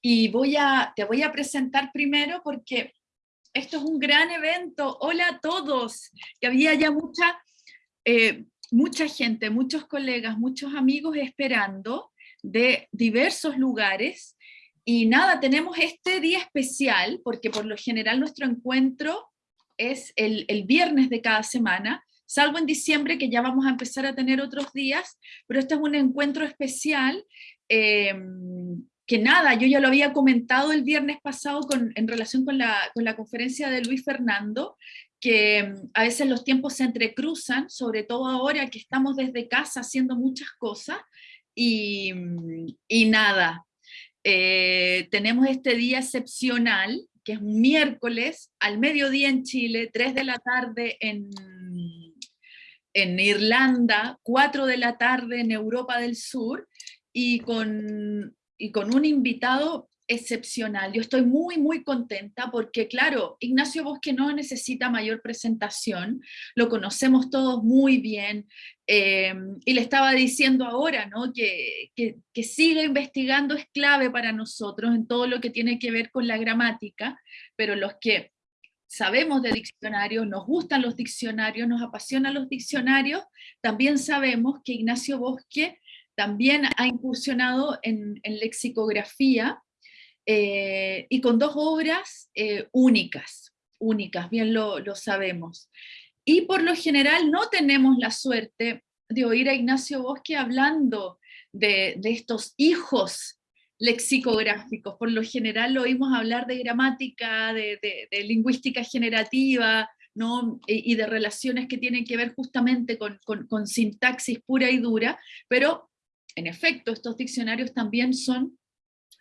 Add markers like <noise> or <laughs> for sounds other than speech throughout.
y voy a, te voy a presentar primero porque esto es un gran evento. Hola a todos, que había ya mucha, eh, mucha gente, muchos colegas, muchos amigos esperando de diversos lugares. Y nada, tenemos este día especial, porque por lo general nuestro encuentro es el, el viernes de cada semana, salvo en diciembre que ya vamos a empezar a tener otros días, pero este es un encuentro especial eh, que nada, yo ya lo había comentado el viernes pasado con, en relación con la, con la conferencia de Luis Fernando, que mm, a veces los tiempos se entrecruzan, sobre todo ahora que estamos desde casa haciendo muchas cosas, y, mm, y nada, eh, tenemos este día excepcional, que es un miércoles, al mediodía en Chile, 3 de la tarde en, en Irlanda, 4 de la tarde en Europa del Sur, y con y con un invitado excepcional. Yo estoy muy, muy contenta porque, claro, Ignacio Bosque no necesita mayor presentación, lo conocemos todos muy bien, eh, y le estaba diciendo ahora ¿no? que, que, siga investigando es clave para nosotros en todo lo que tiene que ver con la gramática, pero los que sabemos de diccionarios, nos gustan los diccionarios, nos apasionan los diccionarios, también sabemos que Ignacio Bosque también ha incursionado en, lexicografía eh, y con dos obras eh, únicas, únicas, bien lo, sabemos. Y por lo general no tenemos la suerte de oír a Ignacio Bosque hablando de, estos hijos lexicográficos. Por lo general lo oímos hablar de gramática, de, lingüística generativa, ¿no? y de relaciones que tienen que ver justamente con, con, sintaxis pura y dura, pero en efecto, estos diccionarios también son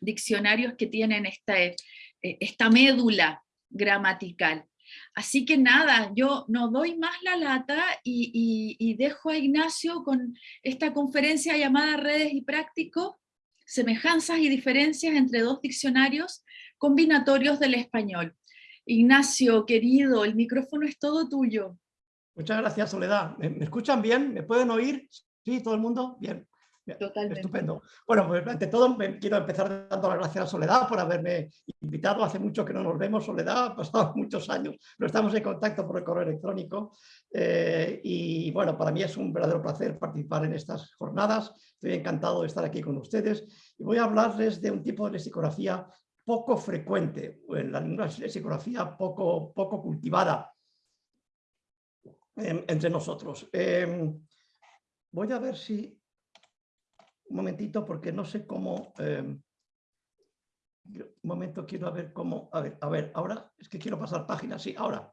diccionarios que tienen esta, eh, esta médula gramatical. Así que nada, yo no doy más la lata y, dejo a Ignacio con esta conferencia llamada Redes y Práctico, semejanzas y diferencias entre dos diccionarios combinatorios del español. Ignacio, querido, el micrófono es todo tuyo. Muchas gracias, Soledad. ¿Me, escuchan bien? ¿Me pueden oír? ¿Sí? ¿Todo el mundo? Bien. Totalmente. Estupendo. Bueno, pues ante todo quiero empezar dando las gracias a Soledad por haberme invitado. Hace mucho que no nos vemos, Soledad, ha pasado <laughs> muchos años, pero estamos en contacto por el correo electrónico. Eh, y bueno, para mí es un verdadero placer participar en estas jornadas. Estoy encantado de estar aquí con ustedes. Y voy a hablarles de un tipo de lexicografía poco frecuente, en la lexicografía poco, poco cultivada em, entre nosotros. Em, voy a ver si un momentito porque no sé cómo... Em, un momento, quiero ver cómo... A ver, a ver, ahora es que quiero pasar páginas, sí, ahora.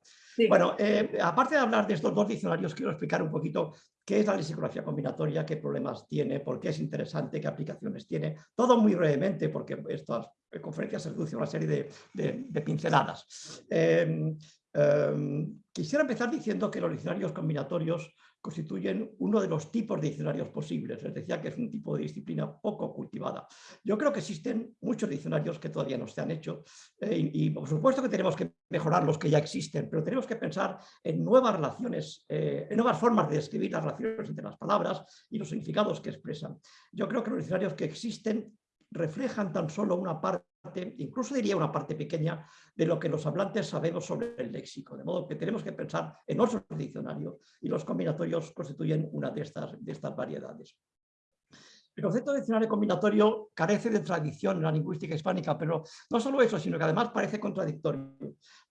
Bueno, eh, aparte de hablar de estos dos diccionarios, quiero explicar un poquito qué es la lexicografía combinatoria, qué problemas tiene, por qué es interesante, qué aplicaciones tiene. Todo muy brevemente, porque estas conferencias se reducen a una serie de, pinceladas. Em, em, quisiera empezar diciendo que los diccionarios combinatorios constituyen uno de los tipos de diccionarios posibles. Les decía que es un tipo de disciplina poco cultivada. Yo creo que existen muchos diccionarios que todavía no se han hecho eh, y, por supuesto que tenemos que mejorar los que ya existen, pero tenemos que pensar en nuevas relaciones, eh, en nuevas formas de describir las relaciones entre las palabras y los significados que expresan. Yo creo que los diccionarios que existen reflejan tan solo una parte incluso diría una parte pequeña, de lo que los hablantes sabemos sobre el léxico. De modo que tenemos que pensar en otro diccionario y los combinatorios constituyen una de estas, de estas variedades. El concepto de diccionario combinatorio carece de tradición en la lingüística hispánica, pero no solo eso, sino que además parece contradictorio.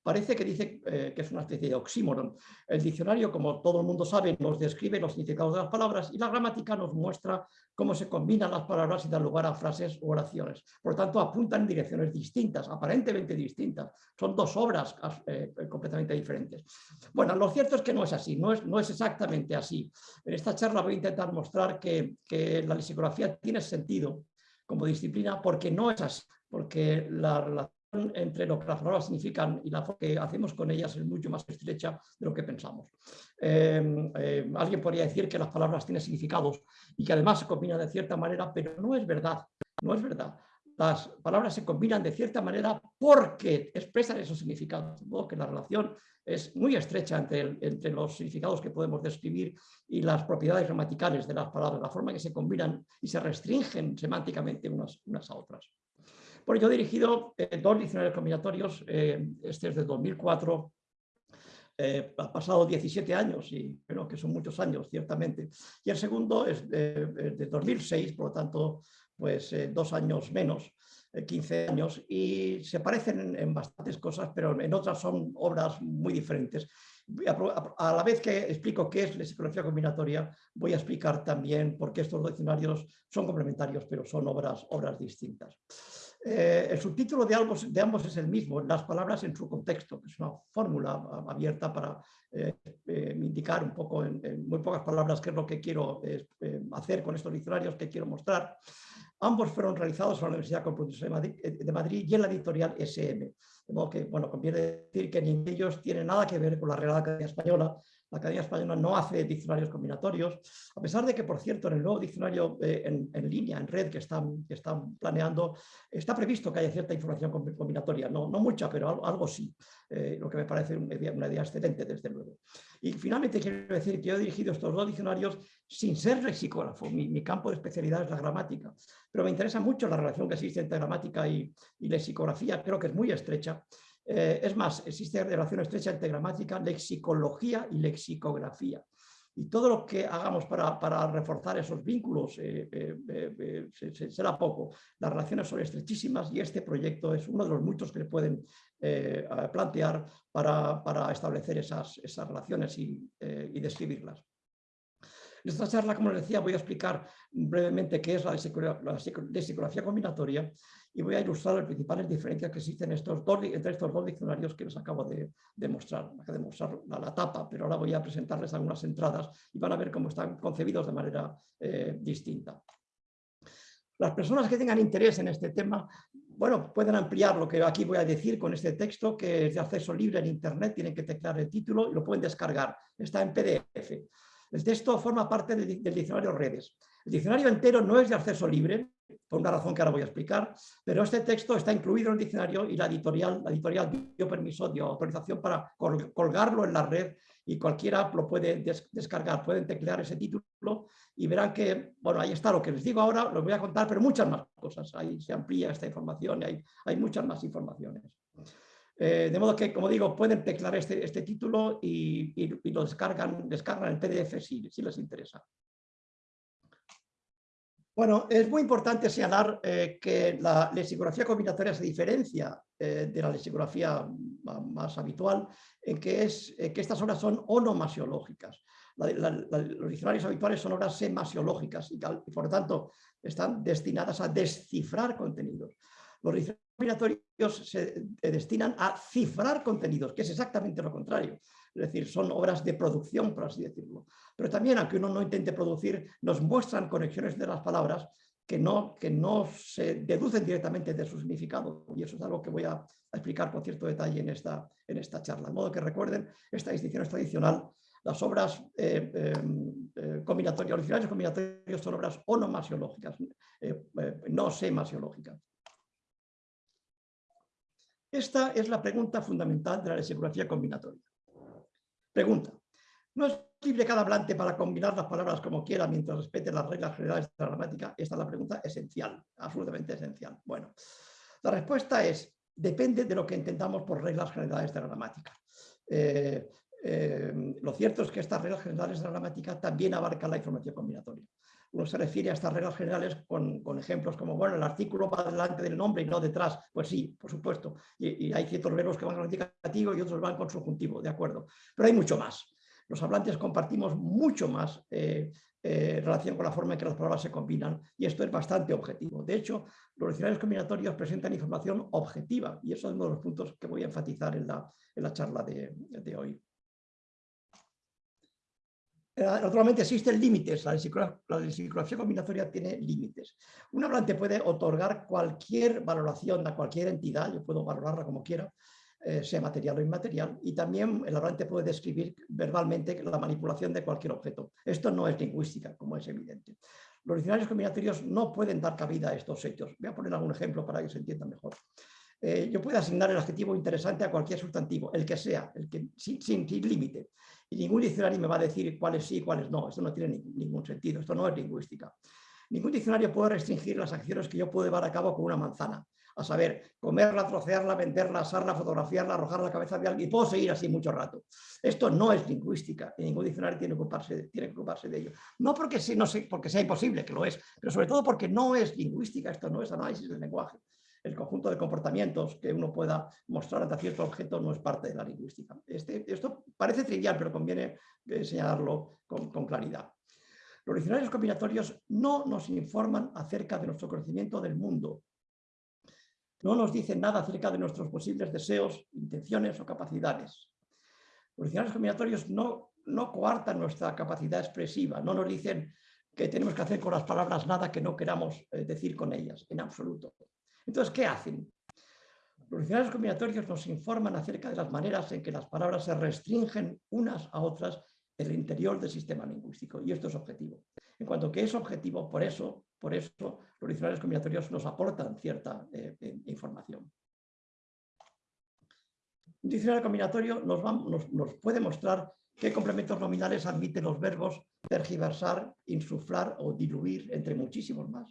Parece que dice eh, que es una especie de oxímoron. El diccionario, como todo el mundo sabe, nos describe los significados de las palabras y la gramática nos muestra cómo se combinan las palabras y dan lugar a frases u oraciones. Por lo tanto, apuntan en direcciones distintas, aparentemente distintas. Son dos obras eh, completamente diferentes. Bueno, lo cierto es que no es así, no es, no es exactamente así. En esta charla voy a intentar mostrar que, la lexicografía tiene sentido como disciplina porque no es así, porque la relación entre lo que las palabras significan y la forma que hacemos con ellas es mucho más estrecha de lo que pensamos. Em, em, alguien podría decir que las palabras tienen significados y que además se combinan de cierta manera, pero no es verdad, no es verdad. Las palabras se combinan de cierta manera porque expresan esos significados, modo que la relación es muy estrecha entre, los significados que podemos describir y las propiedades gramaticales de las palabras, la forma que se combinan y se restringen semánticamente unas a otras. Bueno, yo he dirigido dos diccionarios combinatorios, este es de 2004, ha pasado 17 años y creo que son muchos años, ciertamente. Y el segundo es de, de 2006, por lo tanto, pues dos años menos. 15 años y se parecen en, bastantes cosas, pero en otras son obras muy diferentes. A, la vez que explico qué es la psicología combinatoria, voy a explicar también por qué estos diccionarios son complementarios, pero son obras, obras distintas. Eh, el subtítulo de ambos, de ambos, es el mismo, las palabras en su contexto, que es una fórmula abierta para eh, eh, indicar un poco en, en, muy pocas palabras qué es lo que quiero hacer con estos diccionarios, que quiero mostrar. Ambos fueron realizados por la Universidad Complutense eh, de Madrid, y en la editorial SM. De modo que, bueno, conviene decir que ni ellos tienen nada que ver con la Real Academia Española, la Academia Española no hace diccionarios combinatorios, a pesar de que, por cierto, en el nuevo diccionario eh, en, línea, en red que están, planeando, está previsto que haya cierta información combinatoria, no, no mucha, pero algo, sí, eh, lo que me parece una idea, una excelente, desde luego. Y finalmente quiero decir que yo he dirigido estos dos diccionarios sin ser lexicógrafo, mi, campo de especialidad es la gramática, pero me interesa mucho la relación que existe entre gramática y, y lexicografía, creo que es muy estrecha, eh, es más, existe relación estrecha entre gramática, lexicología y lexicografía. Y todo lo que hagamos para, reforzar esos vínculos eh, eh, será poco. Las relaciones son estrechísimas y este proyecto es uno de los muchos que se pueden plantear para, establecer esas, relaciones y describirlas. En esta charla, como les decía, voy a explicar brevemente qué es la psicología combinatoria y voy a ilustrar las principales diferencias que existen entre estos dos diccionarios que les acabo de, mostrar. Acabo de mostrar la, tapa, pero ahora voy a presentarles algunas entradas y van a ver cómo están concebidos de manera eh, distinta. Las personas que tengan interés en este tema, bueno, pueden ampliar lo que aquí voy a decir con este texto, que es de acceso libre en Internet, tienen que teclear el título y lo pueden descargar. Está en PDF. El texto forma parte del, diccionario Redes. El diccionario entero no es de acceso libre, por una razón que ahora voy a explicar, pero este texto está incluido en el diccionario y la editorial, dio permiso, dio autorización para colgarlo en la red y cualquiera lo puede descargar, pueden teclear ese título y verán que, bueno, ahí está lo que les digo ahora, lo voy a contar, pero muchas más cosas, ahí se amplía esta información y hay, hay muchas más informaciones. Eh, de modo que, como digo, pueden teclar este, este título y, lo descargan, descargan el PDF si, les interesa. Bueno, es muy importante señalar eh, que la lexicografía combinatoria se diferencia eh, de la lexicografía más habitual en que, es, que estas obras son onomasiológicas. los diccionarios habituales son obras semasiológicas y, y, por lo tanto están destinadas a descifrar contenidos. Los diccionarios combinatorios se destinan a cifrar contenidos, que es exactamente lo contrario. Es decir, son obras de producción, por así decirlo. Pero también, aunque uno no intente producir, nos muestran conexiones de las palabras que no, se deducen directamente de su significado. Y eso es algo que voy a, explicar con cierto detalle en esta, en esta charla. De modo que recuerden, esta distinción es tradicional. Las obras eh, em, eh, combinatorias, originales combinatorios son obras onomasiológicas, eh, no semasiológicas. Esta es la pregunta fundamental de la lexicografía combinatoria. Pregunta. ¿No es libre cada hablante para combinar las palabras como quiera mientras respete las reglas generales de la gramática? Esta es la pregunta esencial, absolutamente esencial. Bueno, la respuesta es, depende de lo que entendamos por reglas generales de la gramática. Eh, eh, lo cierto es que estas reglas generales de la gramática también abarcan la información combinatoria uno se refiere a estas reglas generales con, ejemplos como, bueno, el artículo va delante del nombre y no detrás. Pues sí, por supuesto. Y, hay ciertos verbos que van con indicativo y otros van con subjuntivo, de acuerdo. Pero hay mucho más. Los hablantes compartimos mucho más eh, eh, relación con la forma en que las palabras se combinan y esto es bastante objetivo. De hecho, los diccionarios combinatorios presentan información objetiva y eso es uno de los puntos que voy a enfatizar en la, en la charla de, de hoy. Eh, naturalmente existen límites, la lexicografía combinatoria tiene límites. Un hablante puede otorgar cualquier valoración a cualquier entidad, yo puedo valorarla como quiera, eh, sea material o inmaterial, y también el hablante puede describir verbalmente la manipulación de cualquier objeto. Esto no es lingüística, como es evidente. Los diccionarios combinatorios no pueden dar cabida a estos hechos. Voy a poner algún ejemplo para que se entienda mejor. Eh, yo puedo asignar el adjetivo interesante a cualquier sustantivo, el que sea, el que, sin, sin, límite. Y ningún diccionario me va a decir cuáles sí y cuáles no. Esto no tiene ningún sentido, esto no es lingüística. Ningún diccionario puede restringir las acciones que yo puedo llevar a cabo con una manzana. a saber, comerla, trocearla, venderla, asarla, fotografiarla, arrojar la cabeza de alguien, y puedo seguir así mucho rato. Esto no es lingüística, y ningún diccionario tiene que ocuparse, tiene que ocuparse de ello. No porque, no sé, porque sea imposible, que lo es, pero sobre todo porque no es lingüística, esto no es análisis del lenguaje. El conjunto de comportamientos que uno pueda mostrar ante cierto objeto no es parte de la lingüística. Este, esto parece trivial, pero conviene eh, señalarlo con, claridad. Los diccionarios combinatorios no nos informan acerca de nuestro conocimiento del mundo, no nos dicen nada acerca de nuestros posibles deseos, intenciones o capacidades. Los diccionarios combinatorios no, no coartan nuestra capacidad expresiva, no nos dicen que tenemos que hacer con las palabras nada que no queramos eh, decir con ellas, en absoluto. Entonces, ¿qué hacen? Los diccionarios combinatorios nos informan acerca de las maneras en que las palabras se restringen unas a otras en el interior del sistema lingüístico, y esto es objetivo. En cuanto que es objetivo, por eso, por eso los diccionarios combinatorios nos aportan cierta eh, eh, información. Un diccionario combinatorio nos, puede mostrar qué complementos nominales admiten los verbos tergiversar, insuflar o diluir, entre muchísimos más.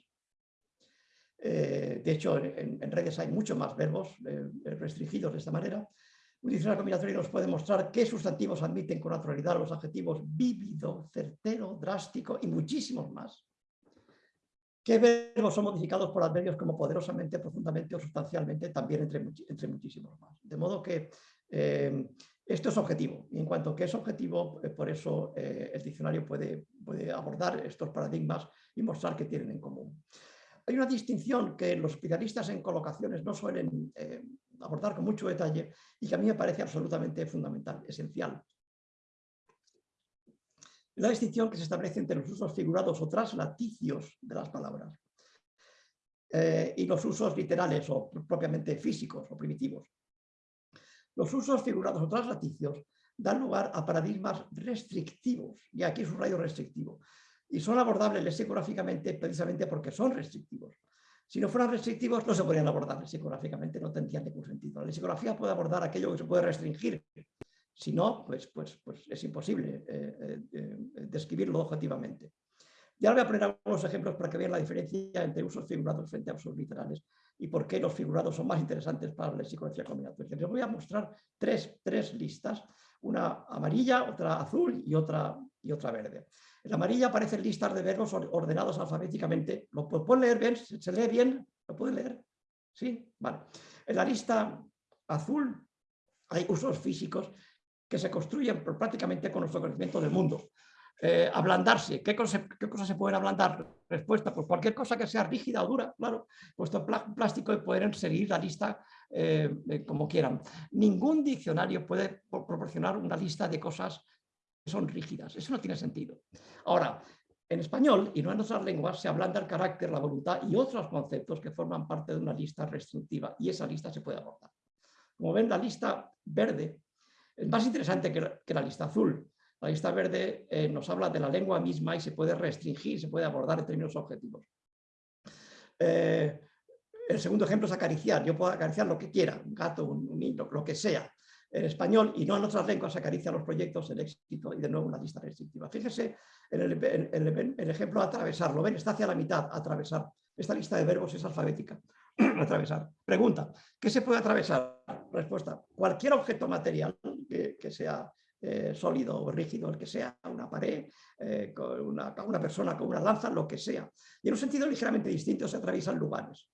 Eh, de hecho, en, redes hay muchos más verbos restringidos de esta manera. Un diccionario combinatorio nos puede mostrar qué sustantivos admiten con naturalidad los adjetivos vívido, certero, drástico y muchísimos más. ¿Qué verbos son modificados por adverbios como poderosamente, profundamente o sustancialmente? También entre, entre muchísimos más. De modo que eh, esto es objetivo. Y en cuanto que es objetivo, eh, por eso eh, el diccionario puede, puede, abordar estos paradigmas y mostrar que tienen en común. Hay una distinción que los especialistas en colocaciones no suelen abordar con mucho detalle y que a mí me parece absolutamente fundamental, esencial la distinción que se establece entre los usos figurados o traslaticios de las palabras eh, y los usos literales o propiamente físicos o primitivos. Los usos figurados o traslaticios dan lugar a paradigmas restrictivos, y aquí es un rayo restrictivo, y son abordables lexicográficamente precisamente porque son restrictivos. Si no fueran restrictivos, no se podrían abordar lexicográficamente, no tendrían ningún sentido. La lexicografía puede abordar aquello que se puede restringir, si no, pues, pues, pues es imposible eh, eh, eh, describirlo objetivamente. Ya voy a poner algunos ejemplos para que vean la diferencia entre usos figurados frente a usos literales y por qué los figurados son más interesantes para la psicología combinatoria. Les voy a mostrar tres, tres, listas, una amarilla, otra azul y otra, y otra verde. En la amarilla aparecen listas de verbos ordenados alfabéticamente. ¿Lo pueden leer bien? ¿Se lee bien? ¿Lo pueden leer? ¿Sí? Vale. En la lista azul hay usos físicos que se construyen prácticamente con nuestro conocimiento del mundo. Eh, ablandarse, ¿Qué, cosas se pueden ablandar? Respuesta, pues cualquier cosa que sea rígida o dura, claro, puesto plástico pueden seguir la lista eh, eh, como quieran. Ningún diccionario puede proporcionar una lista de cosas son rígidas, eso no tiene sentido. Ahora, en español y no en otras lenguas se ablanda el carácter, la voluntad y otros conceptos que forman parte de una lista restrictiva y esa lista se puede abordar. Como ven, la lista verde es más interesante que la, lista azul. La lista verde eh, nos habla de la lengua misma y se puede restringir, se puede abordar en términos objetivos. Eh, el segundo ejemplo es acariciar. Yo puedo acariciar lo que quiera, un gato, un, niño, lo que sea. En español y no en otras lenguas acaricia los proyectos, el éxito y de nuevo una lista restrictiva. Fíjese en el, ejemplo atravesar. ¿Lo ven? Está hacia la mitad, atravesar. Esta lista de verbos es alfabética. <clears throat> atravesar. Pregunta, ¿qué se puede atravesar? Respuesta, cualquier objeto material que, sea eh, sólido o rígido, el que sea, una pared, eh, una, una, persona con una lanza, lo que sea. Y en un sentido ligeramente distinto se atraviesan lugares.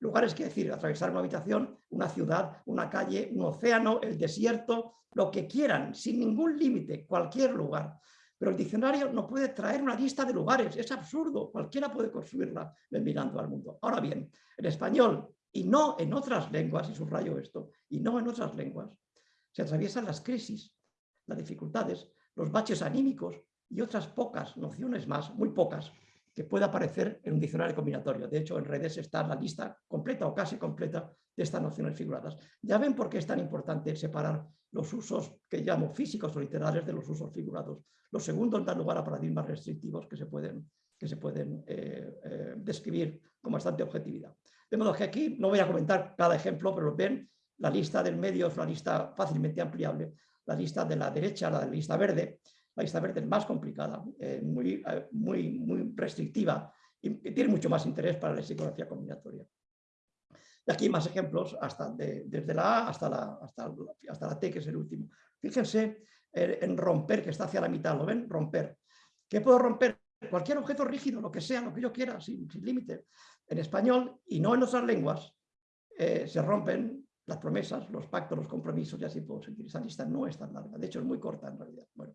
Lugares quiere decir atravesar una habitación, una ciudad, una calle, un océano, el desierto, lo que quieran, sin ningún límite, cualquier lugar. Pero el diccionario no puede traer una lista de lugares, es absurdo, cualquiera puede construirla mirando al mundo. Ahora bien, en español y no en otras lenguas, y subrayo esto, y no en otras lenguas, se atraviesan las crisis, las dificultades, los baches anímicos y otras pocas nociones más, muy pocas, que puede aparecer en un diccionario combinatorio. De hecho, en redes está la lista completa o casi completa de estas nociones figuradas. Ya ven por qué es tan importante separar los usos que llamo físicos o literales de los usos figurados. Los segundos dan lugar a paradigmas restrictivos que se pueden, que se pueden eh, eh, describir con bastante objetividad. De modo que aquí no voy a comentar cada ejemplo, pero ven, la lista del medio es una lista fácilmente ampliable. La lista de la derecha, la lista verde, la lista verde es más complicada, eh, muy, muy, muy restrictiva y tiene mucho más interés para la psicología combinatoria. Aquí más ejemplos, hasta desde la A hasta la, hasta, hasta la T, que es el último. Fíjense en romper, que está hacia la mitad, ¿lo ven? Romper. ¿Qué puedo romper? Cualquier objeto rígido, lo que sea, lo que yo quiera, sin, límite. En español, y no en otras lenguas, eh, se rompen las promesas, los pactos, los compromisos, y así puedo seguir. Esa lista no es tan larga, de hecho es muy corta en realidad. Bueno,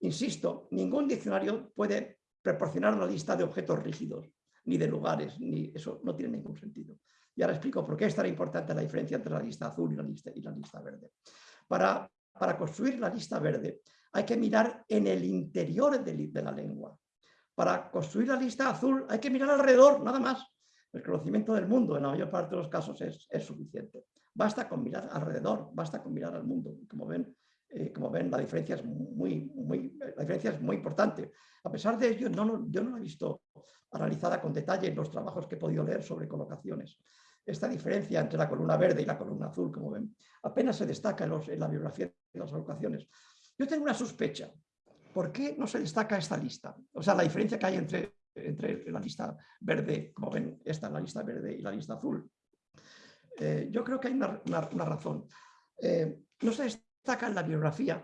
insisto, ningún diccionario puede proporcionar una lista de objetos rígidos, ni de lugares, ni eso no tiene ningún sentido. Y ahora explico por qué es tan importante la diferencia entre la lista azul y la lista, verde. Para, construir la lista verde hay que mirar en el interior de, la lengua. Para construir la lista azul hay que mirar alrededor, nada más. El conocimiento del mundo en la mayor parte de los casos es suficiente. Basta con mirar alrededor, basta con mirar al mundo. Como ven, eh, como ven la, diferencia es muy, muy, la diferencia es muy importante. A pesar de ello, no, yo no la he visto analizada con detalle en los trabajos que he podido leer sobre colocaciones. Esta diferencia entre la columna verde y la columna azul, como ven, apenas se destaca en, en la biografía de las colocaciones. Yo tengo una sospecha. ¿Por qué no se destaca esta lista? O sea, la diferencia que hay entre, entre la lista verde, como ven, esta, la lista verde y la lista azul. Eh, yo creo que hay una, razón. Eh, no se destaca en la bibliografía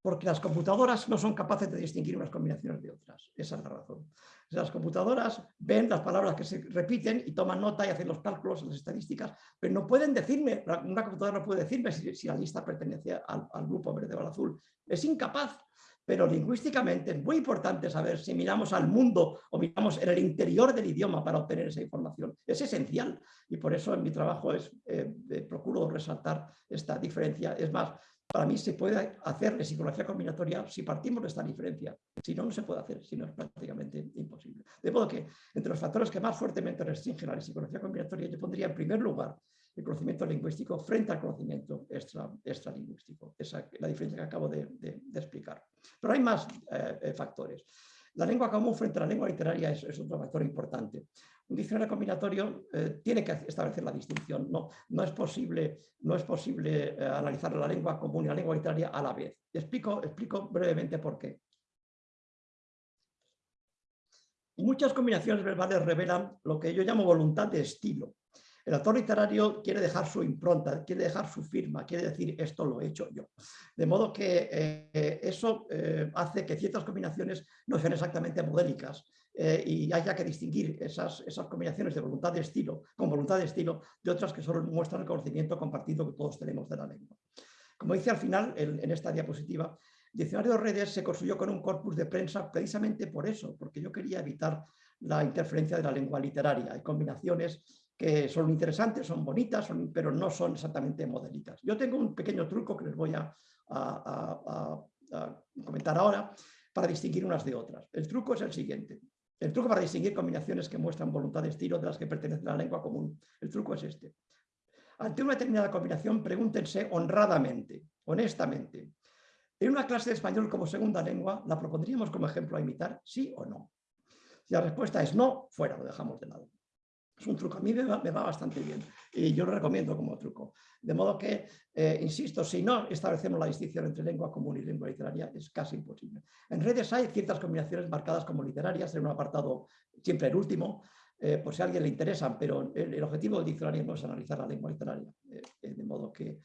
porque las computadoras no son capaces de distinguir unas combinaciones de otras. Esa es la razón. Las computadoras ven las palabras que se repiten y toman nota y hacen los cálculos, las estadísticas, pero no pueden decirme, una computadora no puede decirme si, la lista pertenece al, al, grupo verde o al azul. Es incapaz, pero lingüísticamente es muy importante saber si miramos al mundo o miramos en el interior del idioma para obtener esa información. Es esencial y por eso en mi trabajo es, eh, eh, procuro resaltar esta diferencia. Es más, para mí se puede hacer de psicología combinatoria si partimos de esta diferencia. Si no, no se puede hacer, si no es prácticamente imposible. De modo que entre los factores que más fuertemente restringen la psicología combinatoria, yo pondría en primer lugar el conocimiento lingüístico frente al conocimiento extra, extralingüístico. Esa es la diferencia que acabo de, explicar. Pero hay más eh, eh, factores. La lengua común frente a la lengua literaria es, otro factor importante. Un diccionario combinatorio eh, tiene que establecer la distinción. No, no es posible, no es posible eh, analizar la lengua común y la lengua literaria a la vez. Explico brevemente por qué. Muchas combinaciones verbales revelan lo que yo llamo voluntad de estilo. El autor literario quiere dejar su impronta, quiere dejar su firma, quiere decir esto lo he hecho yo. De modo que eh, eso hace que ciertas combinaciones no sean exactamente modélicas, eh, y haya que distinguir esas, esas combinaciones de voluntad de estilo, con voluntad de estilo, de otras que solo muestran el conocimiento compartido que todos tenemos de la lengua. Como dice al final, en, esta diapositiva, diccionario de redes se construyó con un corpus de prensa precisamente por eso, porque yo quería evitar la interferencia de la lengua literaria. Hay combinaciones que son interesantes, son bonitas, pero no son exactamente modélicas. Yo tengo un pequeño truco que les voy a, a comentar ahora para distinguir unas de otras. El truco es el siguiente. El truco para distinguir combinaciones que muestran voluntad de estilo de las que pertenecen a la lengua común. El truco es este. Ante una determinada combinación, pregúntense honradamente, honestamente. ¿En una clase de español como segunda lengua la propondríamos como ejemplo a imitar? ¿Sí o no? Si la respuesta es no, fuera, lo dejamos de lado. Es un truco, a mí me va, bastante bien y yo lo recomiendo como truco. De modo que, eh, insisto, si no establecemos la distinción entre lengua común y lengua literaria, es casi imposible. En redes hay ciertas combinaciones marcadas como literarias, en un apartado siempre el último, eh, por si a alguien le interesan, pero el, objetivo del diccionario no es analizar la lengua literaria. Eh, de modo que,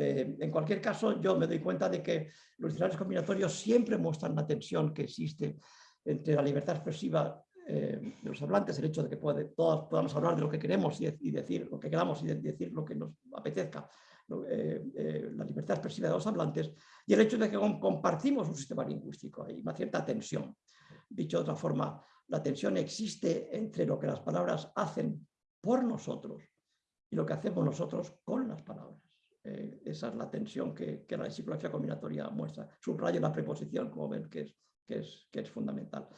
en cualquier caso, yo me doy cuenta de que los diccionarios combinatorios siempre muestran la tensión que existe entre la libertad expresiva eh, de los hablantes, el hecho de que todos podamos hablar de lo que queremos y, decir lo que queramos y decir lo que nos apetezca, eh, eh, la libertad expresiva de los hablantes, y el hecho de que compartimos un sistema lingüístico, hay una cierta tensión. Dicho de otra forma, la tensión existe entre lo que las palabras hacen por nosotros y lo que hacemos nosotros con las palabras. esa es la tensión que, la psicología combinatoria muestra. Subrayo la preposición, como ven, que es, que es, que es fundamental.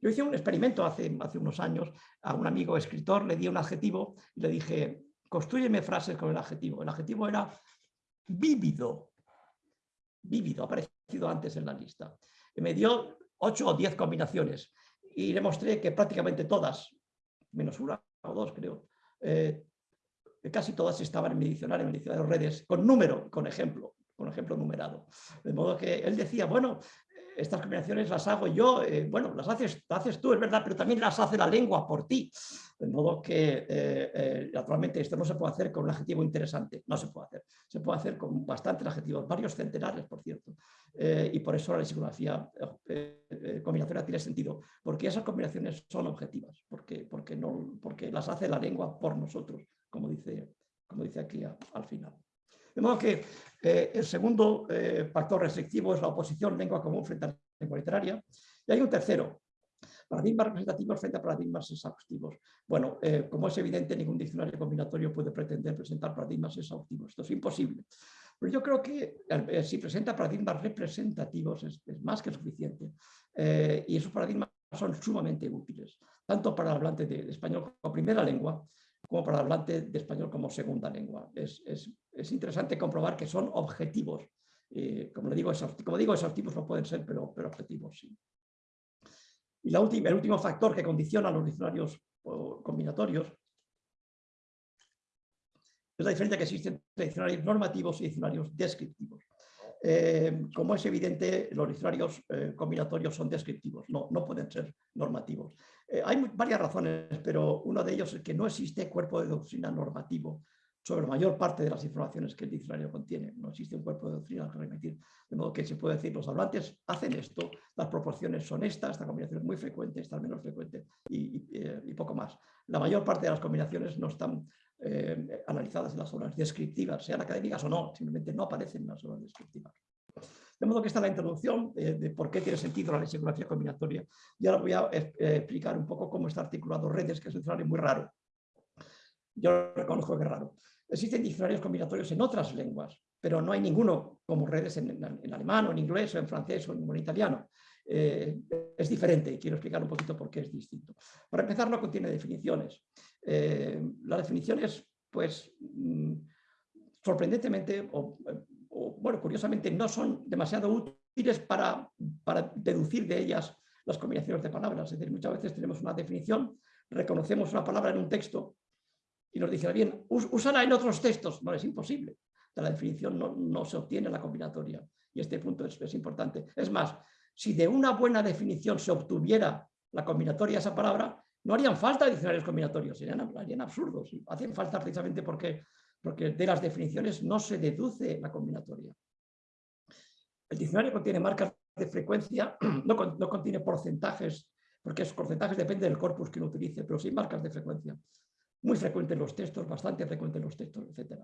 Yo hice un experimento hace, unos años a un amigo escritor, le di un adjetivo y le dije, construyeme frases con el adjetivo. El adjetivo era vívido. Vívido, aparecido antes en la lista. Y me dio ocho o diez combinaciones y le mostré que prácticamente todas, menos una o dos creo, eh, casi todas estaban en mi en mi de redes, con número, con ejemplo, con ejemplo numerado. De modo que él decía, bueno, estas combinaciones las hago yo, eh, bueno, las haces, las haces tú, es verdad, pero también las hace la lengua por ti. De modo que, eh, naturalmente, esto no se puede hacer con un adjetivo interesante, no se puede hacer. Se puede hacer con bastantes adjetivos, varios centenares, por cierto. y por eso la lexicografía combinatorial tiene sentido, porque esas combinaciones son objetivas, porque, porque, no, porque las hace la lengua por nosotros, como dice, como dice aquí al final. De modo que eh, el segundo eh, factor restrictivo es la oposición lengua común frente a lengua literaria. Y hay un tercero, paradigmas representativos frente a paradigmas exhaustivos. Bueno, eh, como es evidente, ningún diccionario combinatorio puede pretender presentar paradigmas exhaustivos. Esto es imposible. Pero yo creo que si presenta paradigmas representativos es, más que suficiente. y esos paradigmas son sumamente útiles, tanto para el hablante de español como primera lengua, como para el hablante de español como segunda lengua. Es, interesante comprobar que son objetivos. Eh, como, le digo, como digo, exhaustivos no pueden ser, pero, pero objetivos sí. Y la última, el último factor que condiciona los diccionarios combinatorios es la diferencia que existe entre diccionarios normativos y diccionarios descriptivos. Eh, como es evidente, los diccionarios eh, combinatorios son descriptivos, no, no pueden ser normativos. Eh, hay varias razones, pero uno de ellos es que no existe cuerpo de doctrina normativo sobre la mayor parte de las informaciones que el diccionario contiene. No existe un cuerpo de doctrina que remitir. De modo que se puede decir, los hablantes hacen esto, las proporciones son estas, esta combinación es muy frecuente, esta es menos frecuente y, poco más. La mayor parte de las combinaciones no están analizadas en las obras descriptivas, sean académicas o no, simplemente no aparecen en las obras descriptivas. De modo que esta es la introducción de, por qué tiene sentido la lexicografía combinatoria. Y ahora voy a eh, explicar un poco cómo está articulado redes, que es un diccionario muy raro. Yo reconozco que es raro. Existen diccionarios combinatorios en otras lenguas, pero no hay ninguno como redes en, alemán o en inglés o en francés o en, italiano. Eh, es diferente y quiero explicar un poquito por qué es distinto. Para empezar, no contiene definiciones. Eh, las definiciones, pues, mm, sorprendentemente, o bueno, curiosamente no son demasiado útiles para, deducir de ellas las combinaciones de palabras. Es decir, muchas veces tenemos una definición, reconocemos una palabra en un texto y nos dice, bien, úsala en otros textos. No, es imposible. De la definición no, se obtiene la combinatoria. Y este punto es, importante. Es más, si de una buena definición se obtuviera la combinatoria de esa palabra, no harían falta diccionarios combinatorios, serían, absurdos. Hacen falta precisamente porque porque de las definiciones no se deduce la combinatoria. El diccionario contiene marcas de frecuencia, <clears throat> no, contiene porcentajes, porque esos porcentajes dependen del corpus que uno utilice, pero sí marcas de frecuencia. Muy frecuente en los textos, bastante frecuente en los textos, etc.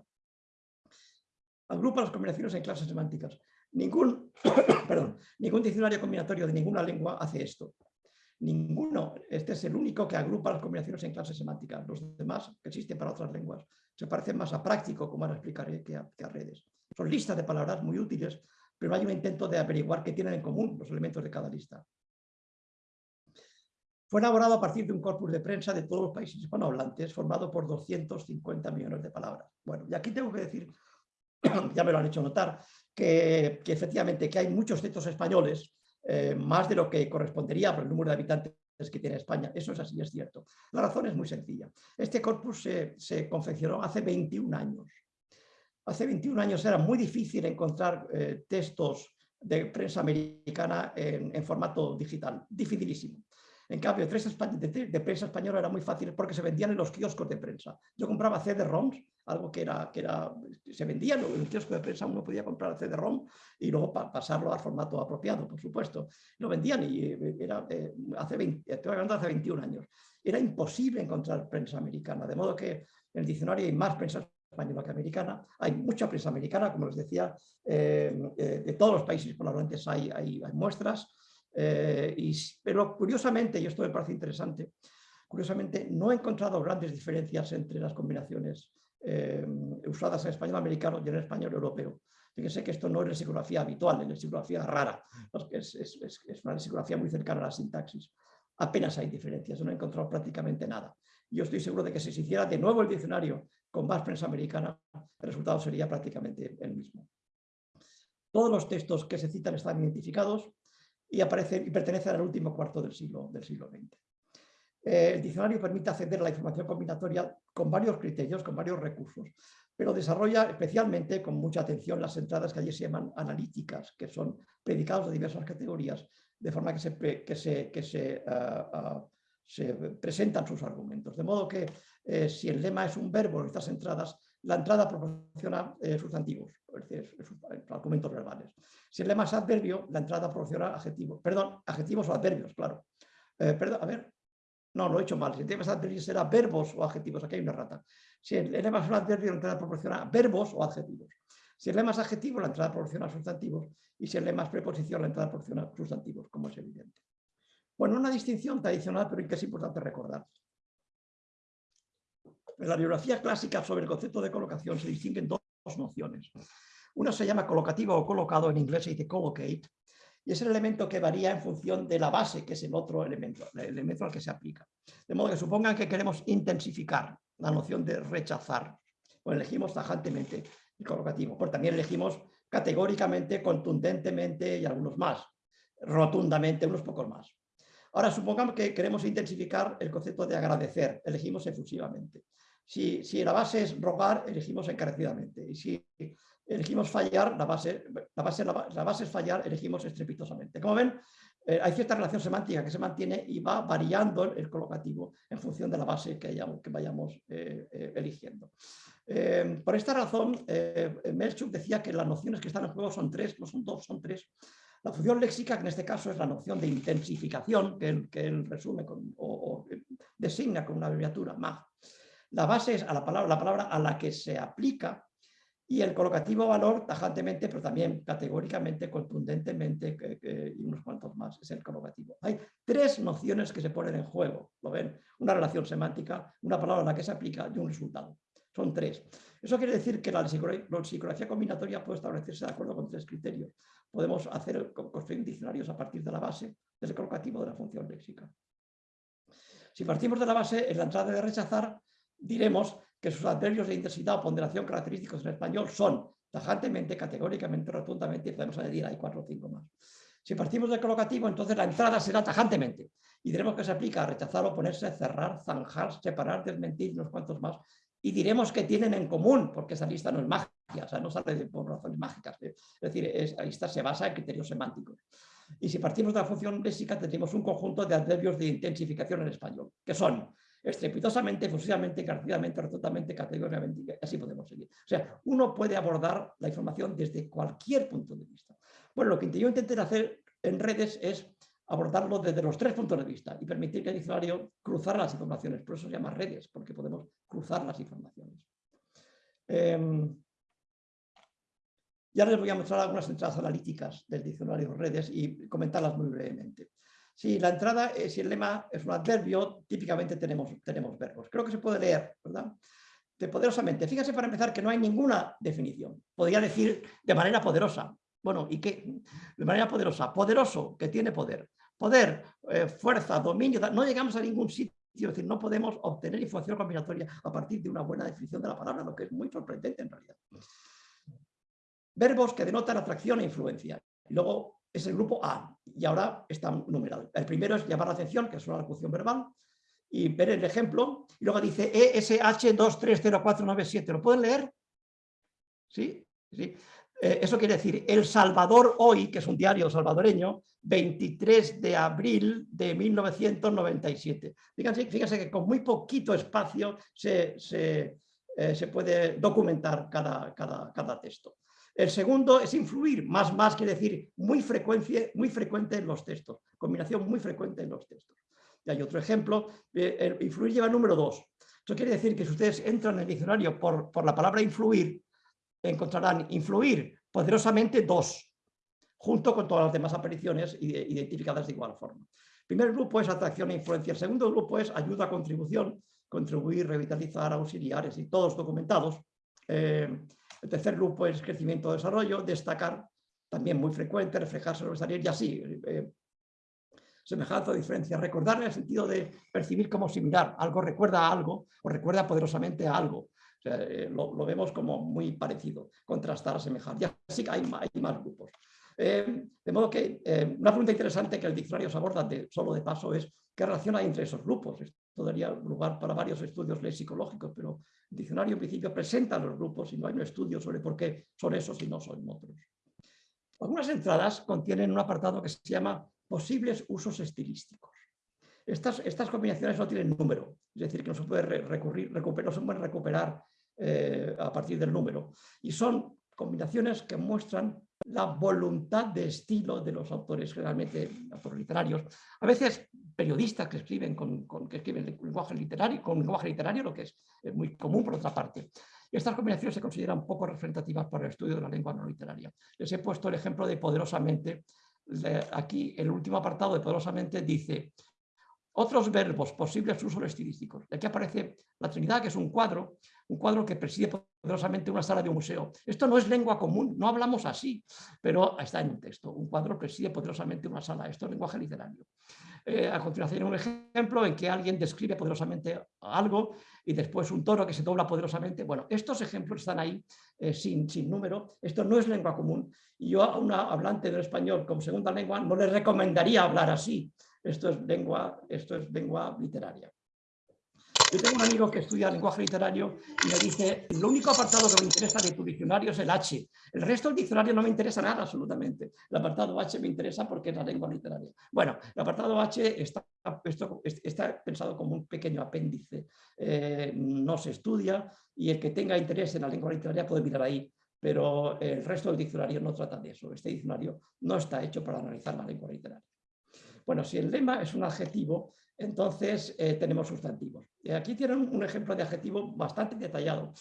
Agrupa las combinaciones en clases semánticas. Ningún, <coughs> perdón, ningún diccionario combinatorio de ninguna lengua hace esto. Ninguno. Este es el único que agrupa las combinaciones en clases semánticas. Los demás que existen para otras lenguas se parecen más a práctico, como ahora explicaré, que a, que a redes. Son listas de palabras muy útiles, pero hay un intento de averiguar qué tienen en común los elementos de cada lista. Fue elaborado a partir de un corpus de prensa de todos los países hispanohablantes, formado por 250 millones de palabras. Bueno, y aquí tengo que decir, <coughs> ya me lo han hecho notar, que, que efectivamente que hay muchos textos españoles eh, más de lo que correspondería por el número de habitantes que tiene España. Eso es así, es cierto. La razón es muy sencilla. Este corpus se, confeccionó hace 21 años. Hace 21 años era muy difícil encontrar eh, textos de prensa americana en, formato digital, dificilísimo. En cambio, de, prensa española era muy fácil porque se vendían en los kioscos de prensa. Yo compraba CD-ROMs algo que era, que era, se vendía en el kiosco de prensa, uno podía comprar CD-ROM y luego pasarlo al formato apropiado, por supuesto. Lo vendían y eh, era, eh, hace, 20, estoy hablando hace 21 años. Era imposible encontrar prensa americana, de modo que en el diccionario hay más prensa española que americana. Hay mucha prensa americana, como les decía, eh, de todos los países hispanohablantes hay, hay, hay muestras, pero curiosamente, y esto me parece interesante, curiosamente no he encontrado grandes diferencias entre las combinaciones eh, usadas en español americano y en español europeo. Fíjense que esto no es lexicografía habitual, es lexicografía rara, es, es, una lexicografía muy cercana a la sintaxis. Apenas hay diferencias, no he encontrado prácticamente nada. Yo estoy seguro de que si se hiciera de nuevo el diccionario con más prensa americana, el resultado sería prácticamente el mismo. Todos los textos que se citan están identificados y, y pertenecen al último cuarto del siglo, del siglo XX. Eh, el diccionario permite acceder a la información combinatoria con varios criterios, con varios recursos. pero desarrolla especialmente con mucha atención las entradas que allí se llaman analíticas, que son predicados de diversas categorías, de forma que se, ah, ah, se presentan sus argumentos. De modo que eh, si el lema es un verbo estas entradas, la entrada proporciona eh, sustantivos, es decir, argumentos verbales. Si el lema es adverbio, la entrada proporciona adjetivos, perdón, adjetivos o adverbios, claro. Perdón, a ver, no, lo he hecho mal. Si el lema es adverbio será verbos o adjetivos, aquí hay una rata. Si el lema es un adverbio, la entrada proporciona verbos o adjetivos. Si el lema es adjetivo, la entrada proporciona sustantivos. Y si el lema es preposición, la entrada proporciona sustantivos, como es evidente. Bueno, una distinción tradicional, pero que es importante recordar. En la bibliografía clásica sobre el concepto de colocación se distinguen dos nociones. Una se llama colocativo o colocado, en inglés se dice collocate, y es el elemento que varía en función de la base, que es el otro elemento, el elemento al que se aplica. De modo que supongan que queremos intensificar la noción de rechazar, o elegimos tajantemente el colocativo, pero también elegimos categóricamente, contundentemente y algunos más, rotundamente, unos pocos más. Ahora supongamos que queremos intensificar el concepto de agradecer, elegimos efusivamente. Si, si la base es rogar, elegimos encarecidamente. Y si elegimos fallar, la base, la base, la base es fallar, elegimos estrepitosamente. Como ven, eh, hay cierta relación semántica que se mantiene y va variando el colocativo en función de la base que, que vayamos eh, eh, eligiendo. por esta razón, Melchuk decía que las nociones que están en juego son tres, no son dos, son tres. La función léxica, que en este caso es la noción de intensificación, que él, que resume con, o, designa con una abreviatura, MAG. La base es a la palabra, la palabra a la que se aplica y el colocativo valor tajantemente, pero también categóricamente, contundentemente y unos cuantos más, es el colocativo. Hay tres nociones que se ponen en juego, ¿lo ven? Una relación semántica, una palabra a la que se aplica y un resultado. Son tres. Eso quiere decir que la psicología combinatoria puede establecerse de acuerdo con tres criterios. Podemos hacer, construir diccionarios a partir de la base del colocativo de la función léxica. Si partimos de la base, en la entrada de rechazar, diremos que sus adverbios de intensidad o ponderación característicos en español son tajantemente, categóricamente, rotundamente, y podemos añadir ahí cuatro o cinco más. Si partimos del colocativo, entonces la entrada será tajantemente. Y diremos que se aplica a rechazar, oponerse, cerrar, zanjar, separar, desmentir, unos cuantos más. Y diremos que tienen en común, porque esa lista no es mágica, o sea, no sale por razones mágicas. Es decir, esa lista se basa en criterios semánticos. Y si partimos de la función léxica, tendremos un conjunto de adverbios de intensificación en español, que son estrepitosamente, efusivamente, encarecidamente, rotundamente, categóricamente, así podemos seguir. O sea, uno puede abordar la información desde cualquier punto de vista. Bueno, lo que yo intenté hacer en redes es abordarlo desde los tres puntos de vista y permitir que el diccionario cruzara las informaciones. Por eso se llama redes, porque podemos cruzar las informaciones. Eh, ya les voy a mostrar algunas entradas analíticas del diccionario redes y comentarlas muy brevemente. Si la entrada, eh, si el lema es un adverbio, típicamente tenemos, tenemos verbos. Creo que se puede leer, ¿verdad? De poderosamente. Fíjese para empezar que no hay ninguna definición. Podría decir de manera poderosa. Bueno, ¿y qué? De manera poderosa. Poderoso, que tiene poder. Poder, eh, fuerza, dominio. No llegamos a ningún sitio. Es decir, no podemos obtener información combinatoria a partir de una buena definición de la palabra, lo que es muy sorprendente en realidad. Verbos que denotan atracción e influencia. Luego es el grupo A y ahora está numerado. El primero es llamar la atención, que es una locución verbal, y ver el ejemplo. Y luego dice ESH230497. ¿Lo pueden leer? ¿Sí? ¿Sí? Eh, eso quiere decir El Salvador Hoy, que es un diario salvadoreño, 23 de abril de 1997. Fíjense, fíjense que con muy poquito espacio se, se, eh, puede documentar cada, cada, cada texto. El segundo es influir, más más quiere decir muy, frecuencia, muy frecuente en los textos, combinación muy frecuente en los textos. Y hay otro ejemplo, eh, influir lleva número dos. Eso quiere decir que si ustedes entran en el diccionario por, por la palabra influir, encontrarán influir poderosamente dos, junto con todas las demás apariciones identificadas de igual forma. El primer grupo es atracción e influencia, el segundo grupo es ayuda, contribución, contribuir, revitalizar, auxiliares y todos documentados. Eh, el tercer grupo es crecimiento o desarrollo, destacar, también muy frecuente, reflejarse, sobresalir y así. Eh, semejanza o diferencia, recordar en el sentido de percibir como similar, algo recuerda a algo o recuerda poderosamente a algo. Eh, lo, vemos como muy parecido, contrastar, asemejar. Y así hay, hay más grupos. Eh, de modo que una pregunta interesante que el diccionario se aborda de, solo de paso es qué relación hay entre esos grupos. esto daría lugar para varios estudios lexicológicos, pero el diccionario en principio presenta los grupos y no hay un estudio sobre por qué son esos y no son otros. Algunas entradas contienen un apartado que se llama posibles usos estilísticos. Estas, estas combinaciones no tienen número, es decir, que no se puede recurrir, recuperar, no se pueden recuperar eh, a partir del número. Y son combinaciones que muestran la voluntad de estilo de los autores, generalmente autores literarios, a veces periodistas que escriben con, que escriben lenguaje literario, con lenguaje literario, lo que es, muy común por otra parte. Estas combinaciones se consideran poco representativas para el estudio de la lengua no literaria. Les he puesto el ejemplo de poderosamente, aquí el último apartado de poderosamente dice otros verbos, posibles usos estilísticos. Aquí aparece la Trinidad, que es un cuadro, un cuadro que preside poderosamente una sala de un museo. Esto no es lengua común, no hablamos así, pero está en un texto. Un cuadro preside poderosamente una sala, esto es lenguaje literario. Eh, a continuación un ejemplo en que alguien describe poderosamente algo y después un toro que se dobla poderosamente. Bueno, estos ejemplos están ahí eh, sin, sin número. Esto no es lengua común y yo a una hablante del español como segunda lengua no le recomendaría hablar así. Esto es lengua, esto es lengua literaria. Yo tengo un amigo que estudia lenguaje literario y me dice, lo único apartado que me interesa de tu diccionario es el H. El resto del diccionario no me interesa nada absolutamente. El apartado H me interesa porque es la lengua literaria. Bueno, el apartado H está, está pensado como un pequeño apéndice. Eh, no se estudia y el que tenga interés en la lengua literaria puede mirar ahí. Pero el resto del diccionario no trata de eso. Este diccionario no está hecho para analizar la lengua literaria. Bueno, si el lema es un adjetivo, entonces eh, tenemos sustantivos. Aquí tienen un ejemplo de adjetivo bastante detallado.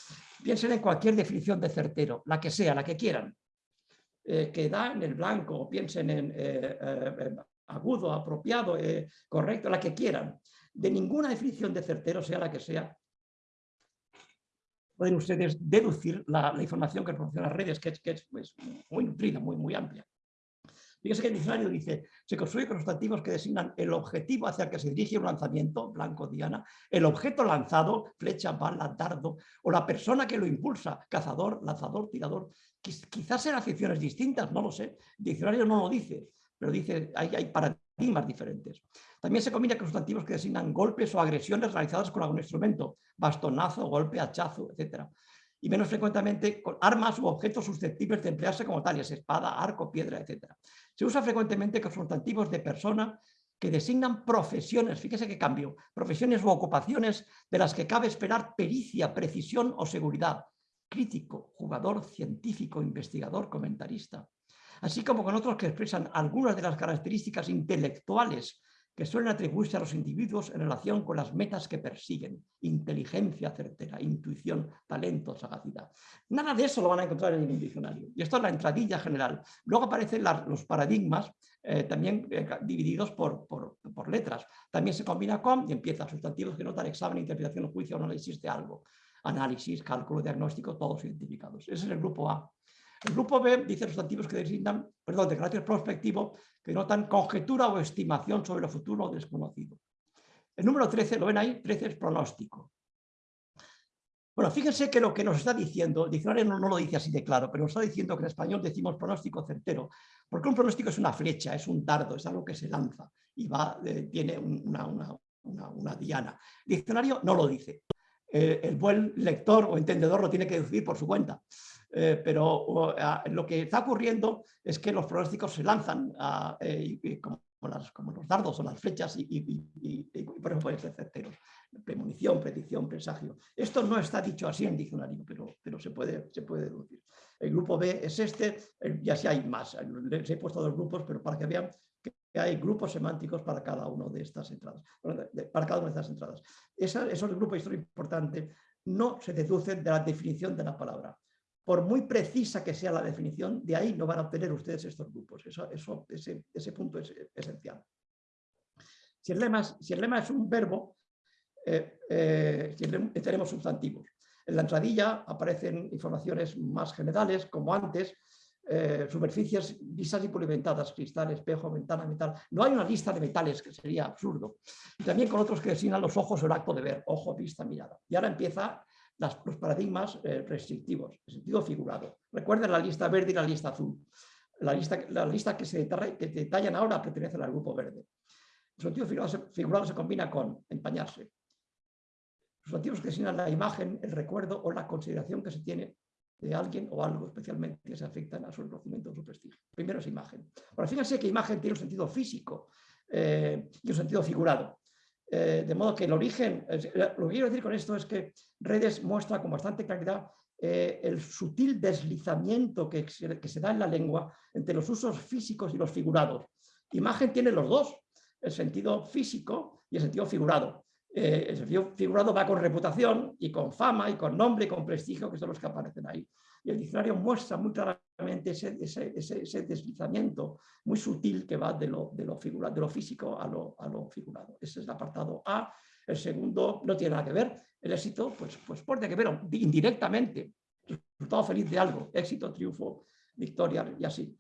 Piensen en cualquier definición de certero, la que sea, la que quieran, eh, que da en el blanco, piensen en eh, agudo, apropiado, correcto, la que quieran. De ninguna definición de certero, sea la que sea, pueden ustedes deducir la, información que proporcionan las redes, que es, que es pues, muy nutrida, muy, muy amplia. Fíjese que el diccionario dice, se construye con sustantivos que designan el objetivo hacia el que se dirige un lanzamiento, blanco, diana, el objeto lanzado, flecha, bala, dardo, o la persona que lo impulsa, cazador, lanzador, tirador. Quizás sean aficiones distintas, no lo sé. El diccionario no lo dice, pero dice, hay, hay paradigmas diferentes. También se combina con sustantivos que designan golpes o agresiones realizadas con algún instrumento, bastonazo, golpe, hachazo, etc y menos frecuentemente con armas u objetos susceptibles de emplearse como tales, espada, arco, piedra, etc. Se usa frecuentemente con sustantivos de persona que designan profesiones, fíjese qué cambio, profesiones u ocupaciones de las que cabe esperar pericia, precisión o seguridad, crítico, jugador, científico, investigador, comentarista, así como con otros que expresan algunas de las características intelectuales que suelen atribuirse a los individuos en relación con las metas que persiguen, inteligencia certera, intuición, talento, sagacidad. Nada de eso lo van a encontrar en ningún diccionario. Y esto es la entradilla general. Luego aparecen los paradigmas eh, también eh, divididos por, por, letras. También se combina con y empieza sustantivos que notan examen, interpretación, juicio, análisis de algo. Análisis, cálculo, diagnóstico, todos identificados. Ese es el grupo A. El grupo B dice sustantivos que designan, perdón, de carácter prospectivo, que notan conjetura o estimación sobre lo futuro desconocido. El número 13, lo ven ahí, 13 es pronóstico. Bueno, fíjense que lo que nos está diciendo, el diccionario no, lo dice así de claro, pero nos está diciendo que en español decimos pronóstico certero, porque un pronóstico es una flecha, es un dardo, es algo que se lanza y va, eh, tiene una, una, diana. El diccionario no lo dice. Eh, el buen lector o entendedor lo tiene que decir por su cuenta. Eh, pero lo que está ocurriendo es que los pronósticos se lanzan eh, como, los dardos o las flechas y, por ejemplo pueden ser certeros. Premonición, predicción, presagio. Esto no está dicho así en diccionario, pero, pero se, puede, se puede deducir. El grupo B es este, ya sí hay más. Les he puesto dos grupos, pero para que vean que hay grupos semánticos para cada una de estas entradas. Para cada una de estas entradas. Esa, eso es el grupo de historia importante. No se deducen de la definición de la palabra por muy precisa que sea la definición, de ahí no van a obtener ustedes estos grupos. Eso, eso, ese, punto es esencial. Si el lema es, un verbo, eh, eh, tenemos sustantivos. En la entradilla aparecen informaciones más generales, como antes, eh, superficies lisas y pulimentadas, cristal, espejo, ventana, metal. No hay una lista de metales, que sería absurdo. También con otros que designan los ojos o el acto de ver, ojo, vista, mirada. Y ahora empieza los paradigmas eh, restrictivos, en sentido figurado. Recuerden la lista verde y la lista azul. La lista, la lista que, se detallan ahora pertenece al grupo verde. El sentido figurado se, combina con empañarse, sustantivos que designan la imagen, el recuerdo o la consideración que se tiene de alguien o algo especialmente que se afectan a su reconocimiento o su prestigio. Primero es imagen. Ahora, fíjense que imagen tiene un sentido físico eh, y un sentido figurado. Eh, de modo que el origen, lo que quiero decir con esto es que redes muestra con bastante claridad eh, el sutil deslizamiento que que se da en la lengua entre los usos físicos y los figurados. Imagen tiene los dos, el sentido físico y el sentido figurado. Eh, el sentido figurado va con reputación y con fama y con nombre y con prestigio, que son los que aparecen ahí. Y el diccionario muestra muy claramente ese, deslizamiento muy sutil que va de lo, de de lo físico a lo, figurado. Ese es el apartado A. El segundo no tiene nada que ver. El éxito, pues, pues que ver indirectamente. Resultado feliz de algo. Éxito, triunfo, victoria y así.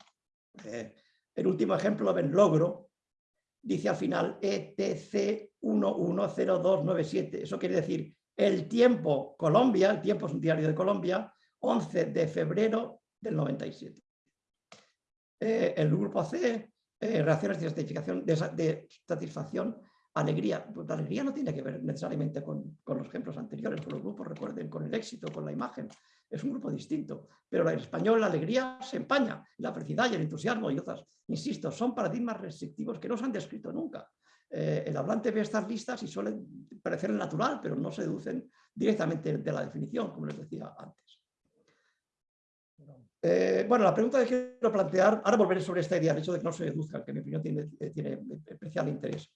Eh, el último ejemplo ven logro, dice al final ETC 110297. Eso quiere decir el tiempo Colombia, el tiempo es un diario de Colombia, 11 de febrero del 97. Eh, el grupo C, eh, reacciones de satisfacción, alegría. Pues la alegría no tiene que ver necesariamente con, con, los ejemplos anteriores, con los grupos, recuerden, con el éxito, con la imagen es un grupo distinto, pero en español la alegría se empaña, la felicidad y el entusiasmo y otras, insisto, son paradigmas restrictivos que no se han descrito nunca. Eh, el hablante ve estas listas y suelen parecer natural, pero no se deducen directamente de la definición, como les decía antes. Eh, bueno, la pregunta que quiero plantear, ahora volveré sobre esta idea, el hecho de que no se deduzca, que en mi opinión tiene, eh, especial interés.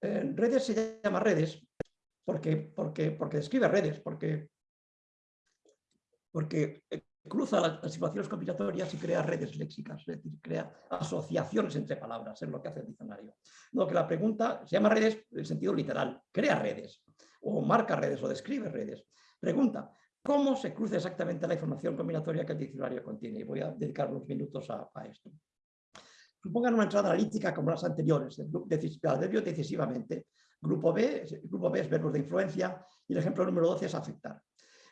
redes se llama redes porque, porque, porque describe redes, porque porque eh, cruza las, situaciones combinatorias y crea redes léxicas, es decir, crea asociaciones entre palabras, es lo que hace el diccionario. No, que la pregunta se llama redes en sentido literal, crea redes, o marca redes, o describe redes. Pregunta, ¿cómo se cruza exactamente la información combinatoria que el diccionario contiene? Y voy a dedicar unos minutos a, esto. Supongan una entrada analítica como las anteriores, el adverbio decisivamente. Grupo B, grupo B es verbos de influencia y el ejemplo número 12 es afectar.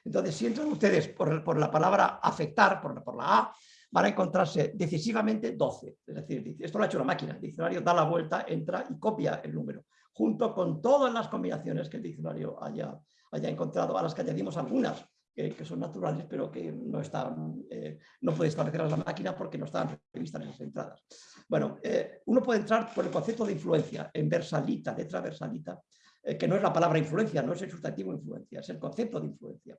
Entonces, si entran ustedes por, la palabra afectar, por, por, la A, van a encontrarse decisivamente 12. Es decir, esto lo ha hecho la máquina. El diccionario da la vuelta, entra y copia el número, junto con todas las combinaciones que el diccionario haya, haya encontrado, a las que añadimos algunas, que, son naturales, pero que no, están, eh, no puede establecerlas la máquina porque no están previstas esas entradas. Bueno, eh, uno puede entrar por el concepto de influencia, en versalita, letra versalita, eh, que no es la palabra influencia, no es el sustantivo influencia, es el concepto de influencia.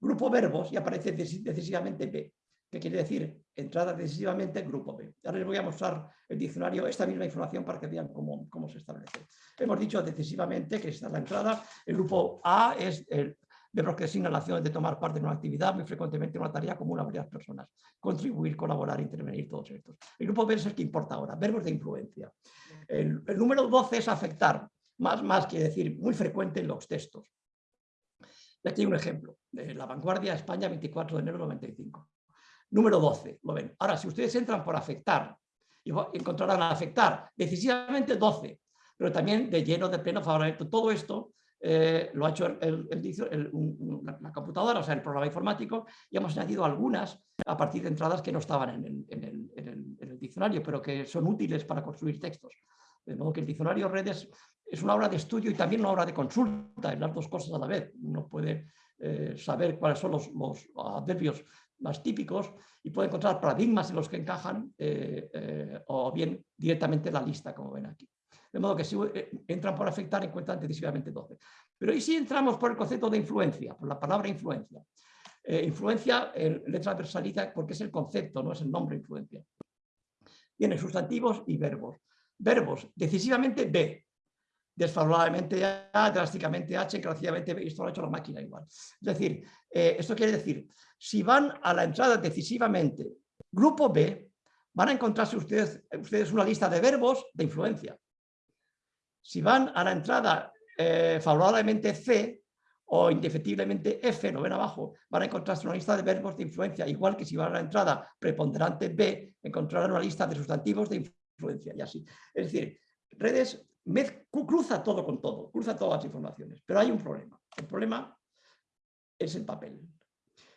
Grupo verbos y aparece decisivamente B, que quiere decir entrada decisivamente grupo B. Ahora les voy a mostrar el diccionario, esta misma información para que vean cómo, cómo se establece. Hemos dicho decisivamente que esta es la entrada, el grupo A es el verbos que designan la acción de tomar parte en una actividad, muy frecuentemente en una tarea común a varias personas. Contribuir, colaborar, intervenir, todos estos. El grupo B es el que importa ahora, verbos de influencia. El, el número 12 es afectar, más, más quiere decir muy frecuente en los textos. Y aquí hay un ejemplo, de la vanguardia España 24 de enero de 95. Número 12, lo ven. Ahora, si ustedes entran por afectar, encontrarán afectar decisivamente 12, pero también de lleno, de pleno, favorable. Todo esto eh, lo ha hecho el, la, computadora, o sea, el programa informático, y hemos añadido algunas a partir de entradas que no estaban en el, el diccionario, pero que son útiles para construir textos. De modo que el diccionario redes es una obra de estudio y también una obra de consulta, en las dos cosas a la vez. Uno puede eh, saber cuáles son los, adverbios más típicos y puede encontrar paradigmas en los que encajan eh, o bien directamente la lista, como ven aquí. De modo que si entran por afectar encuentran decisivamente 12. Pero ¿y si entramos por el concepto de influencia, por la palabra influencia? influencia en letra porque es el concepto, no es el nombre influencia. Tiene sustantivos y verbos. Verbos, decisivamente B, desfavorablemente A, drásticamente H, encarecidamente B, esto lo ha hecho la máquina igual. Es decir, eh, esto quiere decir, si van a la entrada decisivamente grupo B, van a encontrarse ustedes, ustedes una lista de verbos de influencia. Si van a la entrada eh, favorablemente C o indefectiblemente F, no ven abajo, van a encontrarse una lista de verbos de influencia, igual que si van a la entrada preponderante B, encontrarán una lista de sustantivos de influencia y así. Es decir, redes cruza todo con todo, cruza todas las informaciones, pero hay un problema. El problema es el papel.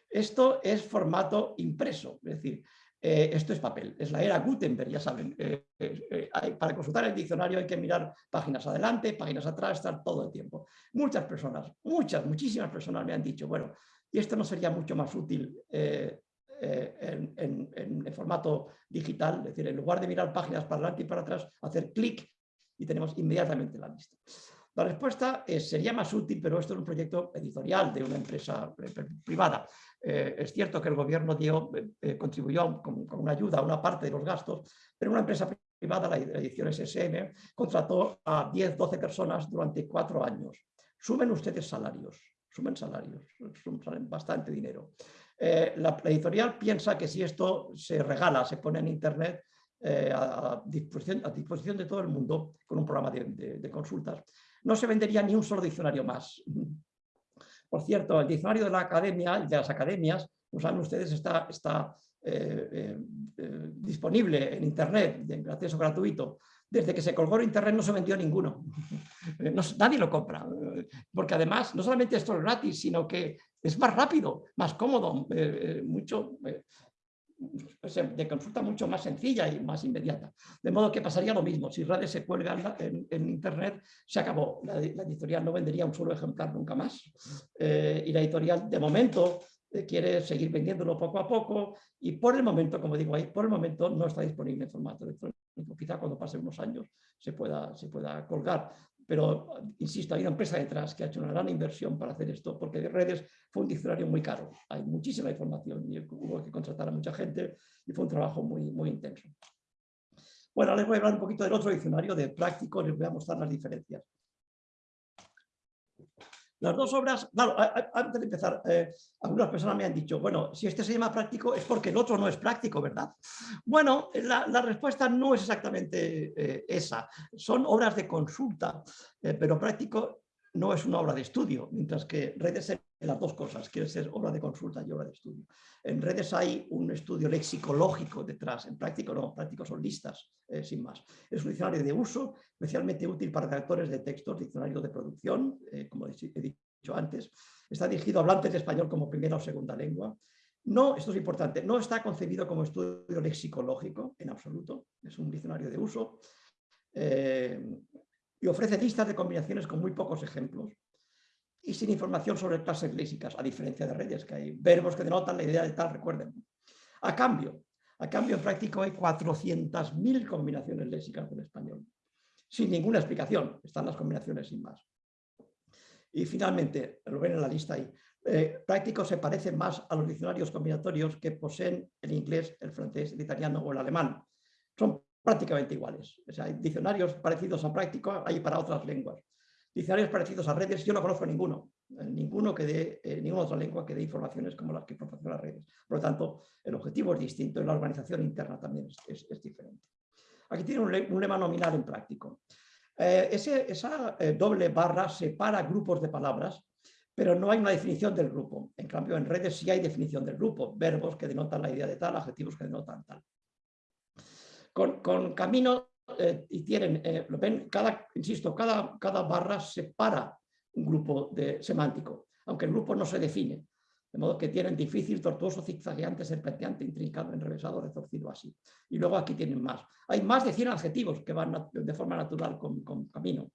Esto es formato impreso, es decir, Eh, esto es papel, es la era Gutenberg, ya saben. Eh, eh, para consultar el diccionario hay que mirar páginas adelante, páginas atrás, estar todo el tiempo. Muchas personas, muchas, muchísimas personas me han dicho, bueno, ¿y esto no sería mucho más útil en, en, formato digital? Es decir, en lugar de mirar páginas para adelante y para atrás, hacer clic y tenemos inmediatamente la lista. La respuesta es, sería más útil, pero esto es un proyecto editorial de una empresa privada. Eh, es cierto que el gobierno dio, eh, eh, contribuyó con, una ayuda a una parte de los gastos, pero una empresa privada, la edición SSM, contrató a 10, 12 personas durante cuatro años. Sumen ustedes salarios, sumen salarios, sumen bastante dinero. la, editorial piensa que si esto se regala, se pone en internet, a, disposición, a, disposición, de todo el mundo con un programa de, consultas, no se vendería ni un solo diccionario más. Por cierto, el diccionario de la academia, de las academias, como saben ustedes, está, eh, eh, eh, disponible en Internet, de acceso gratuito. Desde que se colgó en Internet no se vendió ninguno. <laughs> nadie lo compra. Porque además, no solamente esto es gratis, sino que es más rápido, más cómodo, mucho, de consulta mucho más sencilla y más inmediata. De modo que pasaría lo mismo, si redes se cuelga en, Internet, se acabó. La, editorial no vendería un solo ejemplar nunca más. Eh, y la editorial, de momento, eh, quiere seguir vendiéndolo poco a poco y por el momento, como digo ahí, por el momento no está disponible en formato electrónico. Quizá cuando pase unos años se pueda, se pueda colgar. Pero, insisto, hay una empresa detrás que ha hecho una gran inversión para hacer esto, porque de redes fue un diccionario muy caro. Hay muchísima información y hubo que contratar a mucha gente y fue un trabajo muy, muy intenso. Bueno, les voy a hablar un poquito del otro diccionario, de práctico, les voy a mostrar las diferencias. Las dos obras, claro, antes de empezar, eh, algunas personas me han dicho, bueno, si este se llama práctico es porque el otro no es práctico, ¿verdad? Bueno, la, respuesta no es exactamente eh, esa. Son obras de consulta, eh, pero práctico no es una obra de estudio, mientras que redes las dos cosas, quiere ser obra de consulta y obra de estudio. En redes hay un estudio lexicológico detrás, en práctico no, práctico son listas, eh, sin más. Es un diccionario de uso, especialmente útil para redactores de textos, diccionario de producción, eh, como he dicho antes. Está dirigido a hablantes de español como primera o segunda lengua. No, esto es importante, no está concebido como estudio lexicológico en absoluto, es un diccionario de uso. Eh, y ofrece listas de combinaciones con muy pocos ejemplos y sin información sobre clases léxicas, a diferencia de redes, que hay verbos que denotan la idea de tal, recuerden. A cambio, a cambio en práctico hay 400.000 combinaciones léxicas del español, sin ninguna explicación, están las combinaciones sin más. Y finalmente, lo ven en la lista ahí, eh, práctico se parece más a los diccionarios combinatorios que poseen el inglés, el francés, el italiano o el alemán. Son prácticamente iguales. O sea, hay diccionarios parecidos a práctico, hay para otras lenguas. Diccionarios parecidos a redes, yo no conozco ninguno, eh, ninguno que dé, eh, ninguna otra lengua que dé informaciones como las que proporciona redes. Por lo tanto, el objetivo es distinto y la organización interna también es, diferente. Aquí tiene un, lema nominal en práctico. Eh, esa doble barra separa grupos de palabras, pero no hay una definición del grupo. En cambio, en redes sí hay definición del grupo, verbos que denotan la idea de tal, adjetivos que denotan tal con, camino eh, y tienen, eh, lo ven, cada, insisto, cada, cada barra separa un grupo de, semántico, aunque el grupo no se define. De modo que tienen difícil, tortuoso, zigzagueante, serpenteante, intrincado, enrevesado, retorcido, así. Y luego aquí tienen más. Hay más de 100 adjetivos que van de forma natural con, con camino.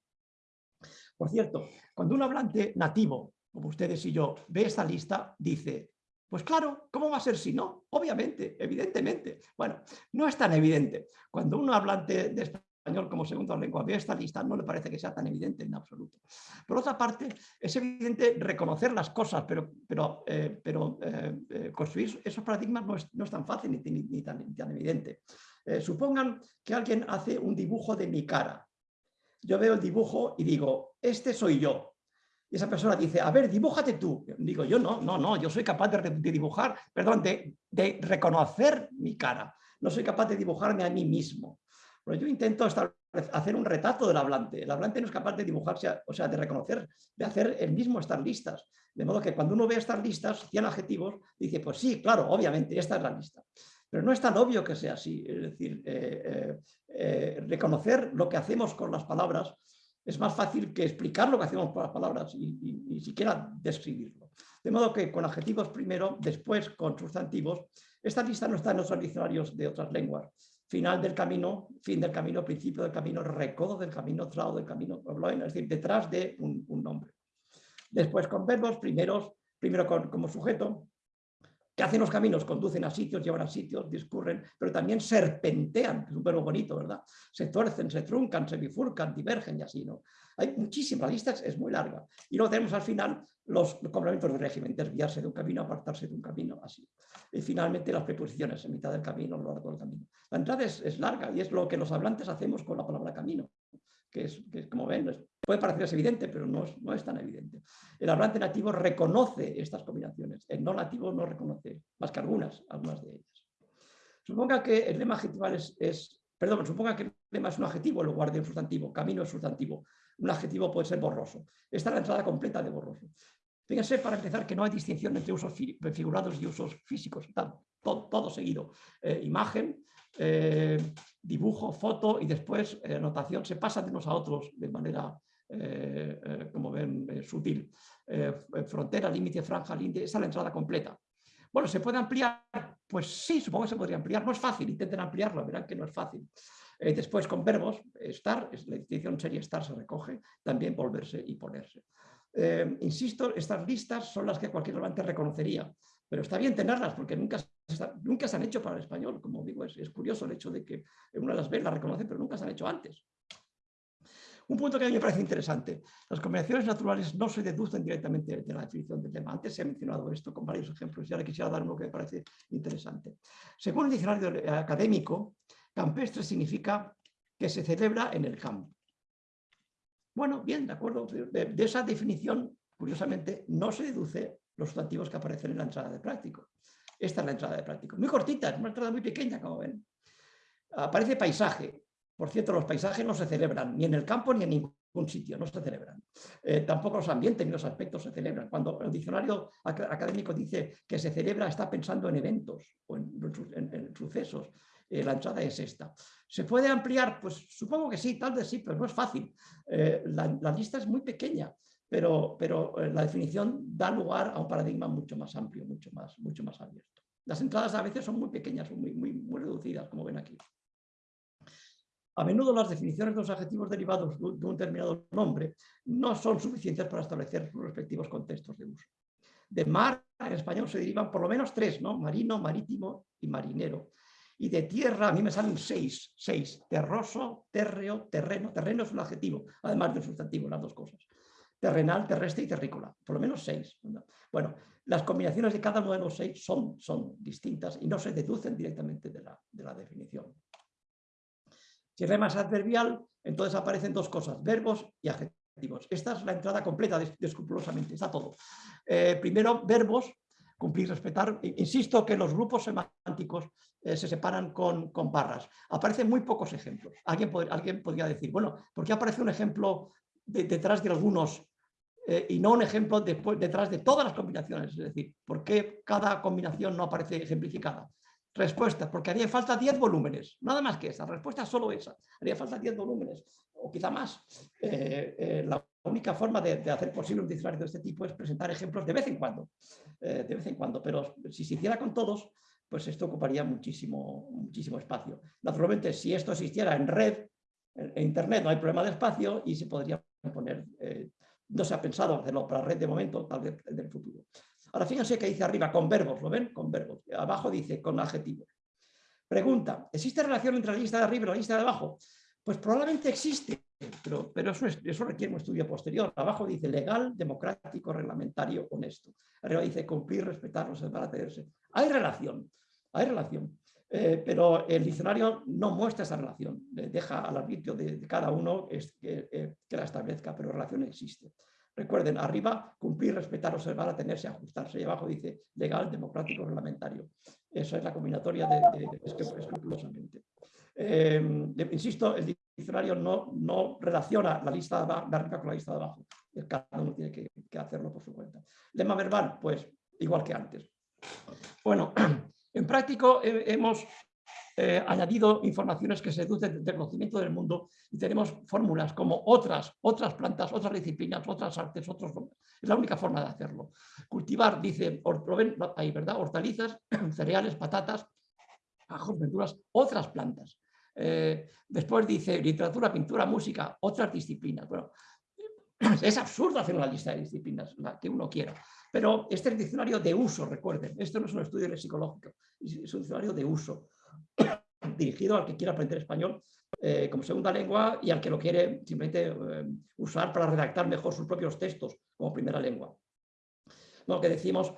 Por cierto, cuando un hablante nativo, como ustedes y yo, ve esta lista, dice, pues claro, ¿cómo va a ser si no? Obviamente, evidentemente. Bueno, no es tan evidente. Cuando uno hablante de español como segunda lengua ve esta lista, no le parece que sea tan evidente en absoluto. Por otra parte, es evidente reconocer las cosas, pero, pero, eh, pero eh, eh, construir esos paradigmas no es, tan fácil ni, tan, tan, evidente. supongan que alguien hace un dibujo de mi cara. Yo veo el dibujo y digo, este soy yo, esa persona dice, a ver, dibújate tú. Digo, yo no, no, no, yo soy capaz de, dibujar, perdón, de, reconocer mi cara. No soy capaz de dibujarme a mí mismo. Pero yo intento hacer un retrato del hablante. El hablante no es capaz de dibujarse, o sea, de reconocer, de hacer el mismo estas listas. De modo que cuando uno ve estas listas, 100 adjetivos, dice, pues sí, claro, obviamente, esta es la lista. Pero no es tan obvio que sea así. Es decir, eh, eh, eh, reconocer lo que hacemos con las palabras es más fácil que explicar lo que hacemos con las palabras y, ni siquiera describirlo. De modo que con adjetivos primero, después con sustantivos, esta lista no está en los diccionarios de otras lenguas. Final del camino, fin del camino, principio del camino, recodo del camino, trao del camino, es decir, detrás de un, nombre. Después con verbos, primeros, primero como sujeto, que hacen los caminos, conducen a sitios, llevan a sitios, discurren, pero también serpentean, que es un verbo bonito, ¿verdad? Se tuercen, se truncan, se bifurcan, divergen y así, ¿no? Hay muchísimas, listas, es muy larga. Y luego tenemos al final los complementos de régimen, desviarse de un camino, apartarse de un camino, así. Y finalmente las preposiciones, en mitad del camino, a lo largo del camino. La entrada es larga y es lo que los hablantes hacemos con la palabra camino que es, como ven, puede parecer evidente, pero no es, no es, tan evidente. El hablante nativo reconoce estas combinaciones, el no nativo no reconoce, más que algunas, algunas de ellas. Suponga que el lema adjetival es, perdón, suponga que el lema es un adjetivo en lugar de un sustantivo, camino es sustantivo, un adjetivo puede ser borroso. Esta es la entrada completa de borroso. Fíjense, para empezar, que no hay distinción entre usos figurados y usos físicos, todo, seguido. Eh, imagen, eh, dibujo, foto y después eh, anotación se pasan de unos a otros de manera, como ven, sutil. frontera, límite, franja, límite, esa es la entrada completa. Bueno, ¿se puede ampliar? Pues sí, supongo que se podría ampliar. No es fácil, intenten ampliarlo, verán que no es fácil. después con verbos, estar, la distinción sería estar, se recoge, también volverse y ponerse. insisto, estas listas son las que cualquier hablante reconocería, pero está bien tenerlas porque nunca nunca se han hecho para el español, como digo, es, curioso el hecho de que una las ve, la reconoce, pero nunca se han hecho antes. Un punto que a mí me parece interesante, las combinaciones naturales no se deducen directamente de la definición del tema. Antes se ha mencionado esto con varios ejemplos y ahora quisiera dar uno que me parece interesante. Según el diccionario académico, campestre significa que se celebra en el campo. Bueno, bien, de acuerdo. De, esa definición, curiosamente, no se deduce los sustantivos que aparecen en la entrada de práctico. Esta es la entrada de práctico. Muy cortita, es una entrada muy pequeña, como ven. Aparece paisaje. Por cierto, los paisajes no se celebran ni en el campo ni en ningún sitio, no se celebran. Eh, tampoco los ambientes ni los aspectos se celebran. Cuando el diccionario académico dice que se celebra, está pensando en eventos o en, sucesos. Eh, la entrada es esta. ¿Se puede ampliar? Pues supongo que sí, tal vez sí, pero no es fácil. Eh, la lista es muy pequeña pero, pero la definición da lugar a un paradigma mucho más amplio, mucho más, mucho más abierto. Las entradas a veces son muy pequeñas, son muy, muy, muy reducidas, como ven aquí. A menudo las definiciones de los adjetivos derivados de un determinado nombre no son suficientes para establecer sus respectivos contextos de uso. De mar en español se derivan por lo menos tres, ¿no? marino, marítimo y marinero. Y de tierra a mí me salen seis, seis, terroso, térreo, terreno. Terreno es un adjetivo, además del sustantivo, las dos cosas terrenal, terrestre y terrícola, por lo menos seis. Bueno, las combinaciones de cada uno de los seis son, distintas y no se deducen directamente de la definición. Si es más adverbial, entonces aparecen dos cosas, verbos y adjetivos. Esta es la entrada completa, escrupulosamente, está todo. Eh, primero, verbos, cumplir, respetar. Insisto que los grupos semánticos eh, se separan con, barras. Aparecen muy pocos ejemplos. Alguien, alguien podría decir, bueno, ¿por qué aparece un ejemplo detrás de algunos eh, y no un ejemplo después, detrás de todas las combinaciones. Es decir, ¿por qué cada combinación no aparece ejemplificada? Respuesta, porque haría falta 10 volúmenes, nada más que esa, respuesta es solo esa, haría falta 10 volúmenes, o quizá más. Eh, eh, la única forma de, hacer posible un diccionario de este tipo es presentar ejemplos de vez en cuando, de vez en cuando, pero si se hiciera con todos, pues esto ocuparía muchísimo, muchísimo espacio. Naturalmente, si esto existiera en red, en Internet no hay problema de espacio y se podría poner no se ha pensado hacerlo para red de momento, tal vez en el futuro. Ahora fíjense que dice arriba con verbos, ¿lo ven? Con verbos. Abajo dice con adjetivos. Pregunta, ¿existe relación entre la lista de arriba y la lista de abajo? Pues probablemente existe, pero, pero eso, requiere un estudio posterior. Abajo dice legal, democrático, reglamentario, honesto. Arriba dice cumplir, respetar, atreverse. Hay relación, hay relación. Eh, pero el diccionario no muestra esa relación, deja al arbitrio de, cada uno que, eh, que, la establezca, pero relación existe. Recuerden, arriba, cumplir, respetar, observar, atenerse, ajustarse, y abajo dice legal, democrático, reglamentario. Esa es la combinatoria de, escrupulosamente. Em, insisto, el diccionario no, no relaciona la lista de arriba con la lista de abajo. Cada uno tiene que, que hacerlo por su cuenta. Lema verbal, pues igual que antes. Bueno, <clears throat> En práctico hemos eh, añadido informaciones que se deducen del conocimiento del mundo y tenemos fórmulas como otras, otras plantas, otras disciplinas, otras artes, otros... Es la única forma de hacerlo. Cultivar, dice, ahí, ¿verdad? hortalizas, <clears throat> cereales, patatas, ajos, verduras, otras plantas. Eh, después dice literatura, pintura, música, otras disciplinas. Bueno, <clears throat> es absurdo hacer una lista de disciplinas, la que uno quiera. Pero este es el diccionario de uso, recuerden. Esto no es un estudio psicológico, es un diccionario de uso, <coughs> dirigido al que quiera aprender español eh, como segunda lengua y al que lo quiere simplemente eh, usar para redactar mejor sus propios textos como primera lengua. Lo que decimos,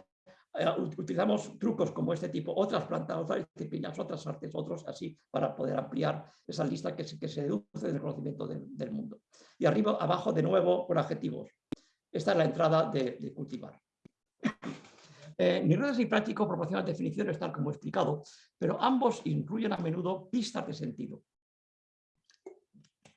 eh, utilizamos trucos como este tipo, otras plantas, otras disciplinas, otras artes, otros así, para poder ampliar esa lista que se, que se deduce del conocimiento del mundo. Y arriba, abajo, de nuevo, con adjetivos. Esta es la entrada de, cultivar. Eh, ni redes ni práctico proporcionan definiciones tal como he explicado, pero ambos incluyen a menudo pistas de sentido.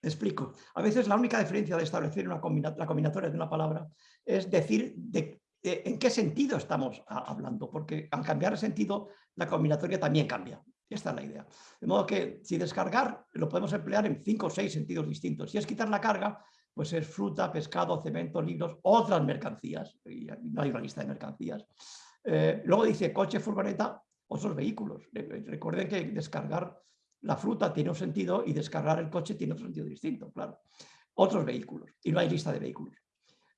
Explico. A veces la única diferencia de establecer una la combinatoria de una palabra es decir de, en qué sentido estamos hablando, porque al cambiar el sentido, la combinatoria también cambia. Esta es la idea. De modo que si descargar lo podemos emplear en cinco o seis sentidos distintos. Si es quitar la carga, pues es fruta, pescado, cemento, libros, otras mercancías. No hay una lista de mercancías. Eh, luego dice coche, furgoneta, otros vehículos. Recuerden que descargar la fruta tiene un sentido y descargar el coche tiene otro sentido distinto, claro. Otros vehículos. Y no hay lista de vehículos.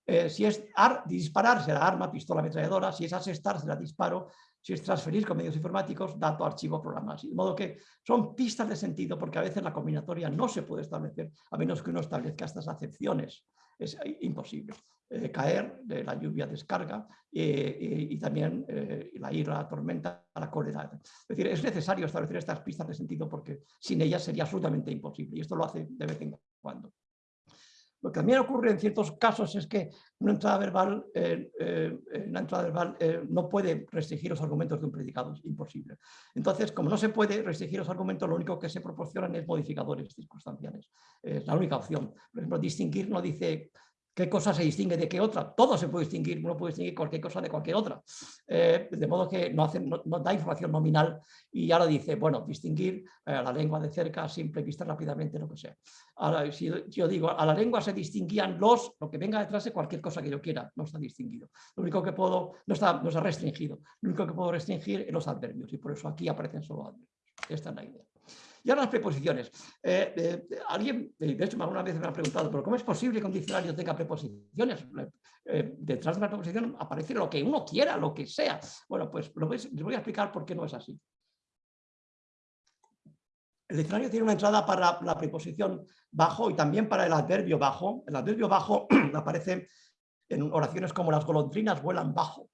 Eh, si es disparar, será arma, pistola, ametralladora. Si es asestar, será disparo si es transferir con medios informáticos, dato, archivo, programas. De modo que son pistas de sentido porque a veces la combinatoria no se puede establecer a menos que uno establezca estas acepciones. Es imposible. Eh, caer, de la lluvia descarga eh, y también eh, la ira, la tormenta, la cólera. Es decir, es necesario establecer estas pistas de sentido porque sin ellas sería absolutamente imposible y esto lo hace de vez en cuando. Lo que también ocurre en ciertos casos es que una entrada verbal, eh, eh, entrada verbal eh, no puede restringir los argumentos de un predicado, es imposible. Entonces, como no se puede restringir los argumentos, lo único que se proporcionan es modificadores circunstanciales. Es la única opción. Por ejemplo, distinguir no dice qué cosa se distingue de qué otra. Todo se puede distinguir, uno puede distinguir cualquier cosa de cualquier otra. Eh, de modo que no, hace, no, da información nominal y ahora dice, bueno, distinguir eh, la lengua de cerca, simple vista rápidamente, lo que sea. Ahora, si yo digo, a la lengua se distinguían los, lo que venga detrás de cualquier cosa que yo quiera, no está distinguido. Lo único que puedo, no está, no está restringido, lo único que puedo restringir es los adverbios y por eso aquí aparecen solo adverbios. Esta es la idea. Y ahora las preposiciones. Eh, eh, alguien, eh, de hecho, alguna vez me ha preguntado, ¿pero cómo es posible que un diccionario tenga preposiciones? detrás de la preposición aparece lo que uno quiera, lo que sea. Bueno, pues les voy a explicar por qué no es así. El diccionario tiene una entrada para la preposición bajo y también para el adverbio bajo. El adverbio bajo <clears throat> aparece en oraciones como las golondrinas vuelan bajo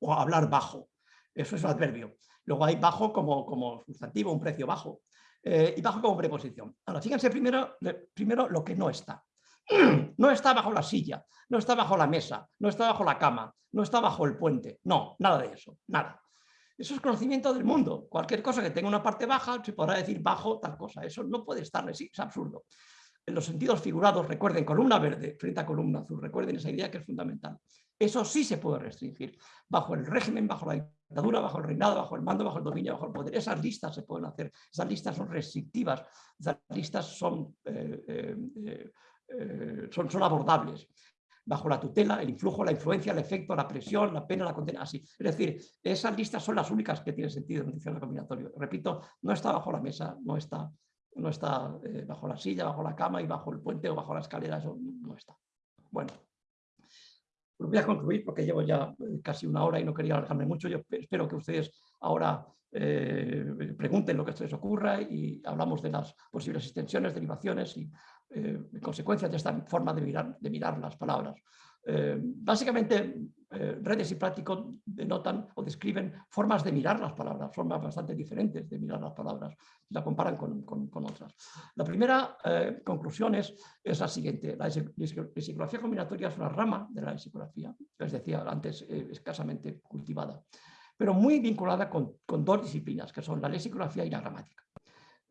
o hablar bajo. Eso es el adverbio. Luego hay bajo como, como sustantivo, un precio bajo, eh, y bajo como preposición. Ahora, fíjense primero, primero lo que no está. <clears throat> No está bajo la silla, no está bajo la mesa, no está bajo la cama, no está bajo el puente. No, nada de eso, nada. Eso es conocimiento del mundo. Cualquier cosa que tenga una parte baja se podrá decir bajo tal cosa. Eso no puede estar, es absurdo. En los sentidos figurados, recuerden, columna verde frente a columna azul, recuerden esa idea que es fundamental. Eso sí se puede restringir. Bajo el régimen, bajo la bajo el reinado, bajo el mando, bajo el dominio, bajo el poder. Esas listas se pueden hacer. Esas listas son restrictivas. Esas listas son, eh, eh, eh, son, son abordables bajo la tutela, el influjo, la influencia, el efecto, la presión, la pena, la condena, así. Es decir, esas listas son las únicas que tienen sentido en el diccionario combinatorio. Repito, no está bajo la mesa, no está, no está bajo la silla, bajo la cama y bajo el puente o bajo la escalera, eso no está. Bueno voy a concluir porque llevo ya eh, casi una hora y no quería alargarme mucho. Yo espero que ustedes ahora eh, pregunten lo que se les ocurra y hablamos de las posibles extensiones, derivaciones y eh, consecuencias de esta forma de mirar, de mirar las palabras. Eh, básicamente, eh, redes y prácticos denotan o describen formas de mirar las palabras, formas bastante diferentes de mirar las palabras, la comparan con, otras. La primera eh, conclusión es, la siguiente, la lexicografía combinatoria es una rama de la lexicografía, les decía antes, escasamente cultivada, pero muy vinculada con, con dos disciplinas, que son la lexicografía y la gramática.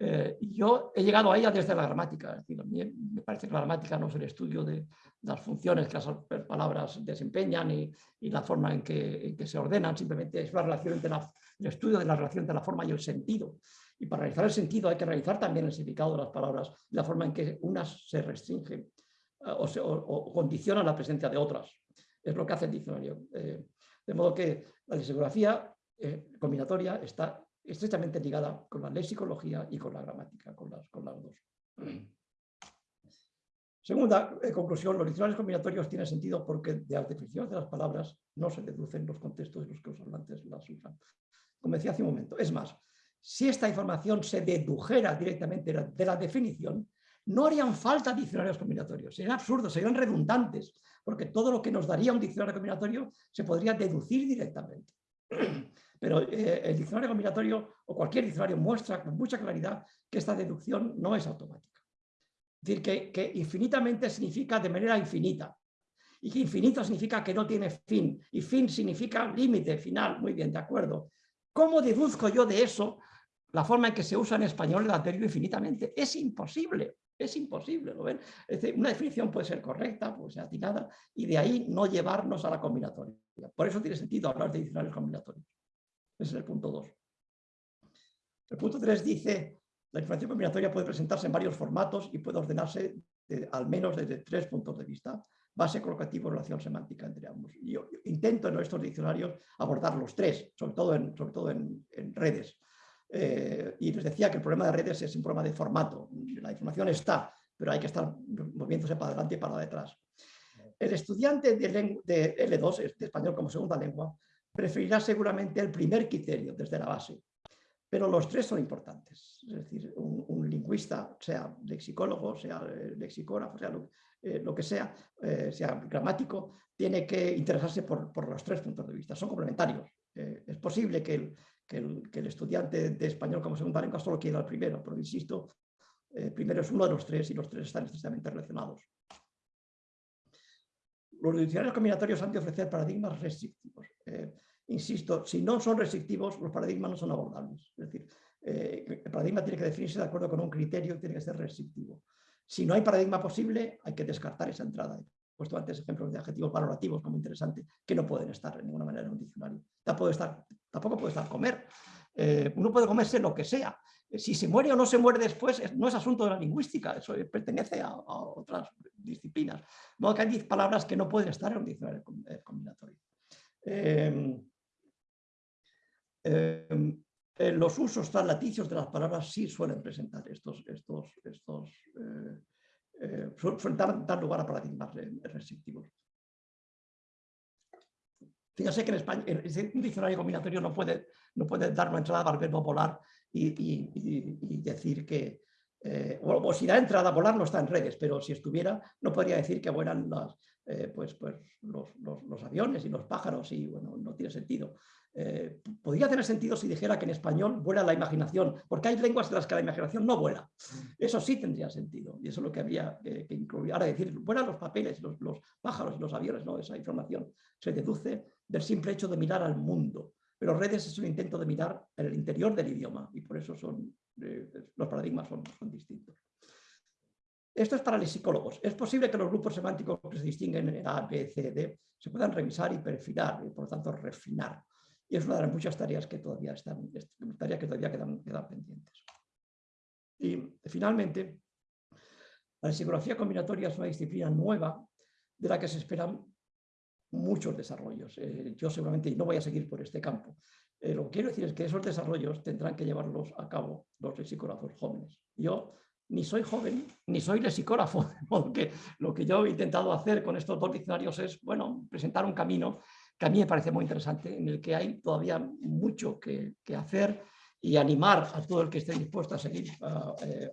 Eh, yo he llegado a ella desde la gramática, es decir, me parece que la gramática no es el estudio de las funciones que las palabras desempeñan y, la forma en que, se ordenan, simplemente es la relación entre el estudio de la relación entre la forma y el sentido. Y para realizar el sentido hay que realizar también el significado de las palabras, la forma en que unas se restringen eh, o, o, condicionan la presencia de otras. Es lo que hace el diccionario. Eh, de modo que la lexicografía eh, combinatoria está estrechamente ligada con la lexicología y con la gramática, con las, con las dos. Segunda conclusión, los diccionarios combinatorios tienen sentido porque de las definiciones de las palabras no se deducen los contextos en los que los hablantes las usan. Como decía hace un momento, es más, si esta información se dedujera directamente de la definición, no harían falta diccionarios combinatorios, serían absurdos, serían redundantes, porque todo lo que nos daría un diccionario combinatorio se podría deducir directamente. Pero eh, el diccionario combinatorio o cualquier diccionario muestra con mucha claridad que esta deducción no es automática. Es decir, que, infinitamente significa de manera infinita y que infinito significa que no tiene fin y fin significa límite, final, muy bien, de acuerdo. ¿Cómo deduzco yo de eso la forma en que se usa en español el adverbio infinitamente? Es imposible, es imposible, ¿lo ven? una definición puede ser correcta, puede ser atinada, y de ahí no llevarnos a la combinatoria. Por eso tiene sentido hablar de diccionarios combinatorios. Ese es el punto 2. El punto 3 dice, la información combinatoria puede presentarse en varios formatos y puede ordenarse al menos desde tres puntos de vista base colocativo, relación semántica entre ambos. Yo intento en estos diccionarios abordar los tres, sobre todo en, sobre todo en, redes. Eh, y les decía que el problema de redes es un problema de formato. La información está, pero hay que estar moviéndose para adelante y para detrás. El estudiante de, de L2, de español como segunda lengua, preferirá seguramente el primer criterio desde la base, pero los tres son importantes. Es decir, un, lingüista, sea lexicólogo, sea eh, lexicógrafo, sea lo, eh, lo que sea, eh, sea gramático, tiene que interesarse por, los tres puntos de vista, son complementarios. Eh, es posible que el, que, el, estudiante de español como segunda lengua solo quiera el primero, pero insisto, primero es uno de los tres y los tres están necesariamente relacionados. Los diccionarios combinatorios han de ofrecer paradigmas restrictivos. insisto, si no son restrictivos, los paradigmas no son abordables. Es decir, el paradigma tiene que definirse de acuerdo con un criterio, tiene que ser restrictivo. Si no hay paradigma posible, hay que descartar esa entrada. He puesto antes ejemplos de adjetivos valorativos como interesante, que no pueden estar de ninguna manera en un diccionario. Tampoco, estar, tampoco puede estar comer. Eh, uno puede comerse lo que sea. Si se muere o no se muere después, no es asunto de la lingüística, eso pertenece a, otras disciplinas. Modo que hay palabras que no pueden estar en un diccionario eh, combinatorio. Eh, eh, los usos translaticios de las palabras sí suelen presentar estos, estos, estos eh, eh, suelen dar, lugar a paradigmas restrictivos. Fíjese que en España un diccionario combinatorio no puede, no puede dar una entrada al verbo volar y, decir que, o, si da entrada a volar no está en redes, pero si estuviera no podría decir que vuelan las, pues, pues los, los, aviones y los pájaros y bueno, no tiene sentido. Eh, podría tener sentido si dijera que en español vuela la imaginación, porque hay lenguas en las que la imaginación no vuela. Eso sí tendría sentido, y eso es lo que había que incluir. Ahora decir, vuelan los papeles, los, pájaros los aviones, no, esa información se deduce del simple hecho de mirar al mundo. Pero redes es un intento de mirar el interior del idioma, y por eso son, eh, los paradigmas son, distintos. Esto es para los psicólogos. Es posible que los grupos semánticos que se distinguen en A, B, C, D se puedan revisar y perfilar, y por lo tanto refinar y es una de las muchas tareas que todavía, están, tareas que todavía quedan, pendientes. Y finalmente, la psicología combinatoria es una disciplina nueva de la que se esperan muchos desarrollos. Eh, yo seguramente no voy a seguir por este campo. Lo que quiero decir es que esos desarrollos tendrán que llevarlos a cabo los lexicógrafos jóvenes. Yo ni soy joven, ni soy lexicógrafo, <laughs> porque lo que yo he intentado hacer con estos dos diccionarios es, bueno, presentar un camino que a mí me parece muy interesante, en el que hay todavía mucho que, hacer y animar a todo el que esté dispuesto a seguir a, eh,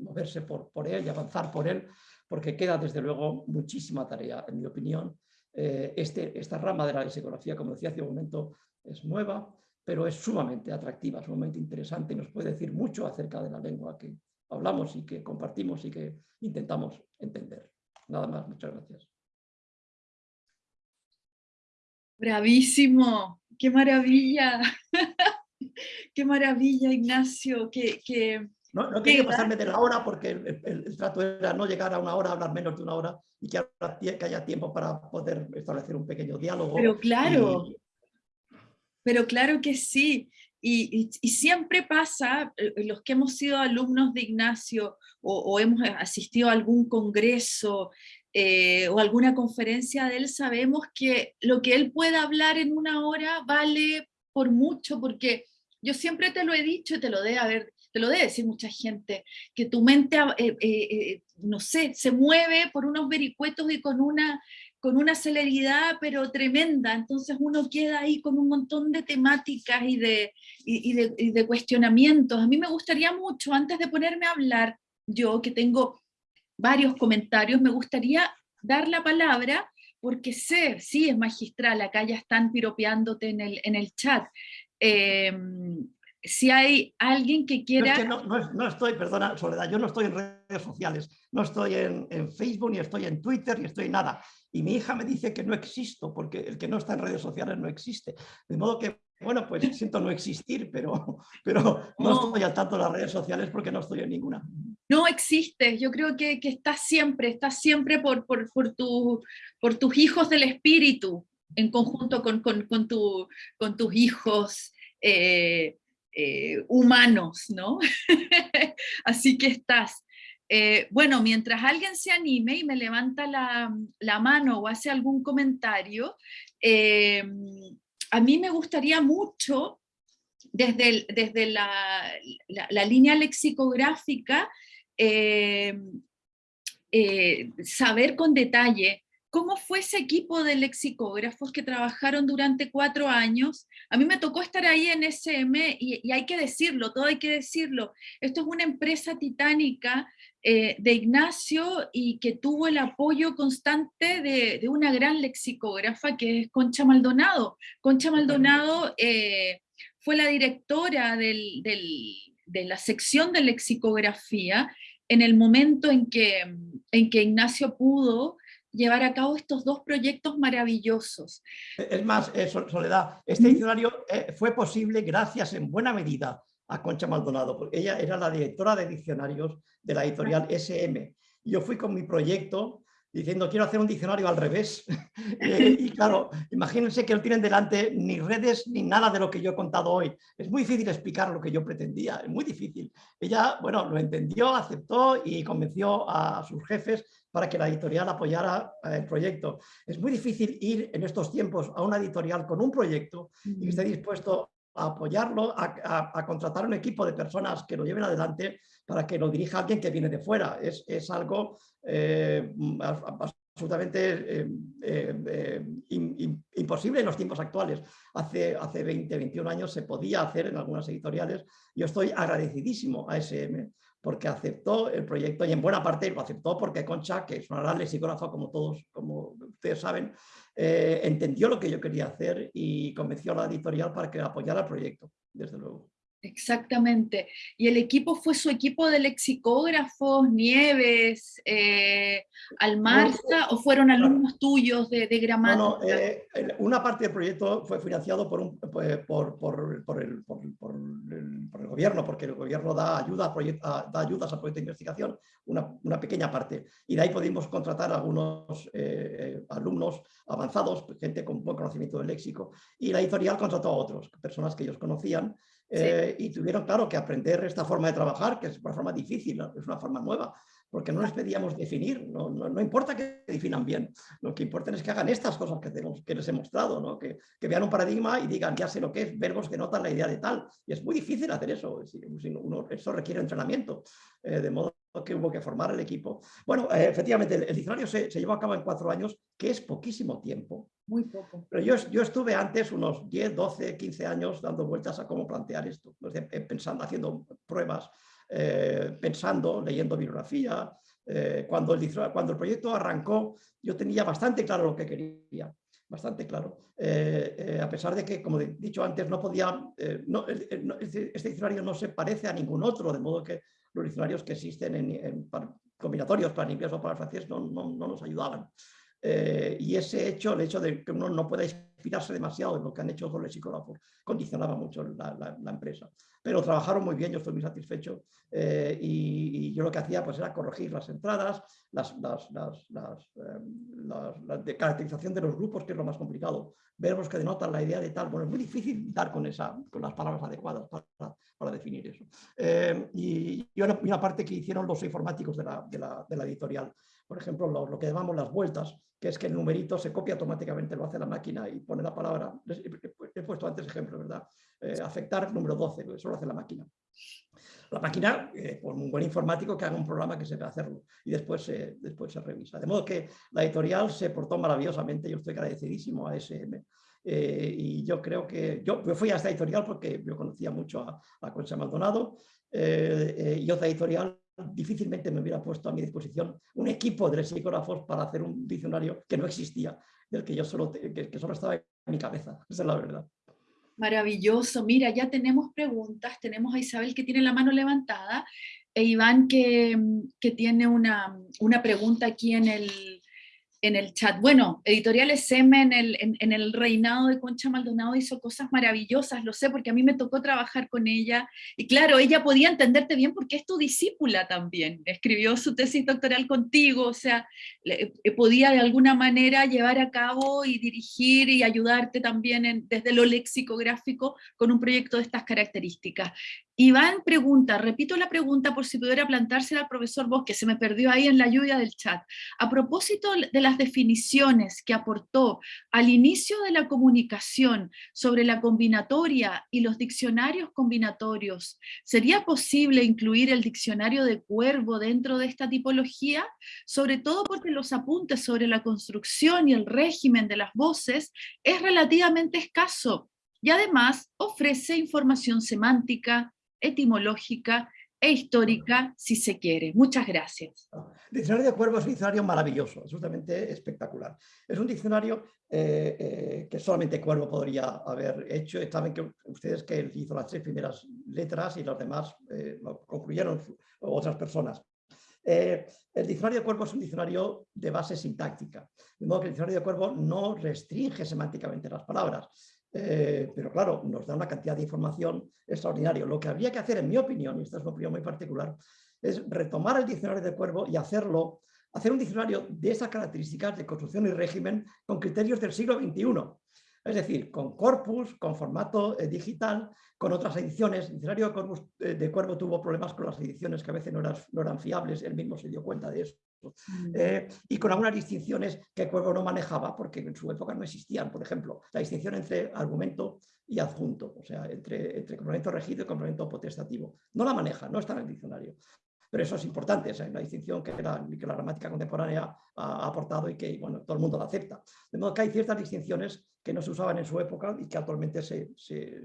moverse por, él y avanzar por él, porque queda desde luego muchísima tarea, en mi opinión. Eh, este, esta rama de la psicología, como decía hace un momento, es nueva, pero es sumamente atractiva, sumamente interesante y nos puede decir mucho acerca de la lengua que hablamos y que compartimos y que intentamos entender. Nada más, muchas gracias. Bravísimo, qué maravilla, <laughs> qué maravilla Ignacio, que... no, no quería pasarme de la hora porque el, trato era no llegar a una hora, hablar menos de una hora y que, que haya tiempo para poder establecer un pequeño diálogo. Pero claro, pero claro que sí. Y, siempre pasa, eh, los que hemos sido alumnos de Ignacio o, hemos asistido a algún congreso eh, o alguna conferencia de él, sabemos que lo que él pueda hablar en una hora vale por mucho, porque yo siempre te lo he dicho y te lo de haber te lo debe decir mucha gente, que tu mente, eh, eh, no sé, se mueve por unos vericuetos y con una, con una celeridad pero tremenda, entonces uno queda ahí con un montón de temáticas y de, y, de, y de cuestionamientos. A mí me gustaría mucho, antes de ponerme a hablar, yo que tengo varios comentarios, me gustaría dar la palabra porque sé, sí es magistral, acá ya están piropeándote en el, en el chat, eh, si hay alguien que quiera... no, estoy, perdona Soledad, yo no estoy en redes sociales, no estoy en, Facebook, ni estoy en Twitter, ni estoy en nada. Y mi hija me dice que no existo, porque el que no está en redes sociales no existe. De modo que, bueno, pues <laughs> siento no existir, pero, pero no, estoy al tanto de las redes sociales porque no estoy en ninguna. No existe, yo creo que, que estás siempre, estás siempre por, por, por, tu, por tus hijos del espíritu, en conjunto con, con, con, tu, con tus hijos eh, eh, humanos, ¿no? <laughs> Así que estás. Eh, bueno, mientras alguien se anime y me levanta la, mano o hace algún comentario, eh, a mí me gustaría mucho, desde, desde la, línea lexicográfica, saber con detalle ¿Cómo fue ese equipo de lexicógrafos que trabajaron durante cuatro años? A mí me tocó estar ahí en SM y, hay que decirlo, todo hay que decirlo. Esto es una empresa titánica eh, de Ignacio y que tuvo el apoyo constante de, una gran lexicógrafa que es Concha Maldonado. Concha Maldonado eh, fue la directora de la sección de lexicografía en el momento en que, en que Ignacio pudo llevar a cabo estos dos proyectos maravillosos. Es más, eh, Soledad, este diccionario eh, fue posible gracias en buena medida a Concha Maldonado, porque ella era la directora de diccionarios de la editorial SM. Yo fui con mi proyecto diciendo quiero hacer un diccionario al revés. <laughs> Eh, y claro, imagínense que no tienen delante ni redes ni nada de lo que yo he contado hoy. Es muy difícil explicar lo que yo pretendía, es muy difícil. Ella, bueno, lo entendió, aceptó y convenció a sus jefes para que la editorial apoyara eh, el proyecto. Es muy difícil ir en estos tiempos a una editorial con un proyecto y que esté dispuesto a apoyarlo, a, contratar un equipo de personas que lo lleven adelante para que lo dirija alguien que viene de fuera. Es, algo eh, absolutamente eh, imposible en los tiempos actuales. Hace, hace 20, 21 años se podía hacer en algunas editoriales. Yo estoy agradecidísimo a SM porque aceptó el proyecto y en buena parte lo aceptó porque Concha, que es una gran lexicógrafa como todos, como ustedes saben, eh, entendió lo que yo quería hacer y convenció a la editorial para que apoyara el proyecto, desde luego. Exactamente. Y el equipo fue su equipo de lexicógrafos, Nieves, eh, Almarza, o fueron alumnos tuyos de, de gramática? No, eh, una parte del proyecto fue financiado por, un, pues, por, por, por, el, el, gobierno, porque el gobierno da, ayuda a da ayudas a proyectos de investigación, una, una, pequeña parte. Y de ahí pudimos contratar a algunos eh, alumnos avanzados, gente con buen conocimiento del léxico, y la editorial contrató a otros, personas que ellos conocían, eh, y tuvieron, claro, que aprender esta forma de trabajar, que es una forma difícil, es una forma nueva, porque no les pedíamos definir, no, no, importa que definan bien, lo que importa es que hagan estas cosas que, tenemos, que les he mostrado, ¿no? que, que, vean un paradigma y digan, ya sé lo que es, verbos que notan la idea de tal, y es muy difícil hacer eso, eso requiere entrenamiento, eh, de modo que hubo que formar el equipo. Bueno, eh, efectivamente, el, diccionario se, se, llevó a cabo en cuatro años, que es poquísimo tiempo. Muy poco. Pero yo, yo estuve antes unos 10, 12, 15 años dando vueltas a cómo plantear esto, eh, pensando, haciendo pruebas, eh, pensando, leyendo bibliografía. cuando, el, cuando el proyecto arrancó, yo tenía bastante claro lo que quería bastante claro. a pesar de que, como he dicho antes, no podía, no, este, este diccionario no se parece a ningún otro, de modo que los diccionarios que existen en, combinatorios para el inglés o para el francés no, no, nos ayudaban. Eh, y ese hecho, el hecho de que uno no pueda inspirarse demasiado en lo que han hecho los psicólogos, condicionaba mucho la, empresa. Pero trabajaron muy bien, yo estoy muy satisfecho eh, y, yo lo que hacía pues, era corregir las entradas, las, las, las, eh, de caracterización de los grupos, que es lo más complicado, verbos que denotan la idea de tal, bueno, es muy difícil dar con, esa, con las palabras adecuadas para, para definir eso. y, y una, parte que hicieron los informáticos de la, de la, de editorial, por ejemplo, lo, lo, que llamamos las vueltas, que es que el numerito se copia automáticamente, lo hace la máquina y pone la palabra. He puesto antes ejemplo, ¿verdad? Eh, afectar número 12, eso lo hace la máquina. La máquina, eh, un buen informático, que haga un programa que sepa hacerlo y después se, después se revisa. De modo que la editorial se portó maravillosamente, yo estoy agradecidísimo a SM. Eh, y yo creo que yo, fui a esta editorial porque yo conocía mucho a, a Concha Maldonado y otra editorial difícilmente me hubiera puesto a mi disposición un equipo de lexicógrafos para hacer un diccionario que no existía, del que yo solo, que, solo estaba en mi cabeza, esa es la verdad. Maravilloso, mira, ya tenemos preguntas, tenemos a Isabel que tiene la mano levantada, e Iván que, que tiene una, una pregunta aquí en el, en el chat. Bueno, Editorial SM en el, en, el reinado de Concha Maldonado hizo cosas maravillosas, lo sé porque a mí me tocó trabajar con ella, y claro, ella podía entenderte bien porque es tu discípula también, escribió su tesis doctoral contigo, o sea, eh, podía de alguna manera llevar a cabo y dirigir y ayudarte también desde lo lexicográfico con un proyecto de estas características. Iván pregunta, repito la pregunta por si pudiera plantársela al profesor Bosque, se me perdió ahí en la lluvia del chat. A propósito de las definiciones que aportó al inicio de la comunicación sobre la combinatoria y los diccionarios combinatorios, ¿sería posible incluir el diccionario de cuervo dentro de esta tipología? Sobre todo porque los apuntes sobre la construcción y el régimen de las voces es relativamente escaso y además ofrece información semántica, etimológica e histórica, si se quiere. Muchas gracias. El diccionario de Cuervo es un diccionario maravilloso, absolutamente espectacular. Es un diccionario eh, eh, que solamente Cuervo podría haber hecho. Saben que ustedes que hizo las tres primeras letras y las demás eh, lo concluyeron otras personas. el diccionario de Cuervo es un diccionario de base sintáctica, de modo que el diccionario de Cuervo no restringe semánticamente las palabras, eh, pero claro, nos da una cantidad de información extraordinaria. Lo que habría que hacer, en mi opinión, y esta es una opinión muy particular, es retomar el diccionario de Cuervo y hacerlo, hacer un diccionario de esas características de construcción y régimen con criterios del siglo XXI. Es decir, con corpus, con formato eh, digital, con otras ediciones. El diccionario de, eh, de Cuervo tuvo problemas con las ediciones que a veces no no eran fiables, él mismo se dio cuenta de eso. Mm. Eh, y con algunas distinciones que Cuervo no manejaba porque en su época no existían. Por ejemplo, la distinción entre argumento y adjunto, o sea, entre, entre complemento regido y complemento potestativo. No la maneja, no está en el diccionario. Pero eso es importante, es una distinción que la, que la gramática contemporánea ha, aportado y que bueno, todo el mundo la acepta. De modo que hay ciertas distinciones que no se usaban en su época y que actualmente se,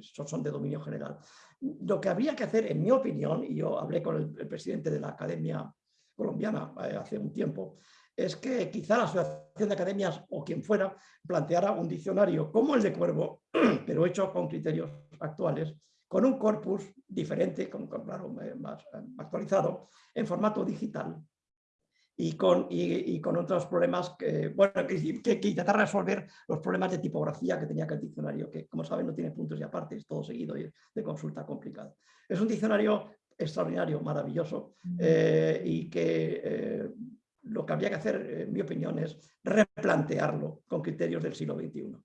son de dominio general. Lo que habría que hacer, en mi opinión, y yo hablé con el presidente de la Academia colombiana eh, hace un tiempo, es que quizá la Asociación de Academias o quien fuera planteara un diccionario como el de Cuervo, <clears throat> pero hecho con criterios actuales, con un corpus diferente, con, claro, eh, más eh, actualizado, en formato digital y con, y, con otros problemas que, bueno, que, que, intentar resolver los problemas de tipografía que tenía que el diccionario, que como saben no tiene puntos y apartes, todo seguido y de consulta complicado. Es un diccionario extraordinario, maravilloso, eh, y que eh, lo que habría que hacer, en mi opinión, es replantearlo con criterios del siglo XXI.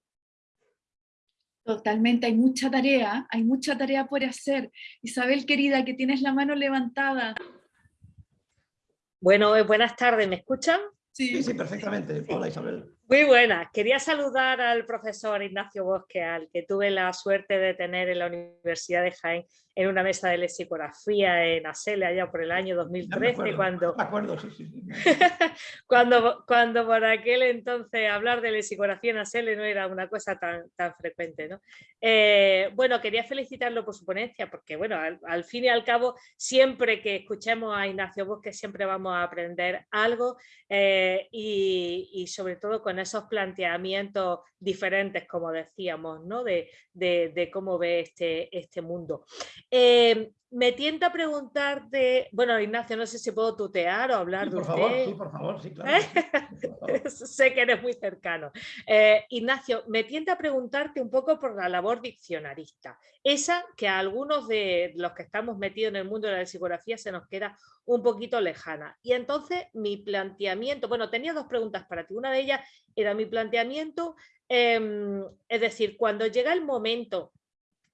Totalmente, hay mucha tarea, hay mucha tarea por hacer. Isabel, querida, que tienes la mano levantada. Bueno, eh, buenas tardes, ¿me escuchan? Sí, sí, perfectamente. Hola Isabel. Muy buenas. Quería saludar al profesor Ignacio Bosque, al que tuve la suerte de tener en la Universidad de Jaén en una mesa de lexicografía en Asele allá por el año 2013 cuando, <laughs> cuando, cuando por aquel entonces hablar de lexicografía en Asele no era una cosa tan, tan frecuente. ¿no? Eh, bueno, quería felicitarlo por su ponencia porque bueno, al, fin y al cabo siempre que escuchemos a Ignacio Bosque siempre vamos a aprender algo eh, y, y, sobre todo con esos planteamientos diferentes como decíamos, ¿no? de, de, de cómo ve este, este mundo. Eh, me tienta preguntarte, bueno Ignacio, no sé si puedo tutear o hablar por de favor, usted. Sí, por favor, sí, claro. <laughs> sé que eres muy cercano. Eh, Ignacio, me tienta preguntarte un poco por la labor diccionarista, esa que a algunos de los que estamos metidos en el mundo de la psicografía se nos queda un poquito lejana. Y entonces mi planteamiento, bueno, tenía dos preguntas para ti. Una de ellas era mi planteamiento, em, es decir, cuando llega el momento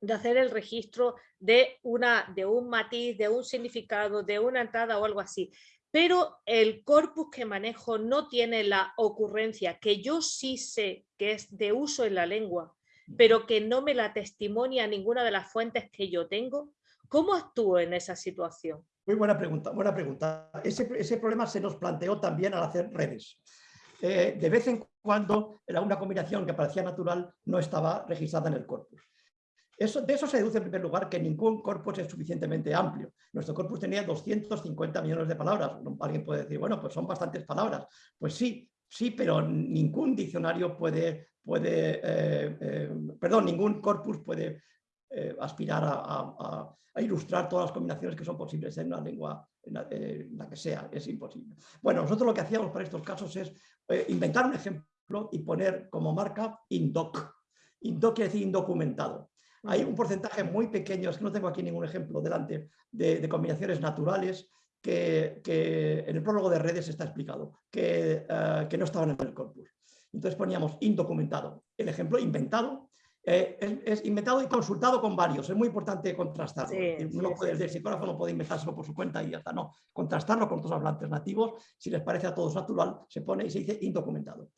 de hacer el registro de, una, de un matiz, de un significado, de una entrada o algo así. Pero el corpus que manejo no tiene la ocurrencia que yo sí sé que es de uso en la lengua, pero que no me la testimonia ninguna de las fuentes que yo tengo. ¿Cómo actúo en esa situación? Muy buena pregunta, buena pregunta. Ese, ese problema se nos planteó también al hacer redes. Eh, de vez en cuando era una combinación que parecía natural no estaba registrada en el corpus de eso se deduce en primer lugar que ningún corpus es suficientemente amplio. Nuestro corpus tenía 250 millones de palabras. Alguien puede decir, bueno, pues son bastantes palabras. Pues sí, sí, pero ningún diccionario puede, puede eh, eh, perdón, ningún corpus puede eh, aspirar a, ilustrar todas las combinaciones que son posibles en una lengua en la, que sea, es imposible. Bueno, nosotros lo que hacíamos para estos casos es inventar un ejemplo y poner como marca INDOC. INDOC quiere decir indocumentado. Hay un porcentaje muy pequeño, es que no tengo aquí ningún ejemplo delante, de, combinaciones naturales que, en el prólogo de redes está explicado, que, eh, que, no estaban en el corpus. Entonces poníamos indocumentado. El ejemplo inventado eh, es, inventado y consultado con varios. Es muy importante contrastarlo. el psicógrafo no puede inventárselo por su cuenta y ya está. No, contrastarlo con otros hablantes nativos. Si les parece a todos natural, se pone y se dice indocumentado.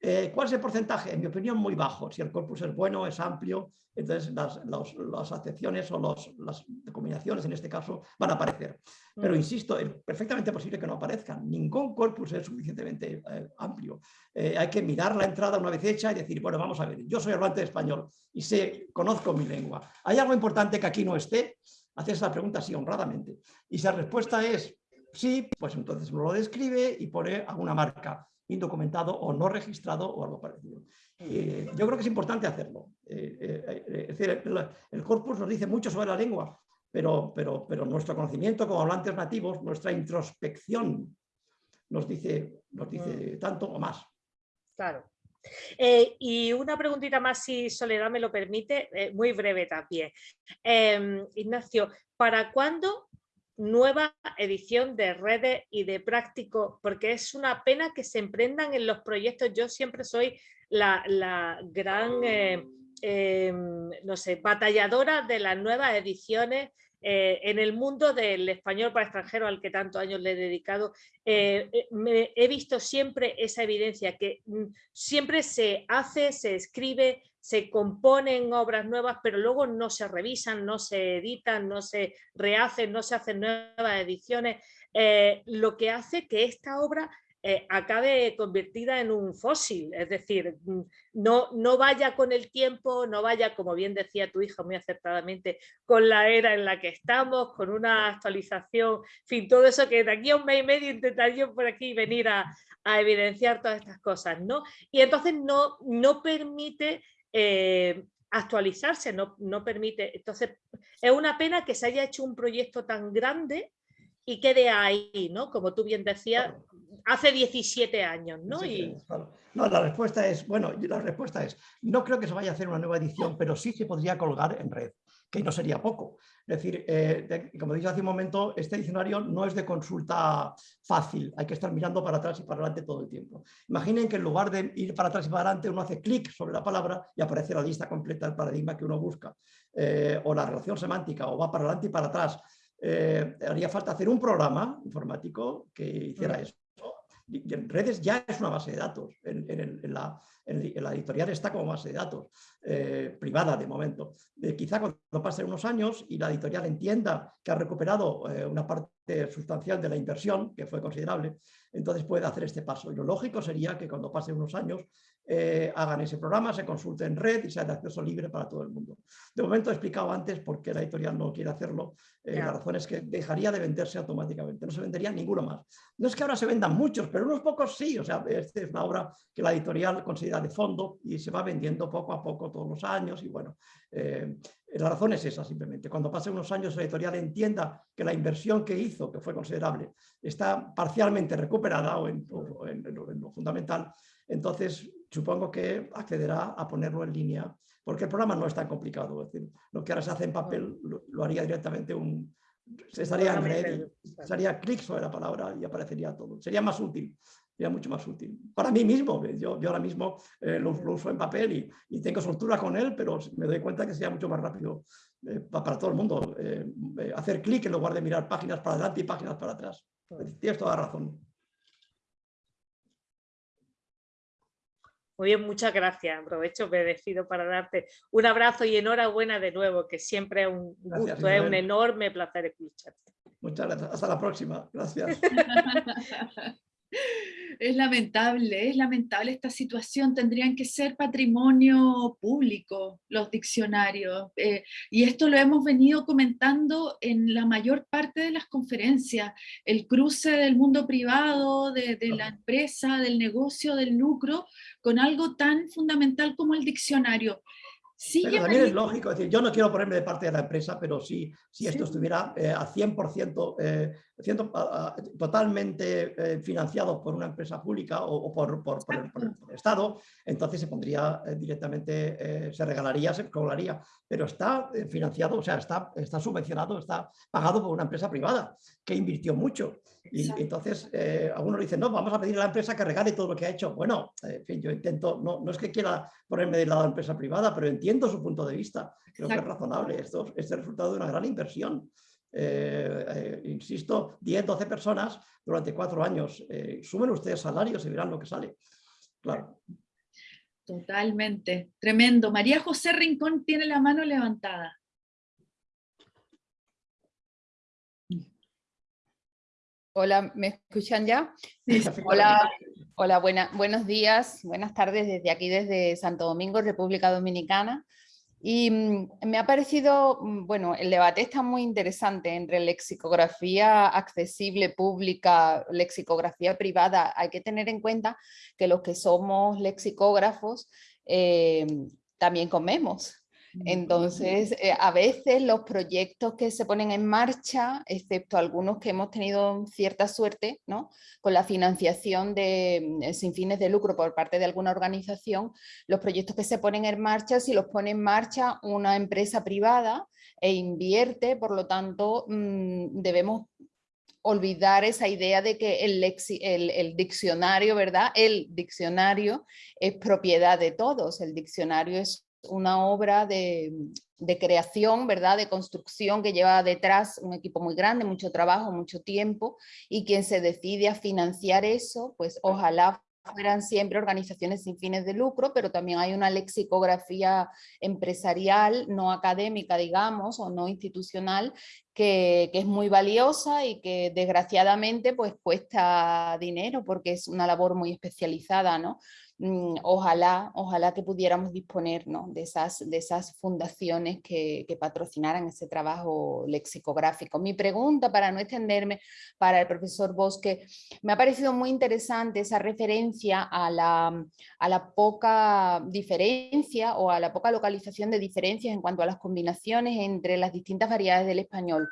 Eh, ¿Cuál es el porcentaje? En mi opinión, muy bajo. Si el corpus es bueno, es amplio, entonces las, acepciones o las combinaciones, en este caso, van a aparecer. Pero mm. insisto, es perfectamente posible que no aparezcan. Ningún corpus es suficientemente eh, amplio. Eh, hay que mirar la entrada una vez hecha y decir, bueno, vamos a ver, yo soy hablante de español y sé, conozco mi lengua. ¿Hay algo importante que aquí no esté? Haces la pregunta así honradamente. Y si la respuesta es sí, pues entonces lo describe y pone alguna marca indocumentado o no registrado o algo parecido. Eh, yo creo que es importante hacerlo. Eh, eh, es decir, el, corpus nos dice mucho sobre la lengua, pero, pero, pero nuestro conocimiento como hablantes nativos, nuestra introspección nos dice, nos dice mm. tanto o más. Claro. y una preguntita más, si Soledad me lo permite, muy breve también. Em, Ignacio, ¿para cuándo nueva edición de redes y de práctico, porque es una pena que se emprendan en los proyectos. Yo siempre soy la, gran, eh, em, no sé, batalladora de las nuevas ediciones eh, en el mundo del español para extranjero al que tantos años le he dedicado, eh, he visto siempre esa evidencia que mm, siempre se hace, se escribe, se componen obras nuevas, pero luego no se revisan, no se editan, no se rehacen, no se hacen nuevas ediciones, eh, lo que hace que esta obra eh, acabe convertida en un fósil, es decir, mm, no, no vaya con el tiempo, no vaya, como bien decía tu hija muy acertadamente, con la era en la que estamos, con una actualización, en fin, todo eso que de aquí a un mes y medio intentaré yo por aquí venir a, a evidenciar todas estas cosas, ¿no? Y entonces no, no permite eh, actualizarse, no, no permite. Entonces, es una pena que se haya hecho un proyecto tan grande y quede ahí, ¿no? Como tú bien decías, hace 17 años, ¿no? y... No, la respuesta es, bueno, la respuesta es, no creo que se vaya a hacer una nueva edición, pero sí se podría colgar en red que no sería poco. Es decir, eh, como dije hace un momento, este diccionario no es de consulta fácil, hay que estar mirando para atrás y para adelante todo el tiempo. Imaginen que en lugar de ir para atrás y para adelante, uno hace clic sobre la palabra y aparece la lista completa del paradigma que uno busca, eh, o la relación semántica, o va para adelante y para atrás. Eh, haría falta hacer un programa informático que hiciera eso redes ya es una base de datos, en, la, editorial está como base de datos, eh, privada de momento. Eh, quizá cuando pasen unos años y la editorial entienda que ha recuperado eh, una parte sustancial de la inversión, que fue considerable, entonces puede hacer este paso. Y lo lógico sería que cuando pasen unos años eh, hagan ese programa, se consulte en red y sea de acceso libre para todo el mundo. De momento he explicado antes por qué la editorial no quiere hacerlo. Eh, la razón es que dejaría de venderse automáticamente, no se vendería ninguno más. No es que ahora se vendan muchos, pero unos pocos sí. O sea, esta es una obra que la editorial considera de fondo y se va vendiendo poco a poco todos los años y bueno, eh, la razón es esa simplemente. Cuando pasen unos años la editorial entienda que la inversión que hizo, que fue considerable, está parcialmente recuperada o en, lo fundamental, entonces supongo que accederá a ponerlo en línea, porque el programa no es tan complicado. Es decir, lo que ahora se hace en papel lo, haría directamente un... Se estaría en red, sería clic sobre la palabra y aparecería todo. Sería más útil sería mucho más útil. Para mí mismo, yo, yo ahora mismo eh, lo, uso en papel y, y, tengo soltura con él, pero me doy cuenta que sería mucho más rápido eh, para todo el mundo eh, hacer clic en lugar de mirar páginas para adelante y páginas para atrás. Tienes toda la razón. Muy bien, muchas gracias. Aprovecho, me despido para darte un abrazo y enhorabuena de nuevo, que siempre es un gusto, es un enorme placer escucharte. Muchas gracias. Hasta la próxima. Gracias. <laughs> Es lamentable, es lamentable esta situación. Tendrían que ser patrimonio público los diccionarios. Eh, y esto lo hemos venido comentando en la mayor parte de las conferencias. El cruce del mundo privado, de, la empresa, del negocio, del lucro, con algo tan fundamental como el diccionario. Pero también es lógico, decir, yo no quiero ponerme de parte de la empresa, pero sí, si esto estuviera eh, a 100% eh, totalmente eh, financiado por una empresa pública o, por, por, el, Estado, entonces se pondría eh, directamente, eh, se regalaría, se cobraría, pero está financiado, o sea, está, está subvencionado, está pagado por una empresa privada que invirtió mucho. Y entonces algunos dicen, no, vamos a pedir a la empresa que regale todo lo que ha hecho. Bueno, en fin, yo intento, no, no es que quiera ponerme del lado de la empresa privada, pero entiendo su punto de vista. Creo que es razonable. Esto es el resultado de una gran inversión. Eh, eh, insisto, 10, 12 personas durante cuatro años. Eh, sumen ustedes salarios y verán lo que sale. Claro. Totalmente, tremendo. María José Rincón tiene la mano levantada. Hola, ¿me escuchan ya? Hola, hola buenos días, buenas tardes desde aquí, desde Santo Domingo, República Dominicana. Y mm, me ha parecido, mm, bueno, el debate está muy interesante entre lexicografía accesible, pública, lexicografía privada. Hay que tener en cuenta que los que somos lexicógrafos eh, también comemos. Entonces, eh, a veces los proyectos que se ponen en marcha, excepto algunos que hemos tenido cierta suerte, ¿no? con la financiación de, mm, sin fines de lucro por parte de alguna organización, los proyectos que se ponen en marcha, si los pone en marcha una empresa privada e invierte, por lo tanto, mm, debemos olvidar esa idea de que el, el, el, diccionario, ¿verdad? El diccionario es propiedad de todos, el diccionario es una obra de, creación, ¿verdad? de construcción que lleva detrás un equipo muy grande, mucho trabajo, mucho tiempo, y quien se decide a financiar eso, pues ojalá fueran siempre organizaciones sin fines de lucro, pero también hay una lexicografía empresarial, no académica, digamos, o no institucional, que, que, es muy valiosa y que desgraciadamente pues cuesta dinero porque es una labor muy especializada, ¿no? Mm, ojalá, ojalá que pudiéramos disponer de, esas, de esas fundaciones que, patrocinaran ese trabajo lexicográfico. Mi pregunta, para no extenderme, para el profesor Bosque, me ha parecido muy interesante esa referencia a la, a la poca diferencia o a la poca localización de diferencias en cuanto a las combinaciones entre las distintas variedades del español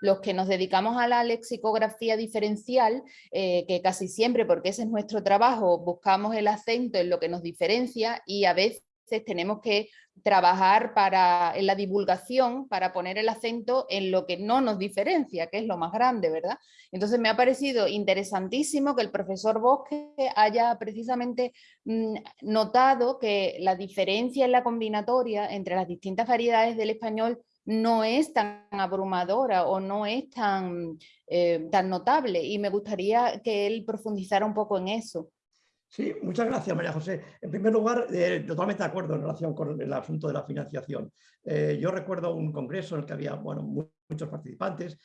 los que nos dedicamos a la lexicografía diferencial, eh, que casi siempre, porque ese es nuestro trabajo, buscamos el acento en lo que nos diferencia y a veces tenemos que trabajar para, en la divulgación para poner el acento en lo que no nos diferencia, que es lo más grande, ¿verdad? Entonces me ha parecido interesantísimo que el profesor Bosque haya precisamente mm, notado que la diferencia en la combinatoria entre las distintas variedades del español no es tan abrumadora o no es tan, eh, tan notable y me gustaría que él profundizara un poco en eso. Sí, muchas gracias María José. En primer lugar, eh, totalmente de acuerdo en relación con el asunto de la financiación. Eh, yo recuerdo un congreso en el que había bueno, muchos participantes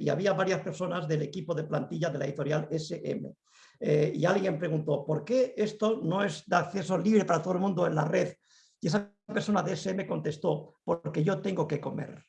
y había varias personas del equipo de plantilla de la editorial SM. eh, y alguien preguntó, ¿por qué esto no es de acceso libre para todo el mundo en la red? Y esa persona de ese me contestó, porque yo tengo que comer.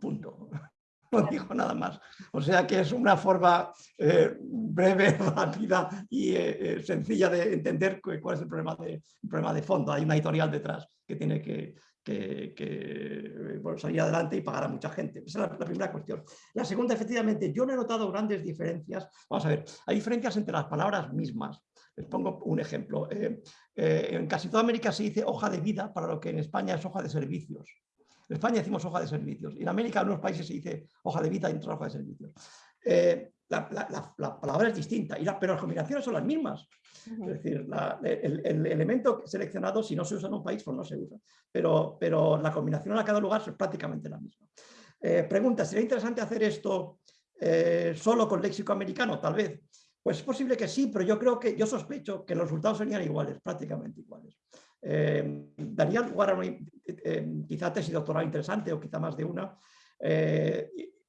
Punto. <laughs> No dijo nada más. O sea que es una forma eh, breve, <laughs> rápida y eh, sencilla de entender cuál es el problema de, el problema de fondo. Hay una editorial detrás que tiene que, que, bueno, salir adelante y pagar a mucha gente. Esa es la, primera cuestión. La segunda, efectivamente, yo no he notado grandes diferencias. Vamos a ver, hay diferencias entre las palabras mismas. Les pongo un ejemplo. Eh, eh, en casi toda América se dice hoja de vida para lo que en España es hoja de servicios. En España decimos hoja de servicios. Y en América, en algunos países se dice hoja de vida y en otros hoja de servicios. Eh, la, palabra es distinta, pero las combinaciones son las mismas. Es decir, el, elemento seleccionado, si no se usa en un país, pues no se usa. Pero, pero la combinación a cada lugar es prácticamente la misma. Eh, pregunta, ¿sería interesante hacer esto eh, solo con léxico americano? Tal vez. Pues es posible que sí, pero yo creo que, yo sospecho que los resultados serían iguales, prácticamente iguales. Eh, daría lugar a una, quizá tesis doctoral interesante o quizá más de una,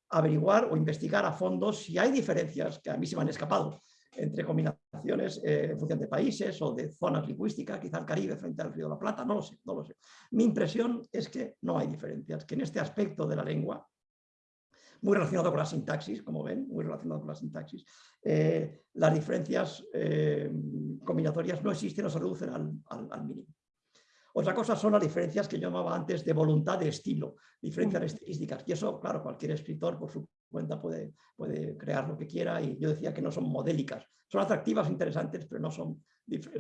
averiguar o investigar a fondo si hay diferencias que a mí se me han escapado entre combinaciones eh, en función de países o de zonas lingüísticas, quizá el Caribe frente al Río de la Plata, no lo sé, no lo sé. Mi impresión es que no hay diferencias, que en este aspecto de la lengua, muy relacionado con la sintaxis, como ven, muy relacionado con la sintaxis, eh, las diferencias eh, combinatorias no existen o se reducen al mínimo. Otra cosa son las diferencias que yo llamaba antes de voluntad de estilo, diferencias estilísticas. Y eso, claro, cualquier escritor por su cuenta puede, puede crear lo que quiera y yo decía que no son modélicas. Son atractivas, interesantes, pero no son,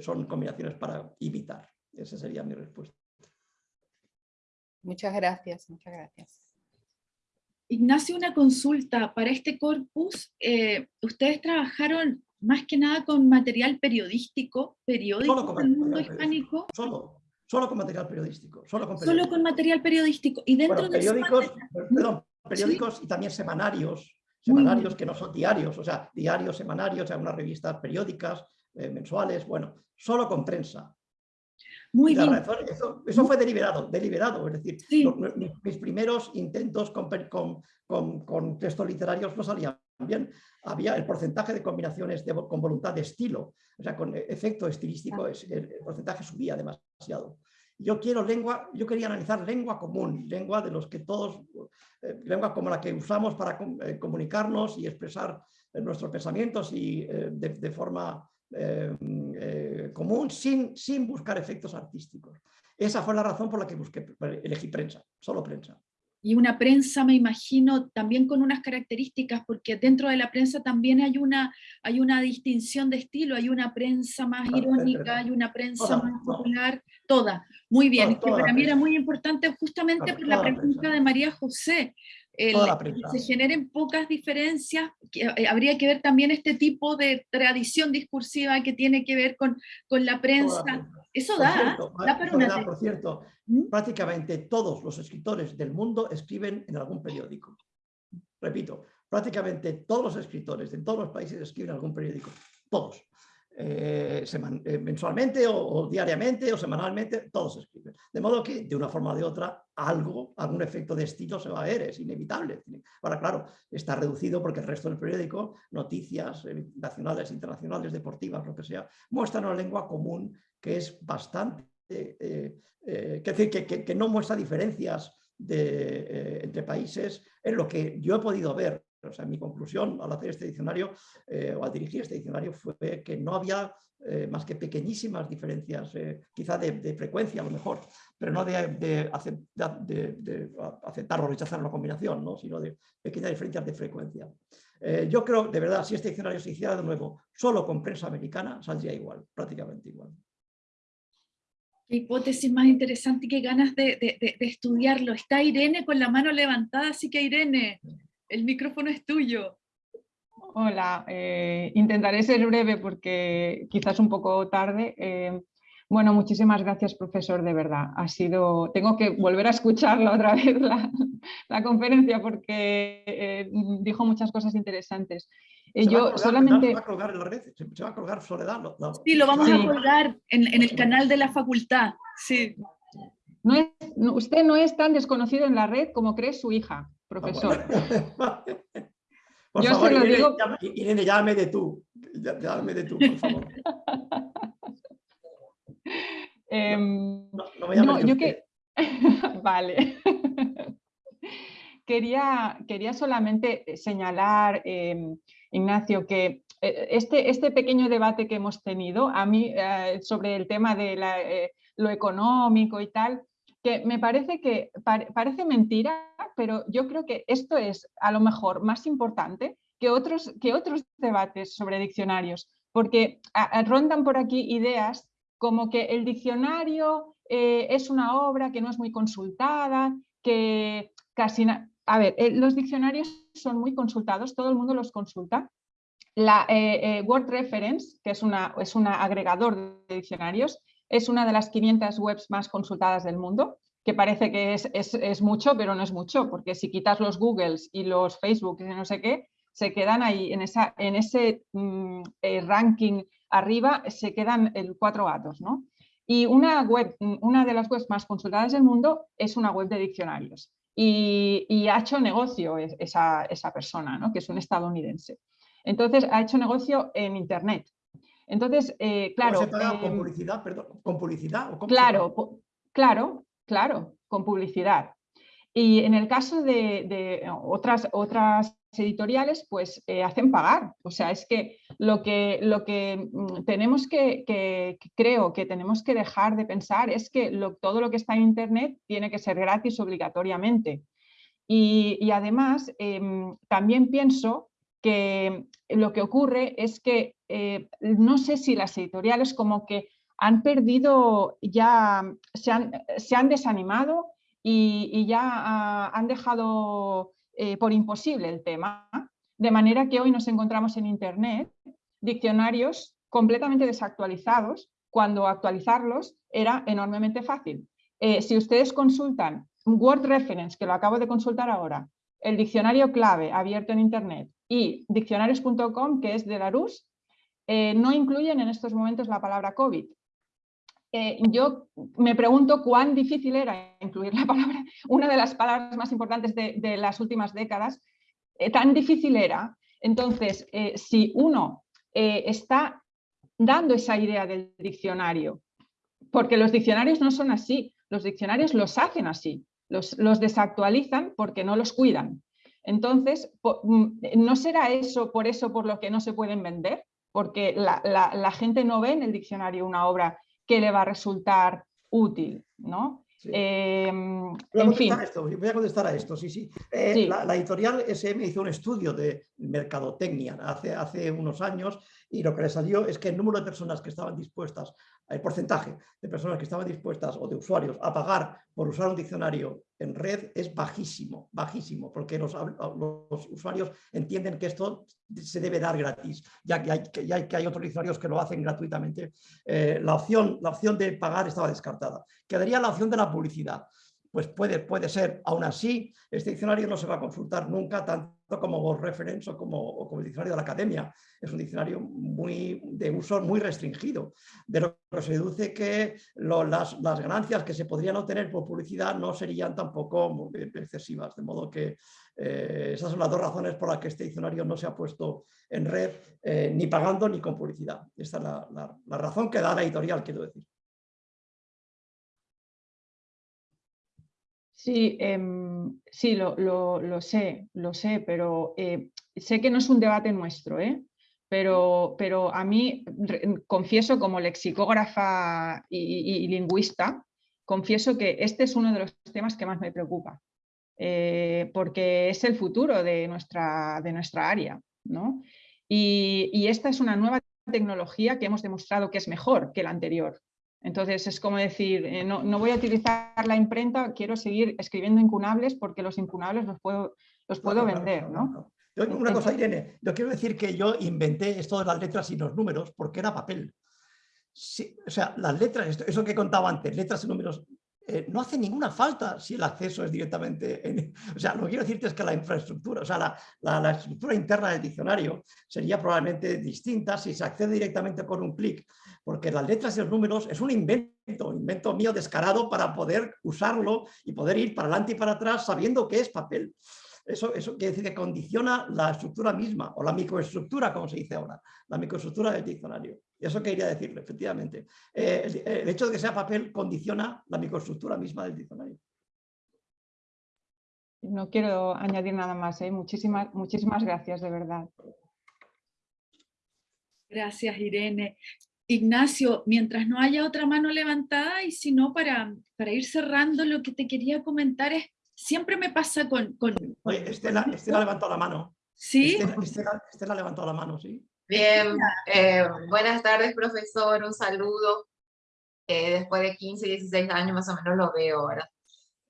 son combinaciones para imitar. Esa sería mi respuesta. Muchas gracias, muchas gracias. Ignacio, una consulta. Para este corpus, eh, ustedes trabajaron más que nada con material periodístico, periódico del mundo hispánico. Solo, Solo con material periodístico. Solo con, Solo con material periodístico. Y dentro de periódicos, perdón, periódicos y también semanarios, semanarios que no son diarios, o sea, diarios, semanarios, algunas revistas periódicas, eh, mensuales, bueno, solo con prensa. Muy bien. eso, fue deliberado, deliberado, es decir, mis primeros intentos con, con, con, textos literarios no salían bien. Había el porcentaje de combinaciones con voluntad de estilo, o sea, con efecto estilístico, el porcentaje subía demasiado. Yo quiero lengua, yo quería analizar lengua común, lengua de los que todos, eh, lengua como la que usamos para eh, comunicarnos y expresar eh, nuestros pensamientos y de, forma común sin, sin buscar efectos artísticos. Esa fue la razón por la que busqué, elegí prensa, solo prensa. Y una prensa, me imagino, también con unas características, porque dentro de la prensa también hay una, hay una distinción de estilo, hay una prensa más irónica, hay una prensa más popular, toda. Muy bien, que para mí era muy importante justamente por la pregunta de María José, se generen pocas diferencias, eh, habría que ver también este tipo de tradición discursiva que tiene que ver con, con la prensa. Eso da, da para una... Por cierto, ¿Mm? prácticamente todos los escritores del mundo escriben en algún periódico. Repito, prácticamente todos los escritores de todos los países escriben en algún periódico. Todos. Eh, eh, mensualmente o, diariamente o semanalmente, todos escriben. De modo que, de una forma o de otra, algo, algún efecto de estilo se va a ver, es inevitable. Ahora, claro, está reducido porque el resto del periódico, noticias eh, nacionales, internacionales, deportivas, lo que sea, muestran una lengua común que es bastante, que, decir, que, no muestra diferencias de, entre países en lo que yo he podido ver o sea, mi conclusión al hacer este diccionario eh, o al dirigir este diccionario fue que no había eh, más que pequeñísimas diferencias, eh, quizá de, frecuencia a lo mejor, pero no de, de, aceptar o rechazar una combinación, ¿no? sino de pequeñas diferencias de frecuencia. yo creo, de verdad, si este diccionario se hiciera de nuevo solo con prensa americana, saldría igual, prácticamente igual. Qué hipótesis más interesante y qué ganas de, estudiarlo. Está Irene con la mano levantada, así que Irene, el micrófono es tuyo. Hola, eh, intentaré ser breve porque quizás un poco tarde. Eh, bueno, muchísimas gracias, profesor, de verdad. Ha sido, tengo que volver a escucharla otra <laughs> vez la, conferencia porque eh, dijo muchas cosas interesantes. yo solamente... ¿Se va a colgar en la red? ¿Se va a colgar Soledad? Sí, lo vamos a colgar en, el canal de la facultad. Sí. usted no es tan desconocido en la red como cree su hija. Ah, profesor. <laughs> Por Yo favor, se lo Irene, digo- Irene, llámame de tú. Llá- Llámame de tú, por favor. <laughs> Em, No, no me No, yo usted. que... <laughs> vale. quería, quería solamente señalar, eh, Ignacio, que eh, este, este pequeño debate que hemos tenido a mí eh, sobre el tema de la, eh, lo económico y tal, que me parece que pare- parece mentira, pero yo creo que esto es a lo mejor más importante que otros, que otros debates sobre diccionarios, porque rondan por aquí ideas como que el diccionario eh, es una obra que no es muy consultada, que casi... A ver, eh, los diccionarios son muy consultados, todo el mundo los consulta. La eh, Word Reference, que es, una, es un agregador de diccionarios, es una de las 500 webs más consultadas del mundo, que parece que es, mucho, pero no es mucho, porque si quitas los Googles y los Facebook y no sé qué, se quedan ahí en, ese mm, eh, ranking arriba, se quedan el cuatro gatos, ¿no? Y una web, una de las webs más consultadas del mundo es una web de diccionarios. Y, ha hecho negocio es- esa, esa persona, ¿no? que es un estadounidense. Entonces, ha hecho negocio en Internet. Entonces, eh, ¿Cómo claro. se paga? ¿Con em, publicidad? Perdón, ¿Con publicidad? ¿O cómo se Claro, claro, claro, con publicidad. Y en el caso de, de otras, otras editoriales, pues eh, hacen pagar. O sea, es que lo que, lo que mm, tenemos que, que- que creo que tenemos que dejar de pensar es que lo- todo lo que está en Internet tiene que ser gratis obligatoriamente. Y, y además, em, también pienso que lo que ocurre es que eh, no sé si las editoriales como que han perdido, ya se han, se han desanimado y, ya ah, han dejado eh, por imposible el tema, de manera que hoy nos encontramos en Internet diccionarios completamente desactualizados, cuando actualizarlos era enormemente fácil. Eh, si ustedes consultan Word Reference, que lo acabo de consultar ahora, el diccionario clave abierto en Internet y diccionarios.com, que es de Larousse, eh, no incluyen en estos momentos la palabra COVID. Eh, yo me pregunto cuán difícil era incluir la palabra, una de las palabras más importantes de, las últimas décadas, eh, tan difícil era. Entonces, si uno está dando esa idea del diccionario, porque los diccionarios no son así, los diccionarios los hacen así, los, los desactualizan porque no los cuidan. Entonces, mm, ¿no será eso por eso por lo que no se pueden vender? Porque la, la- la gente no ve en el diccionario una obra que le va a resultar útil, ¿no? Sí. Eh, Voy a en fin, contestar a esto, voy a contestar a esto, sí, sí. Eh, Sí. La, la editorial SM hizo un estudio de mercadotecnia hace, hace unos años y lo que le salió es que el número de personas que estaban dispuestas, el porcentaje de personas que estaban dispuestas o de usuarios a pagar por usar un diccionario en red es bajísimo, bajísimo, porque los, hab- los usuarios entienden que esto se debe dar gratis, ya que hay, que, hay- otros diccionarios que lo hacen gratuitamente. Eh, la, opción, la opción de pagar estaba descartada. Quedaría la opción de la publicidad. Pues puede, puede ser, aún así, este diccionario no se va a consultar nunca tanto como Reference o como, o como diccionario de la academia. Es un diccionario muy, de uso muy restringido. De lo que se deduce que las, las ganancias que se podrían obtener por publicidad no serían tampoco excesivas. De modo que eh, esas son las dos razones por las que este diccionario no se ha puesto en red eh, ni pagando ni con publicidad. Esta es la- la razón que da la editorial, quiero decir. Sí, em, sí lo, lo- lo sé, lo sé, pero eh, sé que no es un debate nuestro, ¿eh? pero, pero a mí, confieso como lexicógrafa y, lingüista, confieso que este es uno de los temas que más me preocupa, eh, porque es el futuro de nuestra, de nuestra área. ¿no? Y esta es una nueva tecnología que hemos demostrado que es mejor que la anterior. Entonces es como decir, eh, no, no voy a utilizar la imprenta, quiero seguir escribiendo incunables porque los incunables los puedo, los puedo Claro, vender, claro, ¿no? Yo, una cosa, Irene, yo quiero decir que yo inventé esto de las letras y los números porque era papel. Sí, o sea, las letras, esto- eso que contaba antes, letras y números, eh, no hace ninguna falta si el acceso es directamente... en- <laughs> o sea, lo que quiero decirte es que la infraestructura, o sea, la, la- la estructura interna del diccionario sería probablemente distinta si se accede directamente con un clic, porque las letras y los números es un invento, un invento mío descarado para poder usarlo y poder ir para adelante y para atrás sabiendo que es papel. Eso, eso quiere decir que condiciona la estructura misma, o la microestructura, como se dice ahora, la microestructura del diccionario. Eso quería decirle, efectivamente. Eh, el, hecho de que sea papel condiciona la microestructura misma del diccionario. No quiero añadir nada más, ¿eh? muchísimas, muchísimas gracias, de verdad. Gracias, Irene. Ignacio, mientras no haya otra mano levantada y si no, para, para ir cerrando, lo que te quería comentar es, siempre me pasa con... con Oye, Estela, Estela levantó la mano. ¿Sí? Estela, Estela, levantó la mano, sí. Bien, eh, buenas tardes, profesor, un saludo. Eh, después de 15, 16 años más o menos lo veo, ¿verdad?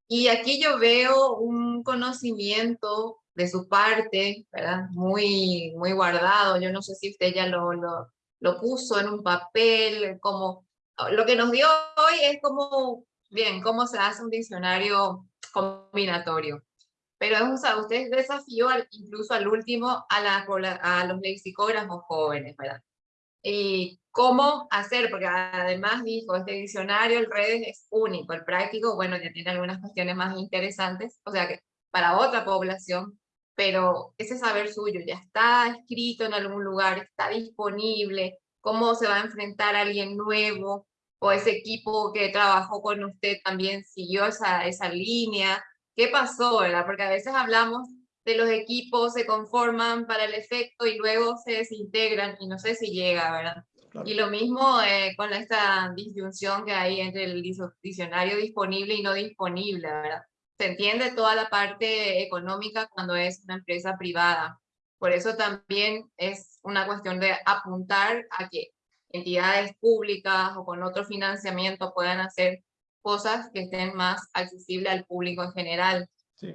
Y aquí yo veo un conocimiento de su parte, ¿verdad? Muy, muy guardado. Yo no sé si usted ya lo, lo, lo puso en un papel, como lo que nos dio hoy es como, bien, cómo se hace un diccionario combinatorio. Pero o sea, usted desafió incluso al último a, la, a los lexicógrafos jóvenes, ¿verdad? Y cómo hacer, porque además dijo, este diccionario, el redes es único, el práctico, bueno, ya tiene algunas cuestiones más interesantes, o sea que para otra población, pero ese saber suyo ya está escrito en algún lugar, está disponible, cómo se va a enfrentar a alguien nuevo, o ese equipo que trabajó con usted también siguió esa, esa línea, qué pasó, ¿verdad? Porque a veces hablamos de los equipos se conforman para el efecto y luego se desintegran y no sé si llega, ¿verdad? Y lo mismo eh, con esta disyunción que hay entre el diccionario disponible y no disponible, ¿verdad? Se entiende toda la parte económica cuando es una empresa privada. Por eso también es una cuestión de apuntar a que entidades públicas o con otro financiamiento puedan hacer cosas que estén más accesibles al público en general.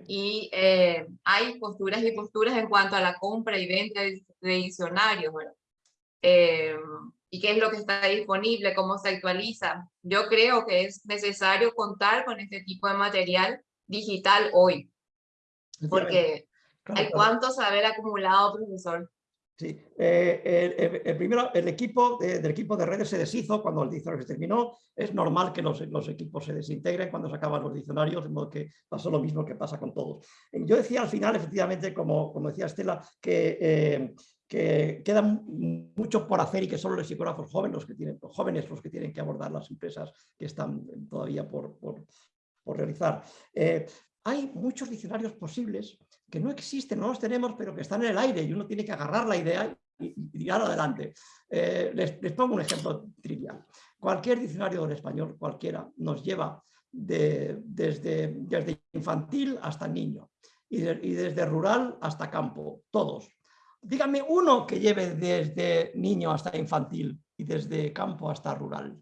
Y eh, hay posturas y posturas en cuanto a la compra y venta de, diccionarios, eh, y qué es lo que está disponible, cómo se actualiza. Yo creo que es necesario contar con este tipo de material digital hoy. Porque hay cuánto saber acumulado, profesor. Sí, eh, el, primero, el equipo del equipo de redes se deshizo cuando el diccionario se terminó. Es normal que los, los, equipos se desintegren cuando se acaban los diccionarios, de modo que pasó lo mismo que pasa con todos. Yo decía al final, efectivamente, como, como decía Estela, que, eh, que queda mucho por hacer y que solo los psicógrafos jóvenes los que tienen, jóvenes los que tienen que abordar las empresas que están todavía por, por, por realizar. Eh, hay muchos diccionarios posibles que no existen, no los tenemos, pero que están en el aire y uno tiene que agarrar la idea y, tirar adelante. Eh, les, pongo un ejemplo trivial. Cualquier diccionario del español, cualquiera, nos lleva desde, desde infantil hasta niño y, desde rural hasta campo, todos. Dígame uno que lleve desde niño hasta infantil y desde campo hasta rural.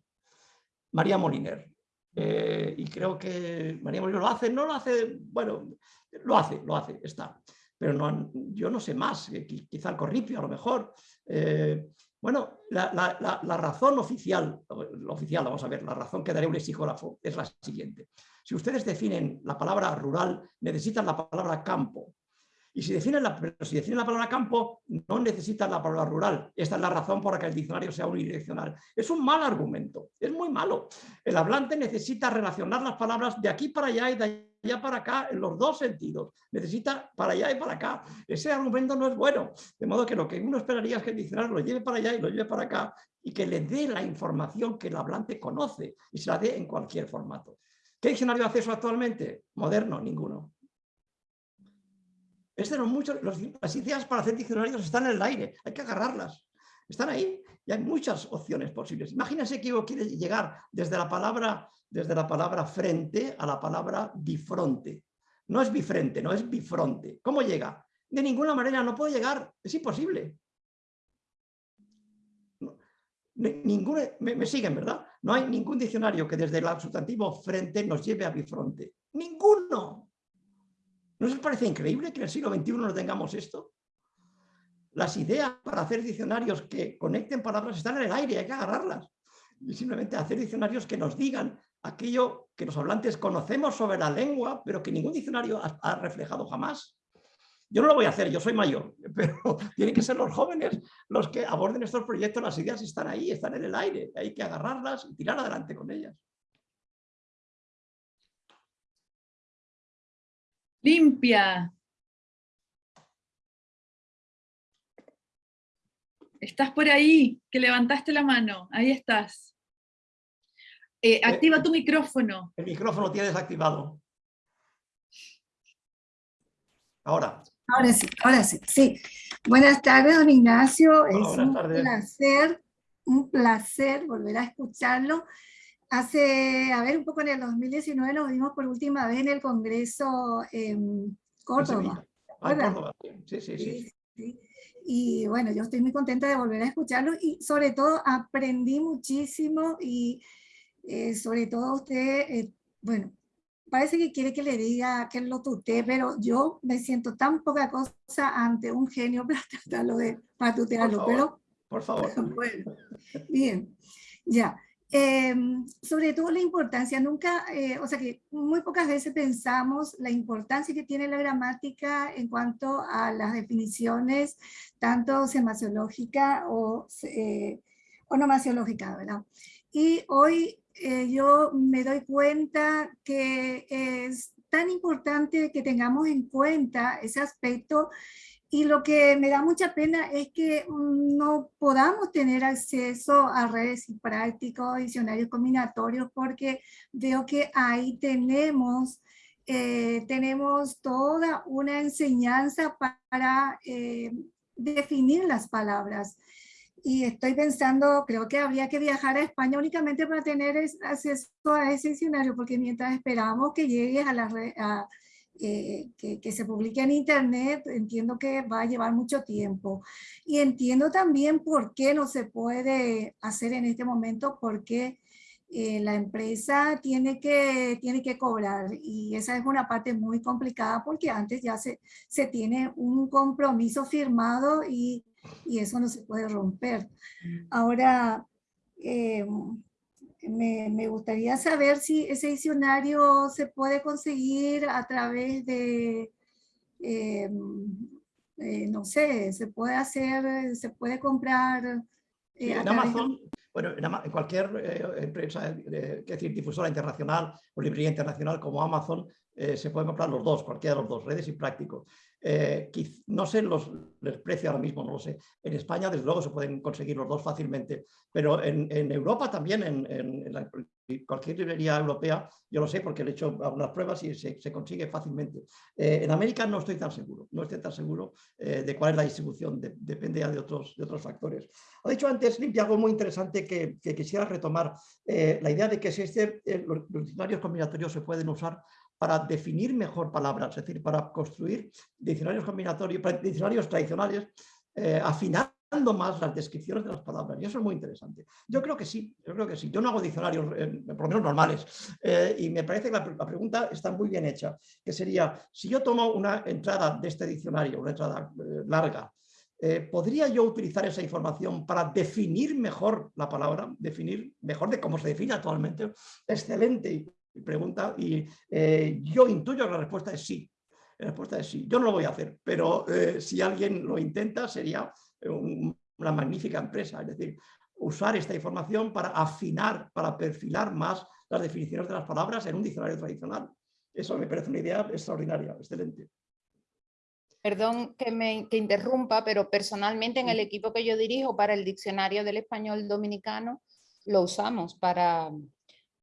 María Moliner. Eh, y creo que María Molino lo hace, no lo hace, bueno, lo hace, lo hace, está. Pero no, yo no sé más, eh, quizá el corripio a lo mejor. Eh, bueno, la, la, razón oficial, oficial, vamos a ver, la razón que daré un lexicógrafo es la siguiente. Si ustedes definen la palabra rural, necesitan la palabra campo. Y si definen, la, si definen la palabra campo, no necesitan la palabra rural. Esta es la razón por la que el diccionario sea unidireccional. Es un mal argumento, es muy malo. El hablante necesita relacionar las palabras de aquí para allá y de allá para acá en los dos sentidos. Necesita para allá y para acá. Ese argumento no es bueno. De modo que lo que uno esperaría es que el diccionario lo lleve para allá y lo lleve para acá y que le dé la información que el hablante conoce y se la dé en cualquier formato. ¿Qué diccionario hace eso actualmente? Moderno, ninguno. Este las ideas para hacer diccionarios están en el aire, hay que agarrarlas. Están ahí y hay muchas opciones posibles. Imagínense que uno quiere llegar desde la palabra, desde la palabra frente a la palabra bifronte. No es bifrente, no es bifronte. ¿Cómo llega? De ninguna manera no puede llegar, es imposible. me, me, siguen, ¿verdad? No hay ningún diccionario que desde el sustantivo frente nos lleve a bifronte. ¡Ninguno! ¿No os parece increíble que en el siglo XXI no tengamos esto? Las ideas para hacer diccionarios que conecten palabras están en el aire, hay que agarrarlas. Y simplemente hacer diccionarios que nos digan aquello que los hablantes conocemos sobre la lengua, pero que ningún diccionario ha, reflejado jamás. Yo no lo voy a hacer, yo soy mayor, <laughs> pero tienen que ser los jóvenes los que aborden estos proyectos, las ideas están ahí, están en el aire, hay que agarrarlas y tirar adelante con ellas. limpia. Estás por ahí, que levantaste la mano, ahí estás. Eh, eh, activa tu micrófono. El micrófono tienes activado. Ahora. Ahora sí, ahora sí, sí. Buenas tardes, don Ignacio. Es un placer, un placer volver a escucharlo Hace, a ver, un poco en el 2019 nos vimos por última vez en el Congreso en Córdoba. Ah, Córdoba, sí, sí, sí. sí. Y bueno, yo estoy muy contenta de volver a escucharlo y sobre todo aprendí muchísimo y eh, sobre todo usted, eh, bueno, parece que quiere que le diga que lo tutee, pero yo me siento tan poca cosa ante un genio <laughs> para tratarlo de, para tutearlo, pero... Por favor. <laughs> Bueno, bien, ya. Em, sobre todo la importancia, nunca, eh, o sea que muy pocas veces pensamos la importancia que tiene la gramática en cuanto a las definiciones, tanto semasiológica o eh, onomasiológica, ¿verdad? Y hoy eh, yo me doy cuenta que es tan importante que tengamos en cuenta ese aspecto y lo que me da mucha pena es que no podamos tener acceso a redes y prácticos, diccionarios combinatorios, porque veo que ahí tenemos, eh, tenemos toda una enseñanza para eh, definir las palabras. Y estoy pensando, creo que habría que viajar a España únicamente para tener acceso a ese diccionario, porque mientras esperamos que llegue a la red, eh, que, que, se publique en internet, entiendo que va a llevar mucho tiempo. Y entiendo también por qué no se puede hacer en este momento, porque eh, la empresa tiene que, tiene que cobrar y esa es una parte muy complicada porque antes ya se, se tiene un compromiso firmado y y eso no se puede romper. Ahora, eh, me, gustaría saber si ese diccionario se puede conseguir a través de, eh, eh, no sé, se puede hacer, se puede comprar. en Amazon, bueno, en, cualquier empresa, es decir, difusora internacional o librería internacional como Amazon, se pueden comprar los dos, cualquiera de los dos, redes y prácticos. Eh, no sé los, el precio ahora mismo, no lo sé. En España, desde luego, se pueden conseguir los dos fácilmente, pero en, Europa también, en, cualquier librería europea, yo lo sé porque he hecho algunas pruebas y se, consigue fácilmente. Eh, en América no estoy tan seguro, no estoy tan seguro eh, de cuál es la distribución, depende ya de otros, de otros factores. Ha dicho antes, Limpia, algo muy interesante que, quisiera retomar, la idea de que si este, los diccionarios combinatorios se pueden usar para definir mejor palabras, es decir, para construir diccionarios combinatorios, diccionarios tradicionales, eh, afinando más las descripciones de las palabras. Y eso es muy interesante. Yo creo que sí, yo creo que sí. Yo no hago diccionarios, eh, por lo menos normales, eh, y me parece que la, pregunta está muy bien hecha, que sería, si yo tomo una entrada de este diccionario, una entrada larga, ¿podría yo utilizar esa información para definir mejor la palabra, definir mejor de cómo se define actualmente? Excelente pregunta y eh, yo intuyo que la respuesta es sí. La respuesta es sí. Yo no lo voy a hacer, pero eh, si alguien lo intenta sería una magnífica empresa. Es decir, usar esta información para afinar, para perfilar más las definiciones de las palabras en un diccionario tradicional. Eso me parece una idea extraordinaria, excelente. Perdón que me que interrumpa, pero personalmente en el equipo que yo dirijo para el diccionario del español dominicano lo usamos para,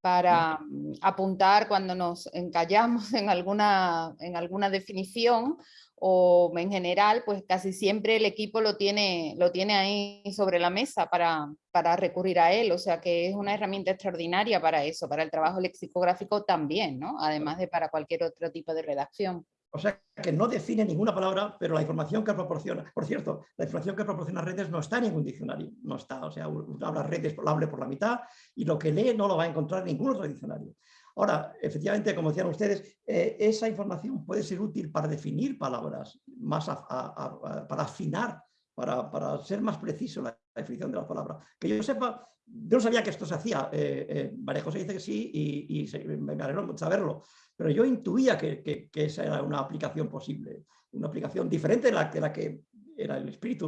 para mm, apuntar cuando nos encallamos <laughs> en alguna, en alguna definición o en general, pues casi siempre el equipo lo tiene, lo tiene ahí sobre la mesa para, para recurrir a él, o sea que es una herramienta extraordinaria para eso, para el trabajo lexicográfico también, ¿no? además de para cualquier otro tipo de redacción. O sea, que no define ninguna palabra, pero la información que proporciona, por cierto, la información que proporciona redes no está en ningún diccionario, no está, o sea, habla redes, lo hable por la mitad y lo que lee no lo va a encontrar en ningún otro diccionario. Ahora, efectivamente, como decían ustedes, eh, esa información puede ser útil para definir palabras, más para afinar, para, para, ser más preciso la definición de la palabra. Que yo sepa, yo no sabía que esto se hacía, eh, eh, María José dice que sí y, y me alegro saberlo, pero yo intuía que, esa era una aplicación posible, una aplicación diferente de la, la que era el espíritu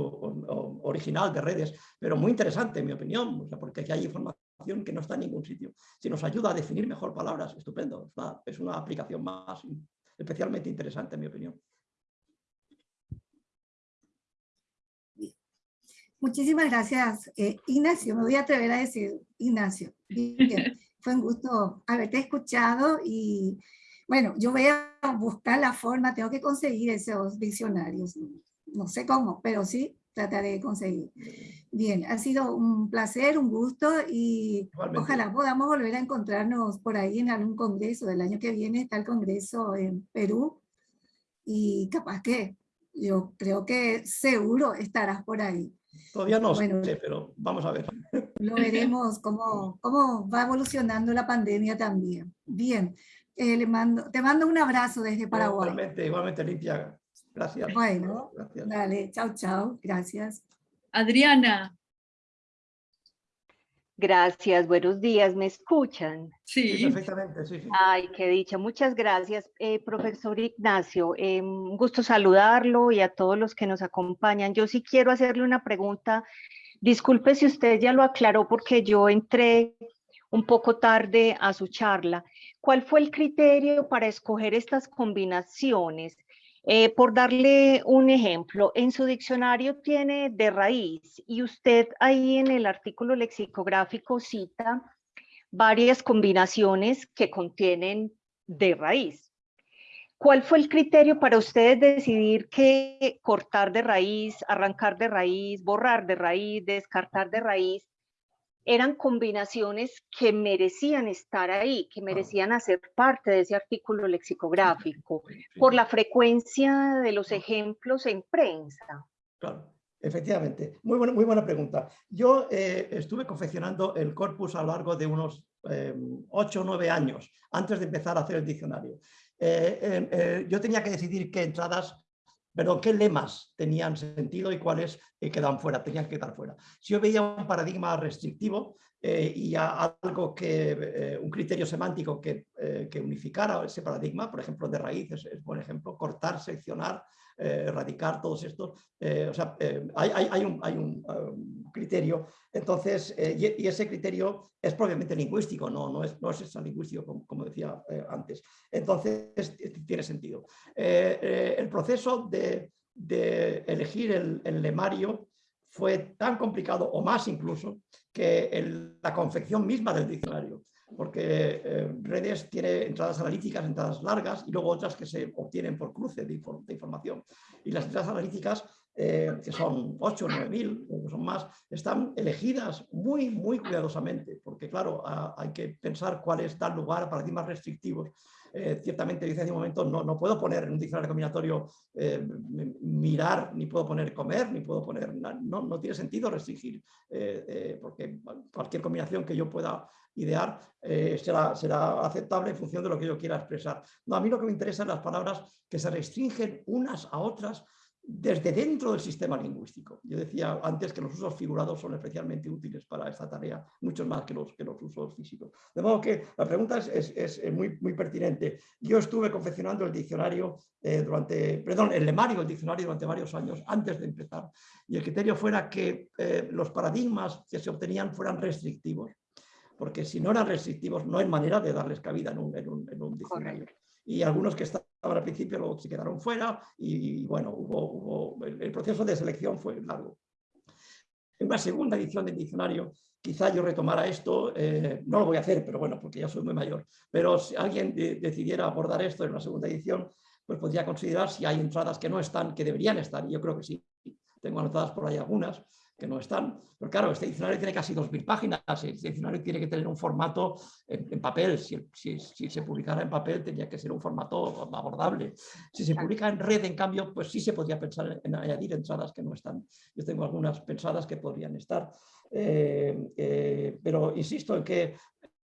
original de redes, pero muy interesante en mi opinión, porque aquí hay información que no está en ningún sitio. Si nos ayuda a definir mejor palabras, estupendo, es una, aplicación más especialmente interesante en mi opinión. muchísimas gracias, eh, Ignacio. Me voy a atrever a decir Ignacio. Bien, <laughs> fue un gusto haberte escuchado y bueno, yo voy a buscar la forma, tengo que conseguir esos diccionarios. No sé cómo, pero sí trataré de conseguir. Bien, ha sido un placer, un gusto y ojalá podamos volver a encontrarnos por ahí en algún congreso. Del año que viene está el congreso en Perú y capaz que yo creo que seguro estarás por ahí. Todavía no sé, pero vamos a ver. Lo veremos cómo, cómo va evolucionando la pandemia también. Bien, eh, le mando, te mando un abrazo desde Paraguay. Igualmente, igualmente, Limpia. Gracias. Bueno, dale, chao, chao. Gracias. Adriana. Gracias, buenos días, ¿me escuchan? Sí, perfectamente, sí, sí. Ay, qué dicha, muchas gracias, eh, profesor Ignacio, eh, un gusto saludarlo y a todos los que nos acompañan. Yo sí quiero hacerle una pregunta, disculpe si usted ya lo aclaró porque yo entré un poco tarde a su charla. ¿Cuál fue el criterio para escoger estas combinaciones? Eh, por darle un ejemplo, en su diccionario tiene de raíz y usted ahí en el artículo lexicográfico cita varias combinaciones que contienen de raíz. ¿Cuál fue el criterio para ustedes decidir que cortar de raíz, arrancar de raíz, borrar de raíz, descartar de raíz eran combinaciones que merecían estar ahí, que merecían hacer parte de ese artículo lexicográfico, por la frecuencia de los ejemplos en prensa. Claro, efectivamente. Muy buena, muy buena pregunta. Yo eh, estuve confeccionando el corpus a lo largo de unos eh, ocho o nueve años, antes de empezar a hacer el diccionario. Eh, yo tenía que decidir qué entradas pero qué lemas tenían sentido y cuáles eh, quedaban fuera, tenían que quedar fuera. Si yo veía un paradigma restrictivo eh, y algo que, eh, un criterio semántico que, que, unificara ese paradigma, por ejemplo, de raíz es, es buen ejemplo, cortar, seccionar, eh, erradicar todos estos. Eh, o sea, eh, hay, un, um, criterio, entonces, y, ese criterio es propiamente lingüístico, no, no, es, no es lingüístico, como, decía antes. Entonces, tiene sentido. el proceso de, elegir el, lemario fue tan complicado, o más incluso, que la confección misma del diccionario porque eh, redes tiene entradas analíticas, entradas largas y luego otras que se obtienen por cruce de, información. Y las entradas analíticas, eh, que son 8 o 9 mil, o son más, están elegidas muy, muy cuidadosamente, porque claro, hay que pensar cuáles dan lugar a paradigmas restrictivos eh, ciertamente dice en un momento no, no puedo poner en un diccionario combinatorio eh, mirar, ni puedo poner comer, ni puedo poner, no, no tiene sentido restringir, eh, porque cualquier combinación que yo pueda idear será, será aceptable en función de lo que yo quiera expresar. No, a mí lo que me interesa son las palabras que se restringen unas a otras desde dentro del sistema lingüístico. Yo decía antes que los usos figurados son especialmente útiles para esta tarea, mucho más que los, que los usos físicos. De modo que la pregunta es, es, muy, muy pertinente. Yo estuve confeccionando el diccionario eh, durante, perdón, el lemario del diccionario durante varios años antes de empezar y el criterio fuera que eh, los paradigmas que se obtenían fueran restrictivos, porque si no eran restrictivos no hay manera de darles cabida en un, en un, en un diccionario. Y algunos que están al principio luego se quedaron fuera y, bueno, hubo, el, proceso de selección fue largo. En una segunda edición del diccionario, quizá yo retomara esto, eh, no lo voy a hacer, pero bueno, porque ya soy muy mayor, pero si alguien decidiera abordar esto en una segunda edición, pues podría considerar si hay entradas que no están, que deberían estar, y yo creo que sí. Tengo anotadas por ahí algunas, que no están. Pero claro, este diccionario tiene casi 2.000 páginas, este diccionario tiene que tener un formato en, papel, si, si, se publicara en papel tendría que ser un formato abordable. Si se publica en red, en cambio, pues sí se podría pensar en añadir entradas que no están. Yo tengo algunas pensadas que podrían estar. Eh, eh, pero insisto en que